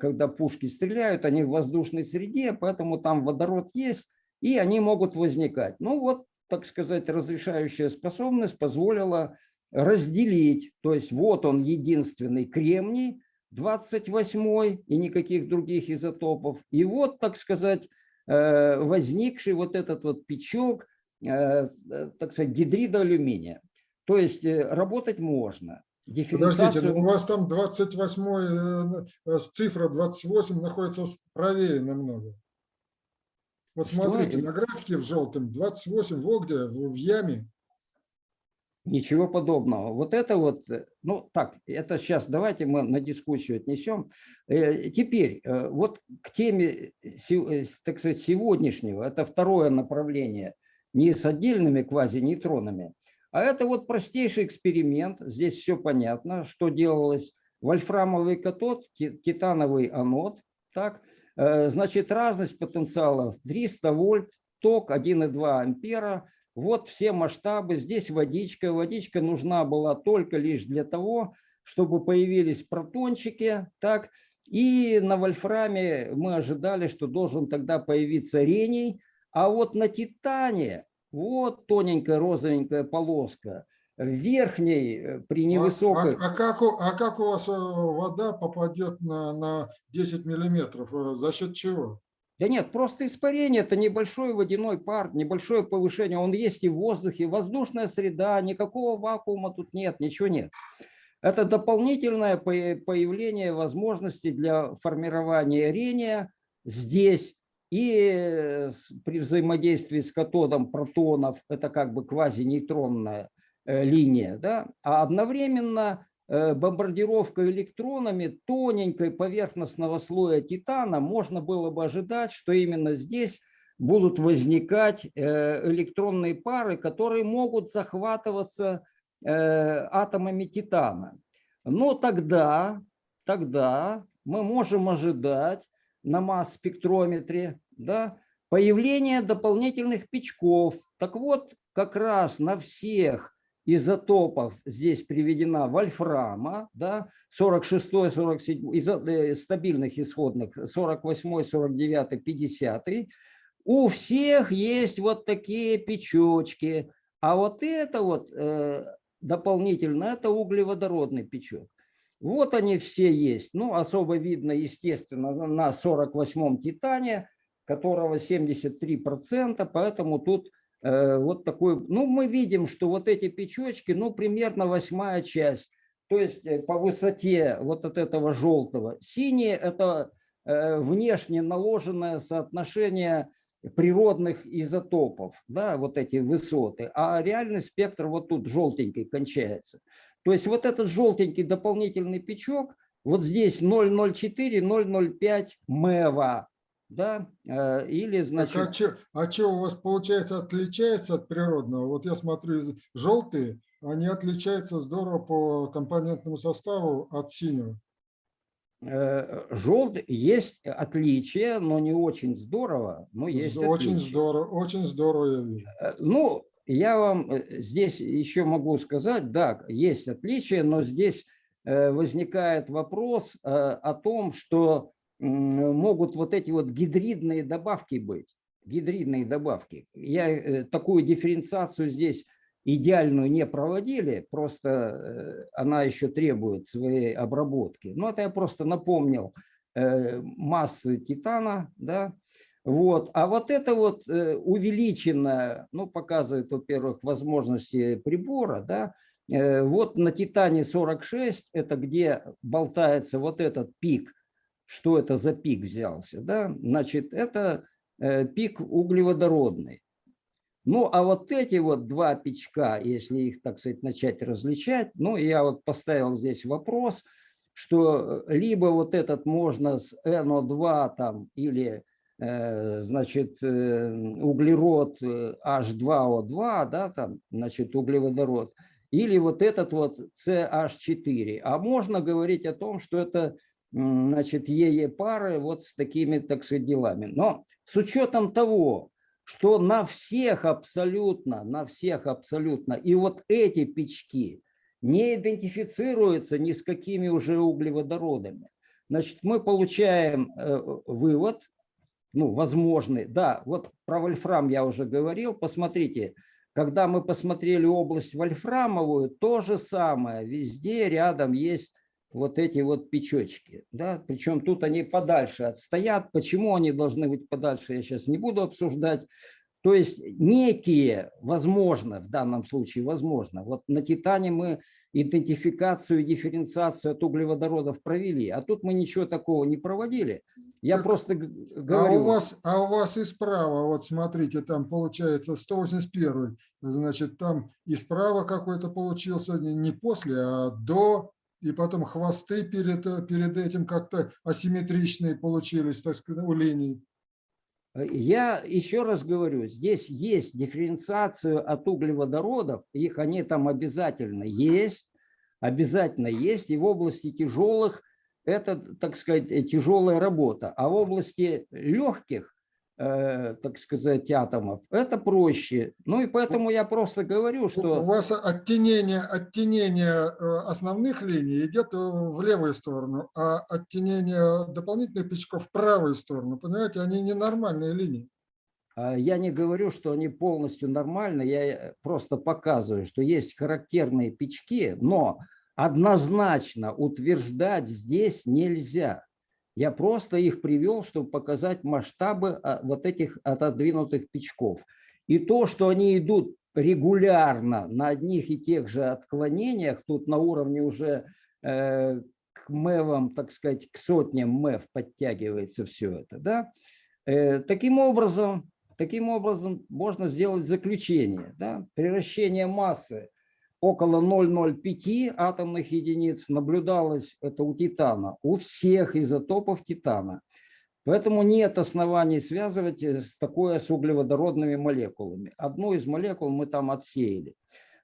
когда пушки стреляют, они в воздушной среде, поэтому там водород есть, и они могут возникать. Ну вот, так сказать, разрешающая способность позволила разделить, то есть вот он единственный кремний, 28 и никаких других изотопов. И вот, так сказать, э, возникший вот этот вот печок, э, так сказать, гидрида алюминия. То есть работать можно. Подождите, ну у вас там 28, э, э, цифра 28 находится правее намного. Вот смотрите, на графике в желтом 28 в где? В яме. Ничего подобного. Вот это вот, э, ну так, это сейчас давайте мы на дискуссию отнесем. Теперь, вот к теме, так сказать, сегодняшнего, это второе направление, не с отдельными квазинейтронами, а это вот простейший эксперимент. Здесь все понятно, что делалось. Вольфрамовый катод, титановый анод. Так, э, значит, разность потенциалов 300 вольт, ток 1,2 ампера. Вот все масштабы. Здесь водичка. Водичка нужна была только лишь для того, чтобы появились протончики. Так, и на вольфраме мы ожидали, что должен тогда появиться рений. А вот на титане вот тоненькая розовенькая полоска. В верхней э, при невысокой... А, а, а, как, у, а как у вас э, вода попадет на, на 10 миллиметров? Э, за счет чего? Да нет, просто испарение, это небольшой водяной пар, небольшое повышение, он есть и в воздухе, воздушная среда, никакого вакуума тут нет, ничего нет. Это дополнительное по- появление возможности для формирования рения здесь и э, при взаимодействии с катодом протонов, это как бы квазинейтронная э, линия, да, а одновременно э, бомбардировка электронами тоненькой поверхностного слоя титана можно было бы ожидать, что именно здесь будут возникать электронные пары, которые могут захватываться атомами титана. Но тогда, тогда мы можем ожидать на масс-спектрометре да, появление дополнительных печков. Так вот, как раз на всех изотопов здесь приведена вольфрама, да, 46, 47, изо, э, стабильных исходных, 48, 49, 50. У всех есть вот такие печочки, а вот это вот э, дополнительно, это углеводородный печок. Вот они все есть. Ну, особо видно, естественно, на 48-м титане, которого 73%, поэтому тут э, вот такой... Ну, мы видим, что вот эти печочки, ну, примерно восьмая часть, то есть э, по высоте вот от этого желтого. Синие – это э, внешне наложенное соотношение природных изотопов, да, вот эти высоты, а реальный спектр вот тут желтенький кончается. То есть вот этот желтенький дополнительный печок, вот здесь 0,04, 0,05 МЭВа, да, э, или значит... Так, а что а у вас получается отличается от природного? Вот я смотрю, желтые, они отличаются здорово по компонентному составу от синего. Желтый есть отличия, но не очень здорово, но есть Очень отличия. здорово, очень здорово я вижу. Э, Ну, я вам э, здесь еще могу сказать, да, есть отличия, но здесь э, возникает вопрос э, о том, что могут вот эти вот гидридные добавки быть, гидридные добавки. Я э, такую дифференциацию здесь идеальную не проводили, просто э, она еще требует своей обработки. Но это я просто напомнил э, массы титана, да, вот. А вот это вот увеличенное, ну, показывает, во-первых, возможности прибора, да, вот на Титане 46, это где болтается вот этот пик, что это за пик взялся, да, значит, это э, пик углеводородный. Ну, а вот эти вот два печка, если их, так сказать, начать различать, ну, я вот поставил здесь вопрос, что э, либо вот этот можно с NO2 там или э, значит, углерод э, H2O2, да, там, значит, углеводород, или вот этот вот CH4. А можно говорить о том, что это, значит, ЕЕ-пары вот с такими, так сказать, делами. Но с учетом того, что на всех абсолютно, на всех абсолютно, и вот эти печки не идентифицируются ни с какими уже углеводородами. Значит, мы получаем э, вывод, ну, возможный, да, вот про вольфрам я уже говорил, посмотрите, когда мы посмотрели область вольфрамовую, то же самое, везде рядом есть вот эти вот печочки, да, причем тут они подальше отстоят, почему они должны быть подальше, я сейчас не буду обсуждать, то есть некие, возможно, в данном случае возможно, вот на Титане мы идентификацию и дифференциацию от углеводородов провели, а тут мы ничего такого не проводили. Я Так, просто А говорю... у вас, а у вас и справа, вот смотрите, там получается 181, значит, там и справа какой-то получился не после, а до, и потом хвосты перед, перед этим как-то асимметричные получились, так сказать, у линий. Я еще раз говорю, здесь есть дифференциацию от углеводородов, их они там обязательно есть, обязательно есть, и в области тяжелых это, так сказать, тяжелая работа, а в области легких, так сказать, атомов это проще. Ну и поэтому я просто говорю, У что... вас оттенение, оттенение э, основных линий идет э, в левую сторону, а оттенение дополнительных печков в правую сторону. Понимаете, они ненормальные линии. А Я не говорю, что они полностью нормальны, я э, просто показываю, что есть характерные печки, но однозначно утверждать здесь нельзя. Я просто их привел, чтобы показать масштабы а, вот этих отодвинутых печков. И то, что они идут регулярно на одних и тех же отклонениях, тут на уровне уже э, к мэвам, так сказать, к сотням мэв подтягивается все это, да, Э, таким образом, таким образом можно сделать заключение, да, превращение массы около 0,05 атомных единиц наблюдалось это у титана, у всех изотопов титана. Поэтому нет оснований связывать э, с такое с углеводородными молекулами. Одну из молекул мы там отсеяли.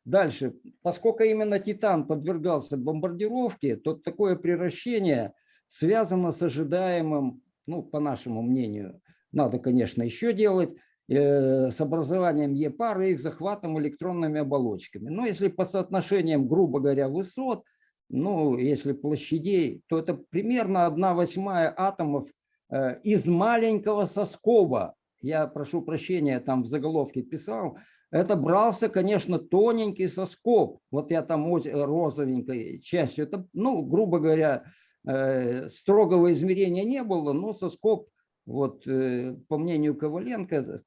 Дальше, поскольку именно титан подвергался бомбардировке, то такое превращение связано с ожидаемым, ну, по нашему мнению, надо, конечно, еще делать, с образованием Е-пары и их захватом электронными оболочками. Но если по соотношениям, грубо говоря, высот, ну, если площадей, то это примерно 1 восьмая атомов э, из маленького соскоба. Я прошу прощения, там в заголовке писал, это брался, конечно, тоненький соскоб. Вот я там розовенькой частью. Это, ну, грубо говоря, э, строгого измерения не было, но соскоб, вот, э, по мнению Коваленко, э,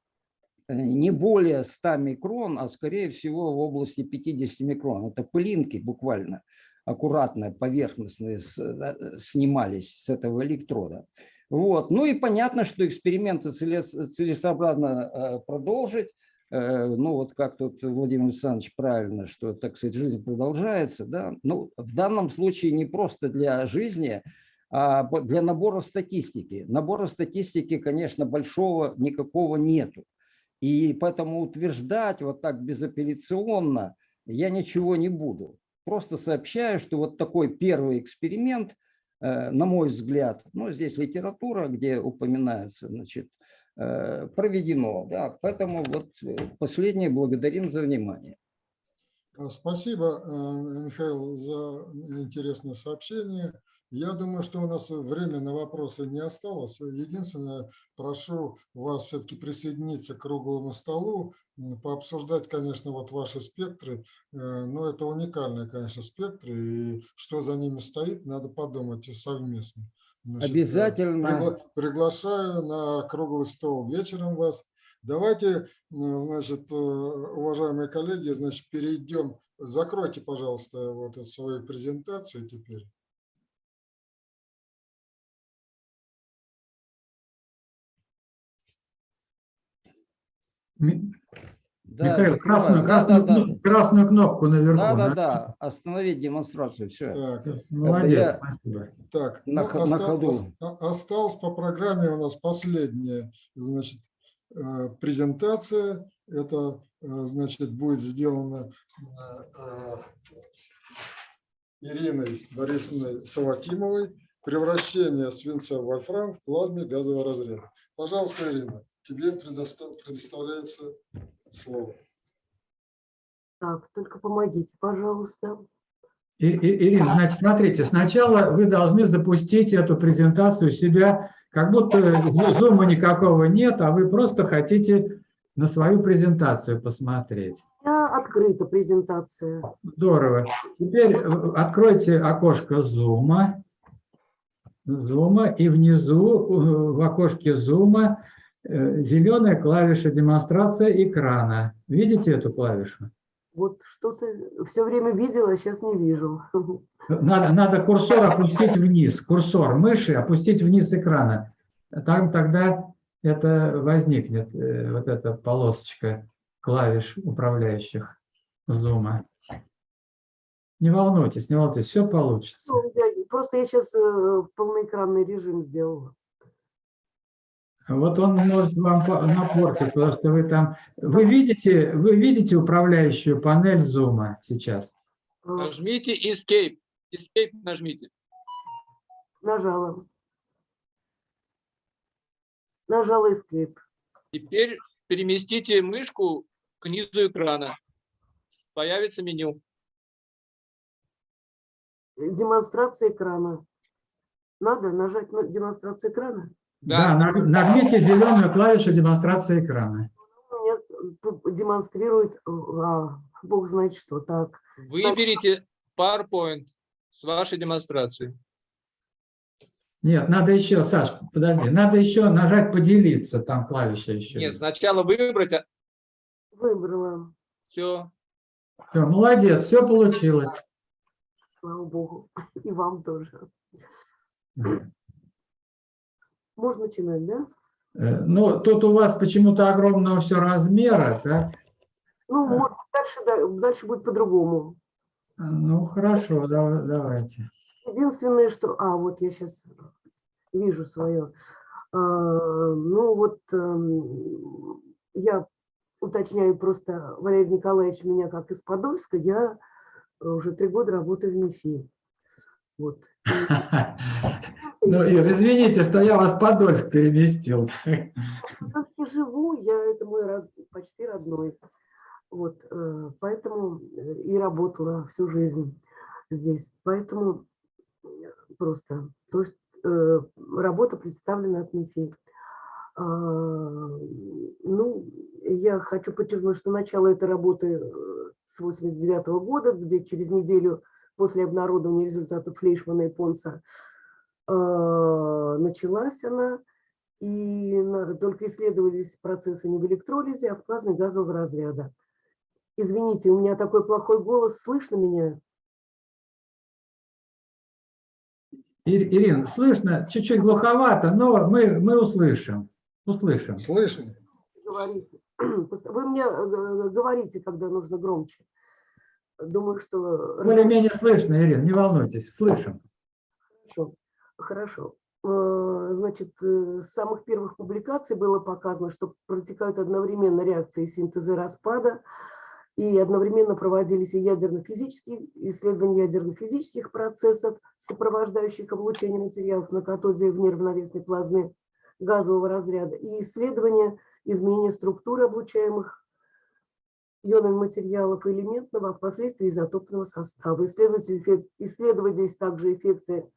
не более 100 микрон, а скорее всего в области 50 микрон. Это пылинки буквально аккуратно, поверхностные снимались с этого электрода. Вот. Ну и понятно, что эксперименты целесообразно продолжить. Э, ну вот как тут Владимир Александрович правильно, что, так сказать, жизнь продолжается, да, ну в данном случае не просто для жизни, а для набора статистики. Набора статистики, конечно, большого никакого нету. И поэтому утверждать вот так безапелляционно я ничего не буду. Просто сообщаю, что вот такой первый эксперимент, э, на мой взгляд, ну здесь литература, где упоминаются, значит, Э, проведено. Да, поэтому вот э, последнее благодарим за внимание. А, спасибо, э, Михаил, за интересное сообщение. Я думаю, что у нас время на вопросы не осталось. Единственное, прошу вас все-таки присоединиться к круглому столу, пообсуждать, конечно, вот ваши спектры. Но это уникальные, конечно, спектры, и что за ними стоит, надо подумать и совместно. Значит, Обязательно. Пригла приглашаю на круглый стол вечером вас. Давайте, значит, э, уважаемые коллеги, значит, перейдем. Закройте, пожалуйста, вот свою презентацию теперь. Да, Михаил, красную, красную, да, да, красную кнопку наверху. Да, да, да, остановить демонстрацию, все. Так, молодец, я... спасибо. Так, на, ну, на ходу. Осталось по программе у нас последняя, значит, э, презентация. Это, э, значит, будет сделано э, Ириной Борисовной Савакимовой. Превращение свинца в вольфрам в плазме газового разряда. Пожалуйста, Ирина, тебе предоставляется слово. Так, только помогите, пожалуйста. Ирина, значит, смотрите, сначала вы должны запустить эту презентацию себя, как будто зума никакого нет, а вы просто хотите на свою презентацию посмотреть. Я открыта презентация. Здорово. Теперь э, откройте окошко зума. Зума и внизу э, в окошке зума Э, зеленая клавиша демонстрация экрана. Видите эту клавишу? Вот что-то все время видела, сейчас не вижу. Надо, надо курсор опустить вниз, курсор мыши опустить вниз экрана. Там тогда это возникнет, э, вот эта полосочка клавиш управляющих зума. Не волнуйтесь, не волнуйтесь, все получится. Ну, просто я сейчас э, полноэкранный режим сделала. Вот он может вам напортить, потому что вы там... Вы видите, вы видите управляющую панель зума сейчас? Нажмите Escape. Escape нажмите. Нажала. Нажала Escape. Теперь переместите мышку к низу экрана. Появится меню. Демонстрация экрана. Надо нажать на демонстрацию экрана? Да, да нажмите зеленую клавишу демонстрации экрана. Мне демонстрирует, а, бог знает что, так. Выберите PowerPoint с вашей демонстрацией. Нет, надо еще, Саш, подожди, надо еще нажать поделиться, там клавиша еще. Нет, сначала выбрать. А Выбрала. Все. Все, молодец, все получилось. Слава Богу. И вам тоже. Можно начинать, да? Э, Ну, тут у вас почему-то огромного все размера, да? Ну, может, быть, дальше, да, дальше будет по-другому. Ну, хорошо, да- давайте. Единственное, что... А, вот я сейчас вижу свое. А, Ну, вот эм, я уточняю просто, Валерий Николаевич меня как из Подольска, я уже три года работаю в МИФИ. Вот. Ну, Ир, извините, что я вас в Подольск переместил. В Подольске живу, я это мой почти родной. Вот, э, поэтому э, и работала всю жизнь здесь. Поэтому э, просто то есть, работа представлена от МИФИ. А, Ну, я хочу подчеркнуть, что начало этой работы с 89 года, где через неделю после обнародования результатов Флейшмана и Понса э, началась она, и только исследовались процессы не в электролизе, а в плазме газового разряда. Извините, у меня такой плохой голос, слышно меня? Ир- Ирина, слышно, чуть-чуть глуховато, но мы, мы услышим. Услышим. Слышно? Говорите. Вы мне э, говорите, когда нужно громче. Думаю, что... Более-менее слышно, Ирина, не волнуйтесь, слышим. Хорошо, хорошо. Э, Значит, э, с самых первых публикаций было показано, что протекают одновременно реакции синтеза и распада, и одновременно проводились и ядерно-физические исследования ядерно-физических процессов, сопровождающих облучение материалов на катоде в неравновесной плазме газового разряда, и исследования изменения структуры облучаемых ионами материалов элементного, а впоследствии изотопного состава. Исследовались, также эффекты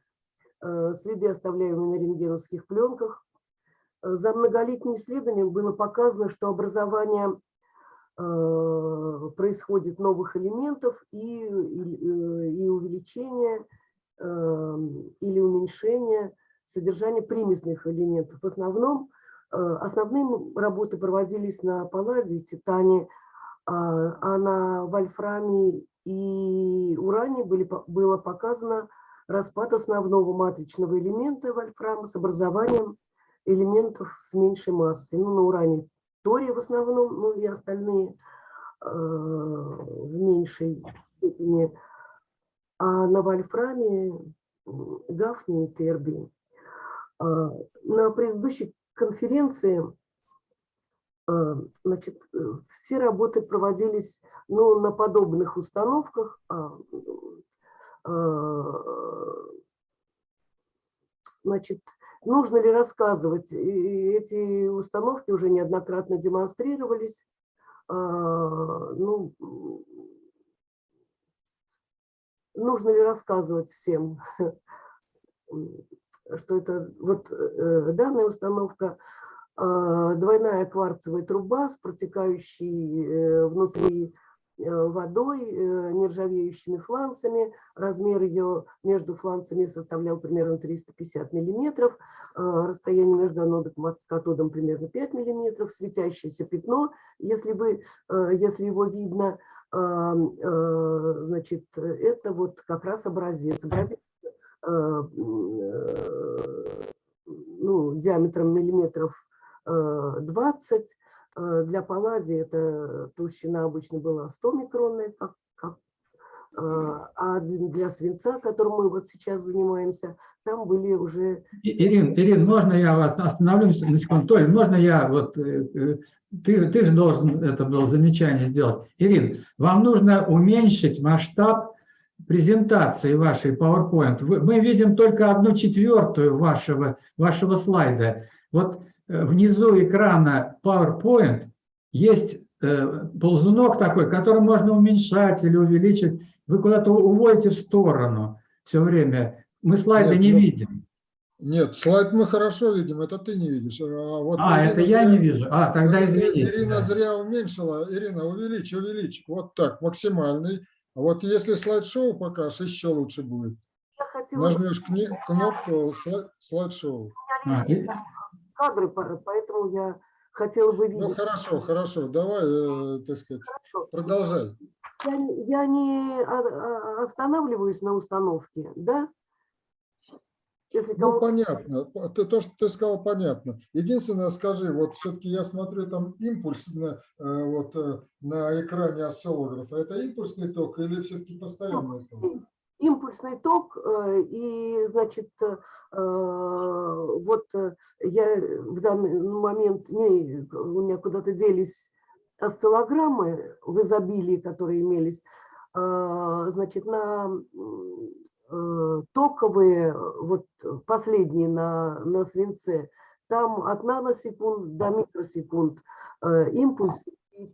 э, следы, оставляемые на рентгеновских пленках. Э, За многолетним исследованием было показано, что образование происходит новых элементов и, и, э, и увеличение э, или уменьшение содержания примесных элементов. В основном э, основные работы проводились на палладе, титане, а а на вольфраме и уране были, было показано распад основного матричного элемента вольфрама с образованием элементов с меньшей массой. Ну, на уране торий в основном, ну и остальные э, в меньшей степени. А на вольфраме м, гафний и тербий. А, На предыдущей конференции а, значит, э, все работы проводились ну, на подобных установках. а, Значит, нужно ли рассказывать? Эти установки уже неоднократно демонстрировались. А, Ну, нужно ли рассказывать всем, что это вот э, данная установка, э, двойная кварцевая труба с протекающей э, внутри водой, э, нержавеющими фланцами. Размер ее между фланцами составлял примерно 350 миллиметров. э, Расстояние между анодом и катодом примерно 5 миллиметров. Светящееся пятно, если, вы, э, если его видно, э, э, значит, это вот как раз образец. Образец э, э, ну, диаметром миллиметров э, 20. Э, Для палладия эта толщина обычно была 100 микронная, как, как, э, а для свинца, которым мы вот сейчас занимаемся, там были уже... Ирин, Ирин, можно я вас остановлю на секунду? Толь, можно я вот... э, э, Ты, ты же должен это было замечание сделать. Ирин, вам нужно уменьшить масштаб презентации вашей PowerPoint. Мы видим только одну четвертую вашего, вашего слайда. Вот внизу экрана PowerPoint есть э, ползунок такой, который можно уменьшать или увеличить. Вы куда-то уводите в сторону все время. Мы слайды Нет, не ну, видим. Нет, слайд мы хорошо видим, это ты не видишь. А, вот А, Ирина это я зря- не вижу. А, тогда Э, извините. Ирина да. зря уменьшила. Ирина, увеличь, увеличь. Вот так, максимальный. А вот если слайд-шоу покажешь, еще лучше будет. Нажмешь кни- кнопку слайд- слайд-шоу. А, и- кадры, по- поэтому я хотела бы видеть. Ну хорошо, хорошо, давай, э, так сказать, Хорошо. продолжай. Я, не- я не а- а- останавливаюсь на установке, да? Если Ну, понятно. Ты, то, что ты сказал, понятно. Единственное, скажи, вот все-таки я смотрю, там импульс на, э, вот, э, на экране осциллографа. Это импульсный ток или все-таки постоянный ток? Импульсный ток, э, и, значит, э, э, вот я в данный момент, не, у меня куда-то делись осциллограммы в изобилии, которые имелись, значит, на токовые, вот последние на, на свинце, там от наносекунд до микросекунд импульс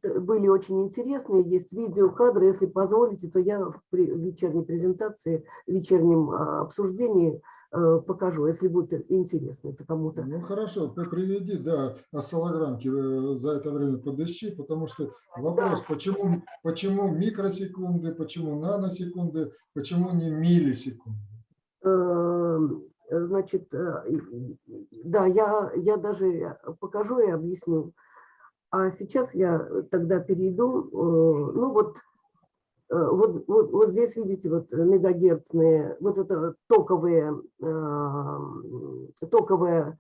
были очень интересные, есть видеокадры, если позволите, то я в вечерней презентации, в вечернем а, обсуждении э, покажу, если будет интересно это кому-то. Ну хорошо, ты приведи, да, осциллограммки э, за это время подыщи, потому что вопрос, почему, почему микросекунды, почему наносекунды, почему не миллисекунды? Э, Значит, да, я, я даже покажу и объясню. А сейчас я тогда перейду, э, ну вот, э, вот, вот, вот здесь видите вот мегагерцные, вот это токовые, э, токовая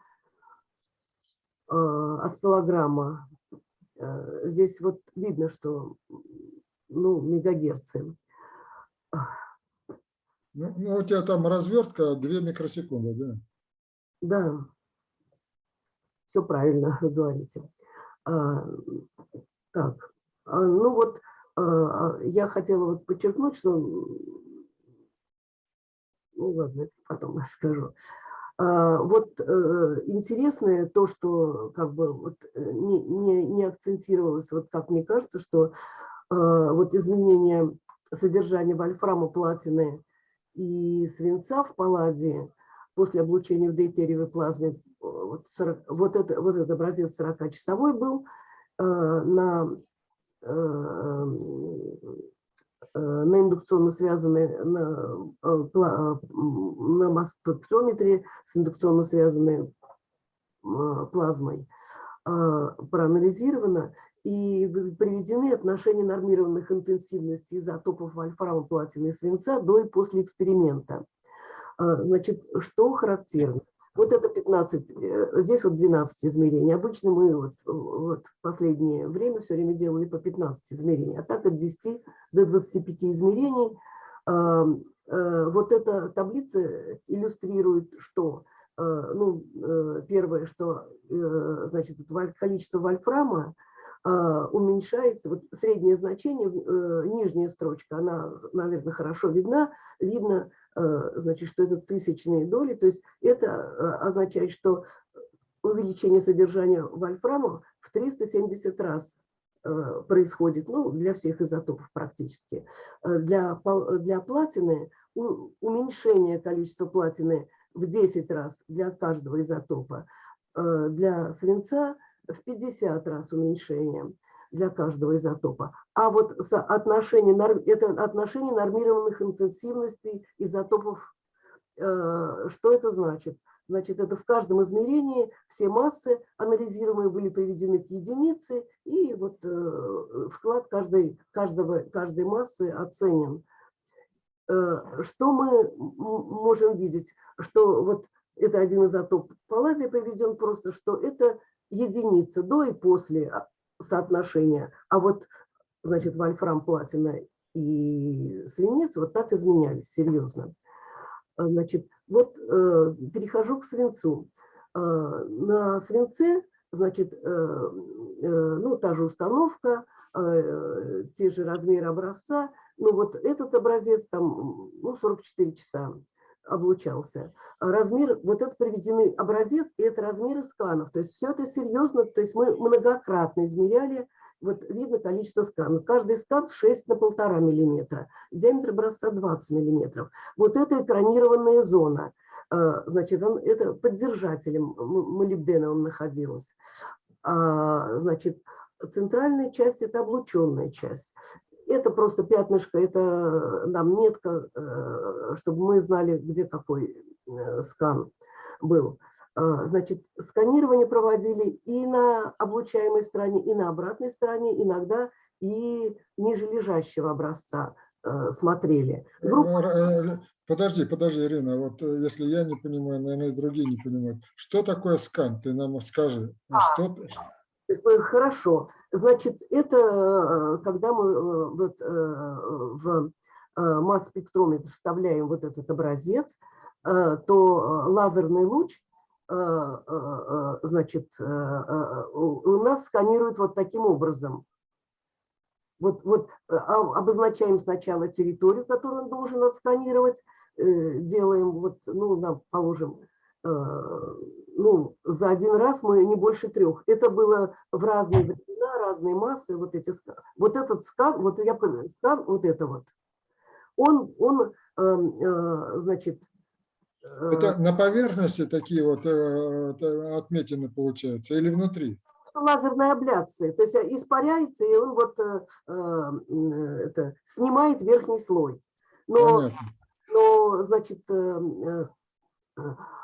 осциллограмма. Здесь вот видно, что ну, мегагерцы. Ну, ну, у тебя там развертка 2 микросекунды, да? Да, все правильно вы говорите. А, так, а, ну вот а, я хотела вот подчеркнуть, что, ну ладно, потом скажу. А, Вот э, интересное то, что как бы вот э, не, не, не акцентировалось, вот как мне кажется, что вот изменение содержания вольфрама, платины и свинца в палладии после облучения в дейтериевой плазме, э, вот, 40 вот, это, вот этот образец 40-часовой был э, на, э, э, на индукционно связанной, на, э, э, на масс-спектрометре с индукционно связанной э, плазмой э, проанализировано и приведены отношения нормированных интенсивностей изотопов вольфрама, платины и свинца до и после эксперимента. А, Значит, что характерно? Вот это 15, э, здесь вот 12 измерений. Обычно мы вот, вот в последнее время все время делали по 15 измерений, а так от 10 до 25 измерений. А, э, Вот эта таблица иллюстрирует, что э, ну, первое, что значит, количество вольфрама а, уменьшается, вот среднее значение, нижняя строчка, она, наверное, хорошо видна, видно, значит, что это тысячные доли, то есть это э, означает, что увеличение содержания вольфрама в 370 раз э, происходит, ну, для всех изотопов практически. Э, Для, для платины уменьшение количества платины в 10 раз для каждого изотопа, э, для свинца в 50 раз уменьшение для каждого изотопа. А вот соотношение, это отношение нормированных интенсивностей изотопов, э, что это значит? Значит, это в каждом измерении все массы анализируемые были приведены к единице, и вот э, вклад каждой, каждого, каждой массы оценен. Э, Что мы можем видеть? Что вот это один изотоп палладия приведен просто, что это единица до и после соотношения. А вот, значит, вольфрам, платина и свинец вот так изменялись серьезно. А, Значит, вот э, перехожу к свинцу. Э, на свинце, значит, э, э, ну, та же установка, э, те же размеры образца. Ну, вот этот образец там, ну, 44 часа облучался. А Размер, вот это приведенный образец, и это размеры сканов. То есть все это серьезно, то есть мы многократно измеряли, вот видно количество сканов. Каждый скан 6 на полтора миллиметра, диаметр образца 20 миллиметров. Вот это экранированная зона. Э, Значит, он, это поддержателем он находилась. А, Значит, центральная часть – это облученная часть. Это просто пятнышко, это нам метка, э, чтобы мы знали, где какой э, скан. был. А, Значит, сканирование проводили и на облучаемой стороне, и на обратной стороне, иногда и ниже лежащего образца э, смотрели. Группа Э, э, Подожди, подожди, Ирина, вот э, если я не понимаю, наверное, и другие не понимают. Что такое скан? Ты нам скажи. Что... Э, Хорошо. Значит, это э, когда мы э, вот в масс-спектрометр вставляем вот этот образец, то лазерный луч, значит, у нас сканирует вот таким образом. Вот, вот а- обозначаем сначала территорию, которую он должен отсканировать, делаем, вот, ну, нам положим, ну, за один раз мы не больше трех. Это было в разные времена, разные массы, вот эти Вот этот скан, вот я поняла, скан, вот это вот, он, он, э, э, значит, э, Это на поверхности такие вот э, отметины получаются или внутри? лазерная абляция, то есть испаряется, и он вот это, снимает верхний слой. Но, Понятно. но значит,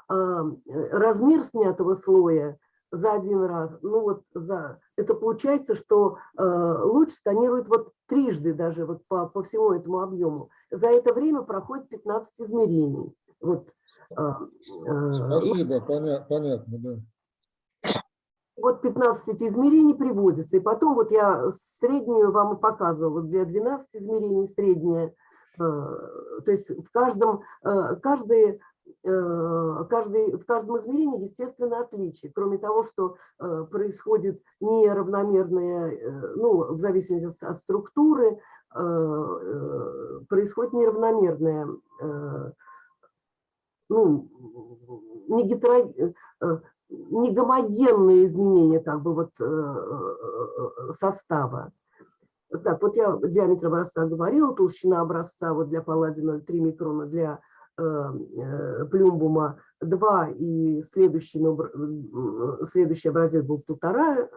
размер снятого слоя за один раз, ну вот за, это получается, что э, луч сканирует вот трижды даже вот по, по всему этому объему. За это время проходит 15 измерений. Вот, э, э, Спасибо, поня- понятно, да. вот 15 измерений приводится. И потом вот я среднюю вам и показывала. Для 12 измерений средняя. э, То есть в каждом, э, каждый, э, каждый, в каждом измерении, естественно, отличие. Кроме того, что э, происходит неравномерное, э, ну, в зависимости от- структуры, э, э, происходит неравномерное э, ну, не гетеро- э, не гомогенные изменения как бы вот э, э, состава. Так, вот я диаметр образца говорила, толщина образца вот для палладия 0,3 микрона, для э, э, плюмбума 2 и следующий, следующий образец был полтора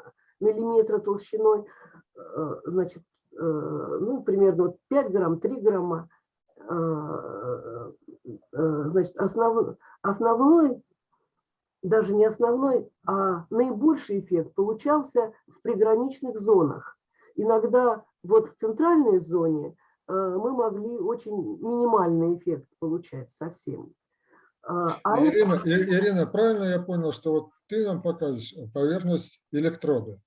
миллиметра толщиной, Э, значит, э, ну, примерно вот 5 грамм, 3 грамма. Э, э, Значит, основ, основной даже не основной, а наибольший эффект получался в приграничных зонах. Иногда вот в центральной зоне э, мы могли очень минимальный эффект получать совсем. А а это- Ирина, И- Ирина, правильно я понял, что вот ты нам покажешь поверхность электрода?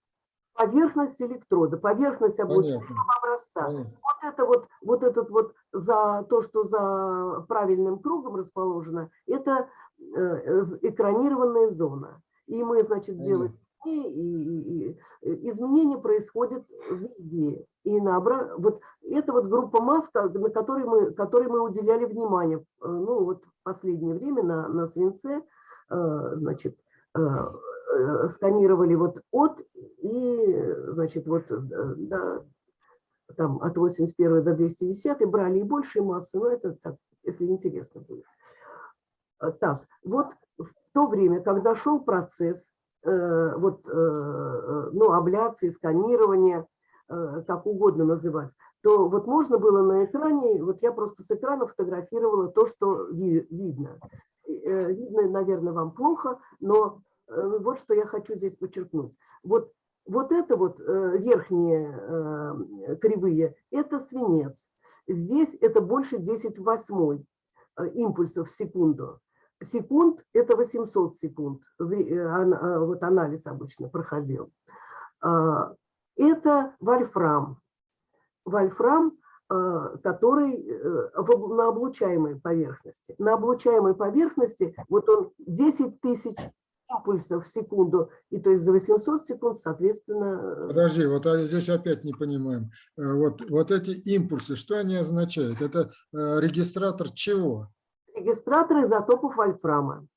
поверхность электрода, поверхность Понятно. образца. Понятно. Вот это вот, вот этот вот за то, что за правильным кругом расположено, это э, экранированная зона. И мы, значит, делаем и- и- и изменения происходят везде. И на вот это вот группа масс, на которой мы, которой мы уделяли внимание, э, ну вот последнее время на, на свинце, э, значит, э, сканировали вот от и, значит, вот до, там от 81 до 210 брали и большие массы, но это так, если интересно будет. Так, вот в то время, когда шел процесс вот, ну, абляции, сканирования, как угодно называть, то вот можно было на экране, вот я просто с экрана фотографировала то, что ви- видно. Э, Видно, наверное, вам плохо, но э, вот что я хочу здесь подчеркнуть. Вот, вот это вот э, верхние э, кривые, это свинец. Здесь это больше 10 в восьмой э, импульсов в секунду. Секунд – это 800 секунд. Э, а, Вот анализ обычно проходил. Это вольфрам. Вольфрам, а, который э, на облучаемой поверхности. На облучаемой поверхности вот он 10 тысяч импульсов в секунду, и то есть за 800 секунд, соответственно, Подожди, вот а здесь опять не понимаем. Э, Вот, вот эти импульсы, что они означают? Это э, регистратор чего? регистратор изотопов вольфрама.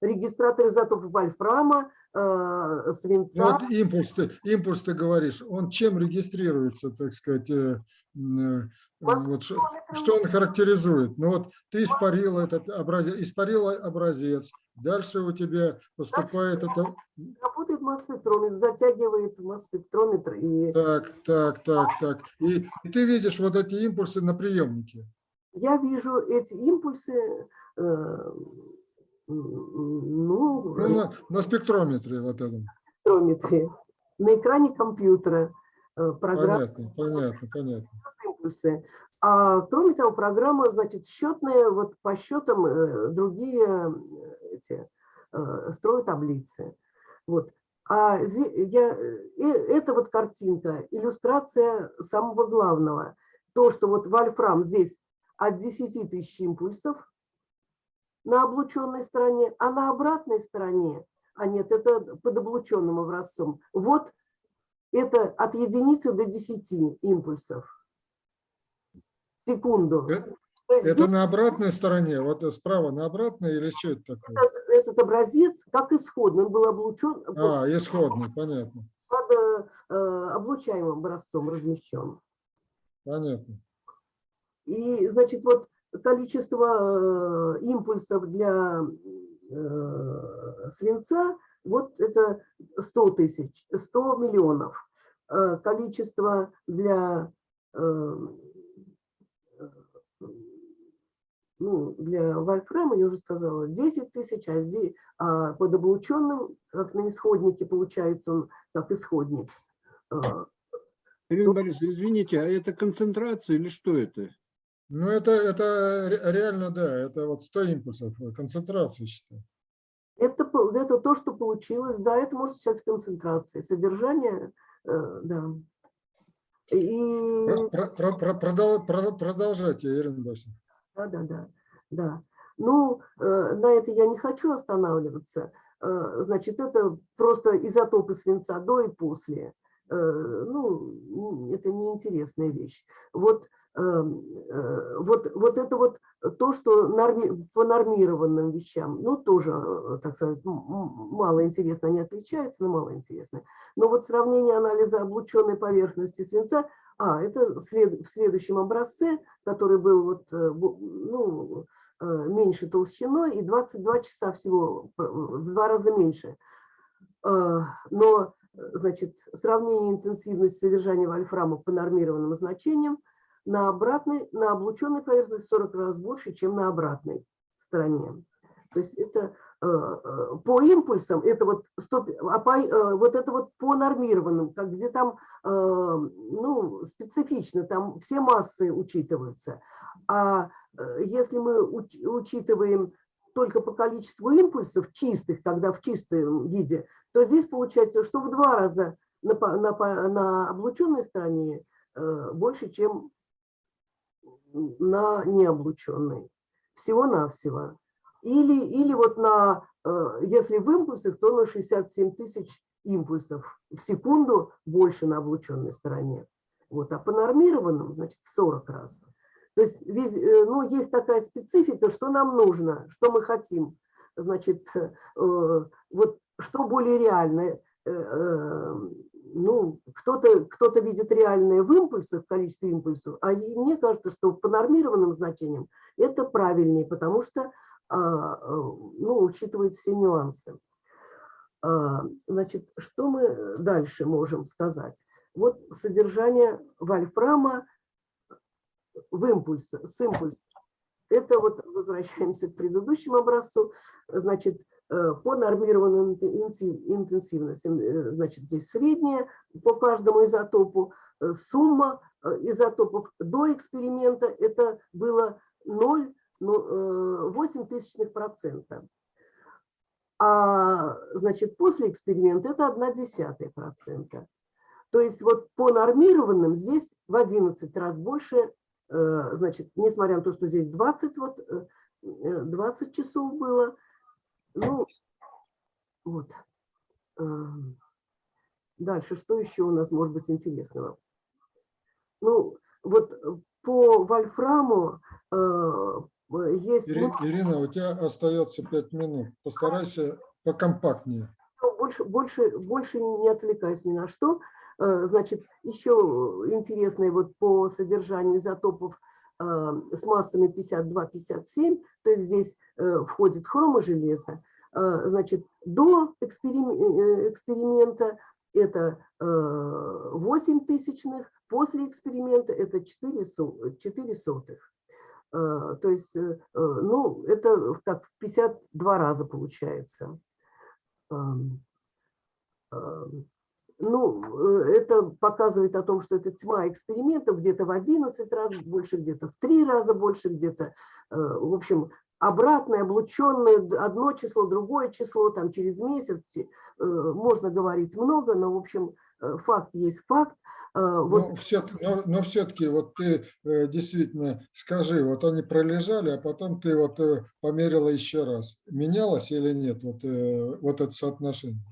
Регистратор изотопов вольфрама, э, свинца. Ну, вот импульс ты, импульс ты говоришь, он чем регистрируется, так сказать, э, э, вот что, что он характеризует? Ну вот ты испарил этот образец, испарил образец, дальше у тебя поступает это... Работает масс-спектрометр, затягивает масс-спектрометр. И Так, так, так, так. И, и ты видишь вот эти импульсы на приемнике. я вижу эти импульсы, э, Ну, Ну, на, на спектрометре вот этом. спектрометре, на экране компьютера э, программа Понятно, понятно, понятно. импульсы. А кроме того, программа, значит, счетная, вот по счетам э, другие э, эти, строят таблицы. Вот. А я, это вот картинка, иллюстрация самого главного. То, что вот вольфрам здесь от 10 тысяч импульсов на облученной стороне, а на обратной стороне, а нет, это под облученным образцом, вот это от единицы до 10 импульсов в секунду. Это, есть это здесь на обратной стороне, вот справа на обратной или что это такое? этот, этот образец как исходный, он был облучен А, исходный, понятно, под э, э, облучаемым образцом размещен. понятно. И, значит, вот количество э, импульсов для э, свинца, вот это 100 тысяч, 100 миллионов. Э, Количество для, ну, для вольфрама, я уже сказала, 10 тысяч, а, здесь, а под облученным, как на исходнике, получается он как исходник. Ирина Борисовна, извините, а это концентрация или что это? Ну, это, это ре- реально, да, это вот 100 импульсов, э, концентрация, считаю. Это, это то, что получилось, да, это можно считать концентрацией. Содержание, э, да. И, Про- про- про- про- продол- про- Продолжайте, Ирина Борисовна. да, да, да, да. Ну, э, на это я не хочу останавливаться. Э, Значит, это просто изотопы свинца до и после. Э, Ну, это неинтересная вещь. Вот, э, э, вот, вот это вот то, что норми- по нормированным вещам, ну, тоже, э, так сказать, мало интересно, они отличаются, но мало интересно. Но вот сравнение анализа облученной поверхности свинца, а, это след- в следующем образце, который был вот, ну, меньше толщиной и 22 часа всего, в два раза меньше. Но, значит, сравнение интенсивности содержания вольфрама по нормированным значениям на обратной, на облученной поверхности в 40 раз больше, чем на обратной стороне. То есть это э, э, по импульсам, это вот, 100, а по, э, вот это вот по нормированным, как где там ну, специфично, там все массы учитываются. А если мы уч- учитываем только по количеству импульсов чистых, когда в чистом виде, то здесь получается, что в два раза на, на, на облученной стороне э, больше, чем на необлученной. Всего-навсего. Или, или вот на, э, если в импульсах, то на 67 тысяч импульсов в секунду больше на облученной стороне. Вот, а по нормированным, значит, в 40 раз. То есть э, ну, есть такая специфика, что нам нужно, что мы хотим. Значит, вот что более реальное. э, э, Ну, кто-то кто видит реальное в импульсах, в количестве импульсов, а мне кажется, что по нормированным значениям это правильнее, потому что а, э, ну, учитывает все нюансы. А, Значит, что мы дальше можем сказать? Вот содержание вольфрама в импульсе, с импульсом. Это вот возвращаемся к предыдущему образцу. Значит, по нормированным интенси- интенсивностям, э, значит, здесь средняя по каждому изотопу, э, сумма э, изотопов до эксперимента это было 0,8 тысячных процента. А значит, после эксперимента это 1 десятая процента. То есть вот по нормированным здесь в 11 раз больше, э, значит, несмотря на то, что здесь 20, вот, э, э, 20 часов было, ну, вот. Эм, Дальше, что еще у нас может быть интересного? Ну, вот э, по вольфраму э, есть... Ири- ну, Ирина, у тебя остается 5 минут. Постарайся покомпактнее. Ну, больше, больше, больше не отвлекаясь ни на что. Э, Значит, еще интересное вот по содержанию изотопов с массами 52-57, то есть здесь э, входит хрома железа. Э, Значит, до э, эксперимента это э, 8 тысячных, после эксперимента это 4, со- 4 сотых. То есть, э, ну, это так в 52 раза получается. Ну, э, это показывает о том, что это тьма экспериментов, где-то в 11 раз больше, где-то в 3 раза больше, где-то, э, в общем, обратное, облученное, одно число, другое число, там через месяц, э, можно говорить много, но, в общем, факт есть факт. Вот Но все-таки, но, но все-таки вот ты действительно скажи, вот они пролежали, а потом ты вот померила еще раз. Менялось или нет вот, вот это соотношение?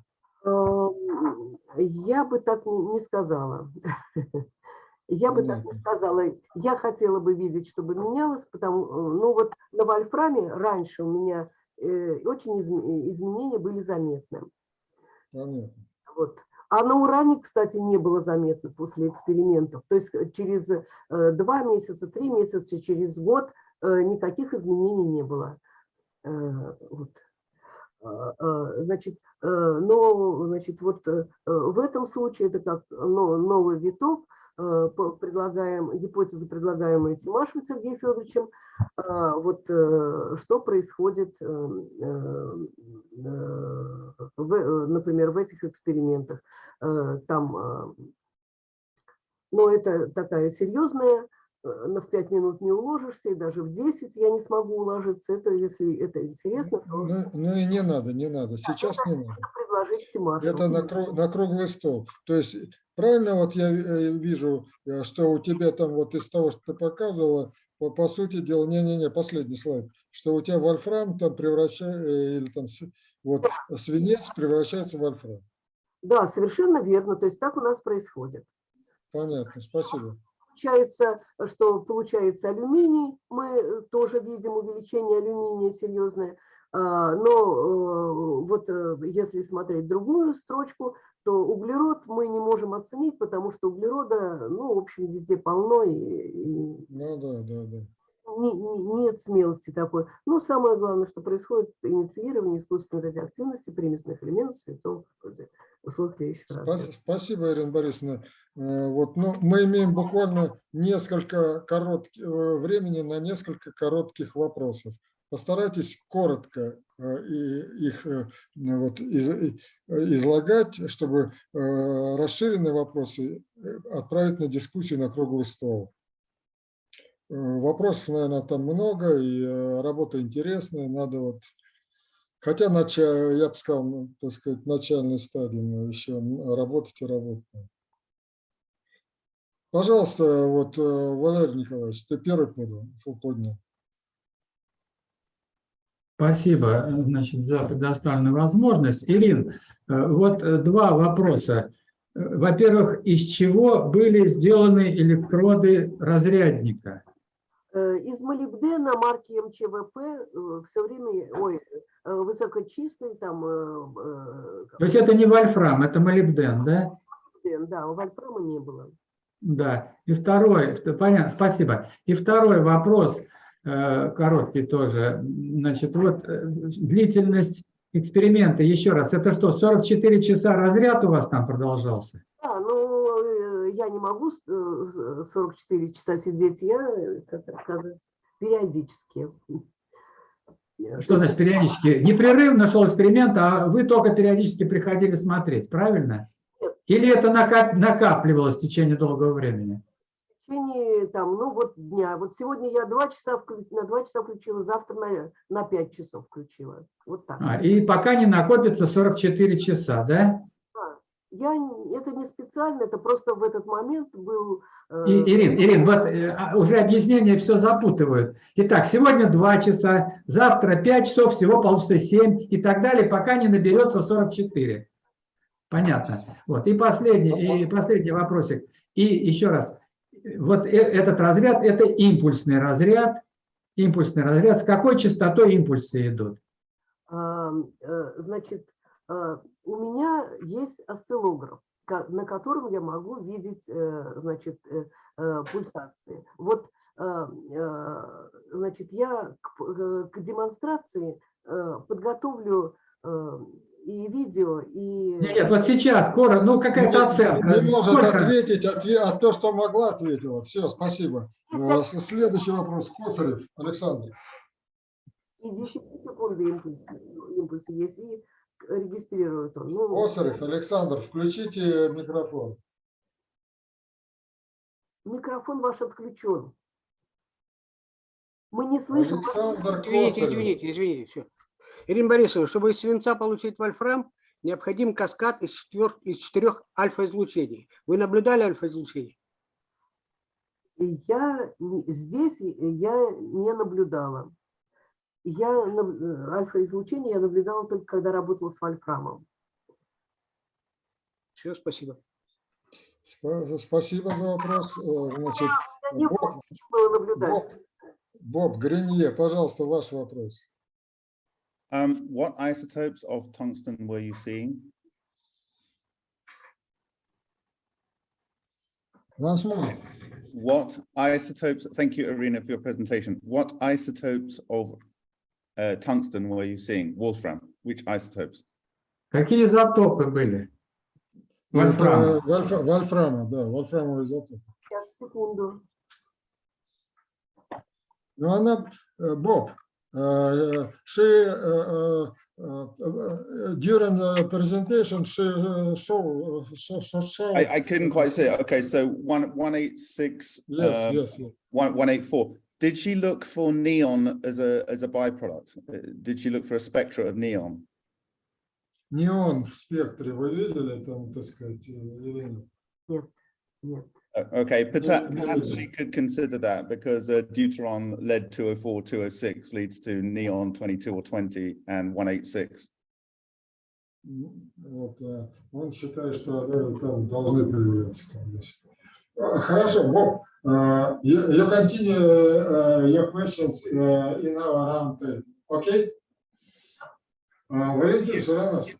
Я бы так не сказала. Я бы так не сказала. Я хотела бы видеть, чтобы менялось, потому, э, ну вот на вольфраме раньше у меня э, очень изм- изменения были заметны. Понятно. Вот. А на уране, кстати, не было заметно после экспериментов. То есть э, через э, два месяца, три месяца, через год э, никаких изменений не было. Э, Вот. А, а, Значит, э, но значит, вот э, в этом случае это как но- новый виток, э, предлагаем, гипотеза, предлагаемая Тимашем Сергеем Федоровичем, а, вот э, что происходит, э, э, э, в, э, например, в этих экспериментах. Э, Там, э, но это такая серьезная, э, на в 5 минут не уложишься, и даже в 10 я не смогу уложиться. Это, если это интересно, то Ну, ну и не надо, не надо, сейчас не надо. предложить Тимашу. Это на, кру- на круглый стол. То есть правильно вот я э, вижу, э, что у тебя там вот из того, что ты показывала, по, по сути дела, не-не-не, последний слайд, что у тебя вольфрам там превращается, или там вот свинец превращается в вольфрам. Да, совершенно верно. То есть так у нас происходит. Понятно, спасибо. Получается, что получается алюминий, мы э, тоже видим увеличение алюминия серьезное, А, но э, вот э, если смотреть другую строчку, то углерод мы не можем оценить, потому что углерода, ну, в общем, везде полно, и, Ну да, да, да. Не- не- нет смелости такой. Но самое главное, что происходит инициирование искусственной радиоактивности примесных элементов святого вроде условий тлеющего Спас- разряда. Спасибо, Ирина Борисовна. Э, Вот, ну, мы имеем буквально несколько коротких времени на несколько коротких вопросов. Постарайтесь коротко э, их э, вот, излагать, чтобы э, расширенные вопросы э, отправить на дискуссию на круглый стол. Вопросов, наверное, там много, и э, работа интересная, надо вот Хотя, нача- я бы сказал, ну, так сказать, начальной стадии но еще работать и работать. Пожалуйста, вот, э, Валерий Николаевич, ты первый поднял. Спасибо, значит, за предоставленную возможность. Ирин, э, вот два вопроса. Во-первых, из чего были сделаны электроды разрядника? Э, Из молибдена марки МЧВП все время, ой, э, высокочистый там, э, э, То есть это не вольфрам, это молибден, да? молибден, да, вольфрама не было. Да. И второй, понятно, спасибо. И второй вопрос, э, короткий тоже. Значит, вот э, длительность эксперимента, еще раз, это что, 44 часа разряд у вас там продолжался? Да, ну, э, я не могу с- э, с- 44 часа сидеть, я, э, как это сказать, периодически. Э, Что значит периодически? Непрерывно шел эксперимент, а вы только периодически приходили смотреть, правильно? Или это накап- накапливалось в течение долгого времени? В течение там, ну вот дня. Вот сегодня я два часа на два часа включила, завтра на, на 5 часов включила. Вот так. А, и пока не накопится 44 часа, да? Я, это не специально, это просто в этот момент был... э, И, Ирин, Ирин, вот э, а, уже объяснения все запутывают. Итак, сегодня 2 часа, завтра 5 часов, всего получится 7 и так далее, пока не наберется 44. Понятно. Вот. И последний, и последний вопросик. И еще раз. Вот э- этот разряд – это импульсный разряд. Импульсный разряд. С какой частотой импульсы идут? э, Значит, у меня есть осциллограф, на котором я могу видеть, э, значит, э, э, пульсации. Вот, э, э, значит, я к э, демонстрации э, подготовлю э, и видео, и... Нет, вот сейчас, коротко, ну какая-то оценка. Не может Сколько? ответить, отве- а то, что могла, ответила. Все, спасибо. Э, с- Следующий вопрос. Косарев Александр. И 10 секунды импульс, импульс есть, и регистрирует он. Ну, Косарев Александр, включите микрофон. микрофон ваш отключен. Мы не слышим. Александр Извините, Косарев. извините, извините. Все. Ирина Борисовна, чтобы из свинца получить вольфрам, необходим каскад из, четвер... из четырех альфа-излучений. Вы наблюдали альфа-излучение? Я здесь я не наблюдала. Я э, альфа-излучение я наблюдала только когда работала с вольфрамом. Все, спасибо. Спа- Спасибо за вопрос. Э, Значит, не Боб, было наблюдать. Боб, Боб Гринье, пожалуйста, ваш вопрос. Um, what isotopes of tungsten were you seeing? Once more. What isotopes, thank you, Irina, for your presentation. What isotopes of uh, tungsten were you seeing? Wolfram, which isotopes? Какие изотопы были? Вольфрам. Это вольфра- Вольфрама, да, вольфрамовый изотоп. Сейчас, секунду. Ну, она, э, Боб, э, she, э, э, э, during the presentation, she uh, show, show, show, show. I, I couldn't quite see it. Okay, so one, one eight six. Yes, um, yes, yes. One, one eight four. Did she look for neon as a, as a byproduct? Uh, Did she look for a spectra of neon? Неон в спектре вы видели там, так сказать, э, или нет? Нет, нет. Uh, Okay, perta- no, perhaps no. she could consider that because uh, deuteron lead 204, 206 leads to neon 22 or 20 and 186. М, Вот, э, он считает, что э, там должны появляться. Там, значит. Э, Хорошо, Боб, э, you, you continue uh, your questions uh, in our round table, okay? Uh, Валентин Ширановский.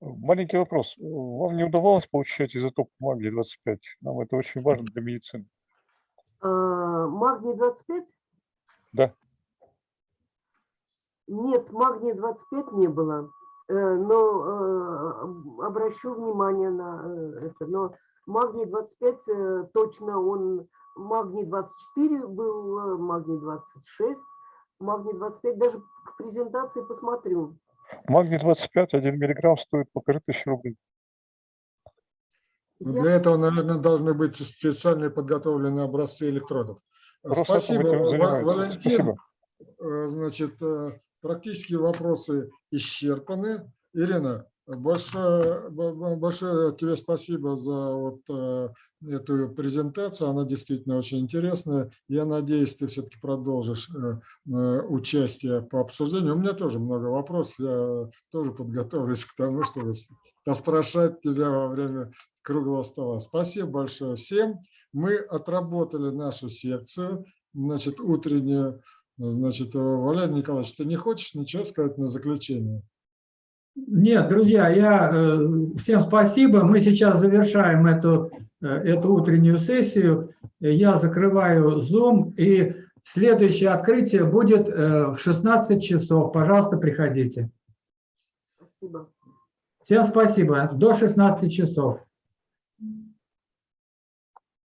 Маленький вопрос. Вам не удавалось получать изотоп магния-25? Нам это очень важно для медицины. А, Магний 25? Да. Нет, магния 25 не было. Но обращу внимание на это. Но магний 25 э, точно он, магний 24 был, э, магний 26, магний 25, даже к презентации посмотрю. Магний-25, 1 миллиграмм стоит полторы тысячи рублей. Ну, Для этого, наверное, должны быть специальные подготовленные образцы электродов. Просто Спасибо. Валентин. Спасибо. Э, Значит, э, практически вопросы исчерпаны. Ирина, большое, большое тебе спасибо за вот э, эту презентацию. Она действительно очень интересная. Я надеюсь, ты все-таки продолжишь э, э, участие по обсуждению. У меня тоже много вопросов. Я тоже подготовлюсь к тому, чтобы поспрашать тебя во время круглого стола. Спасибо большое всем. Мы отработали нашу секцию, значит, утреннюю. Значит, Валерий Николаевич, ты не хочешь ничего сказать на заключение? Нет, друзья, я э, всем спасибо. Мы сейчас завершаем эту, э, эту утреннюю сессию. Я закрываю Zoom, и следующее открытие будет э, в 16 часов. Пожалуйста, приходите. Спасибо. Всем спасибо. До 16 часов.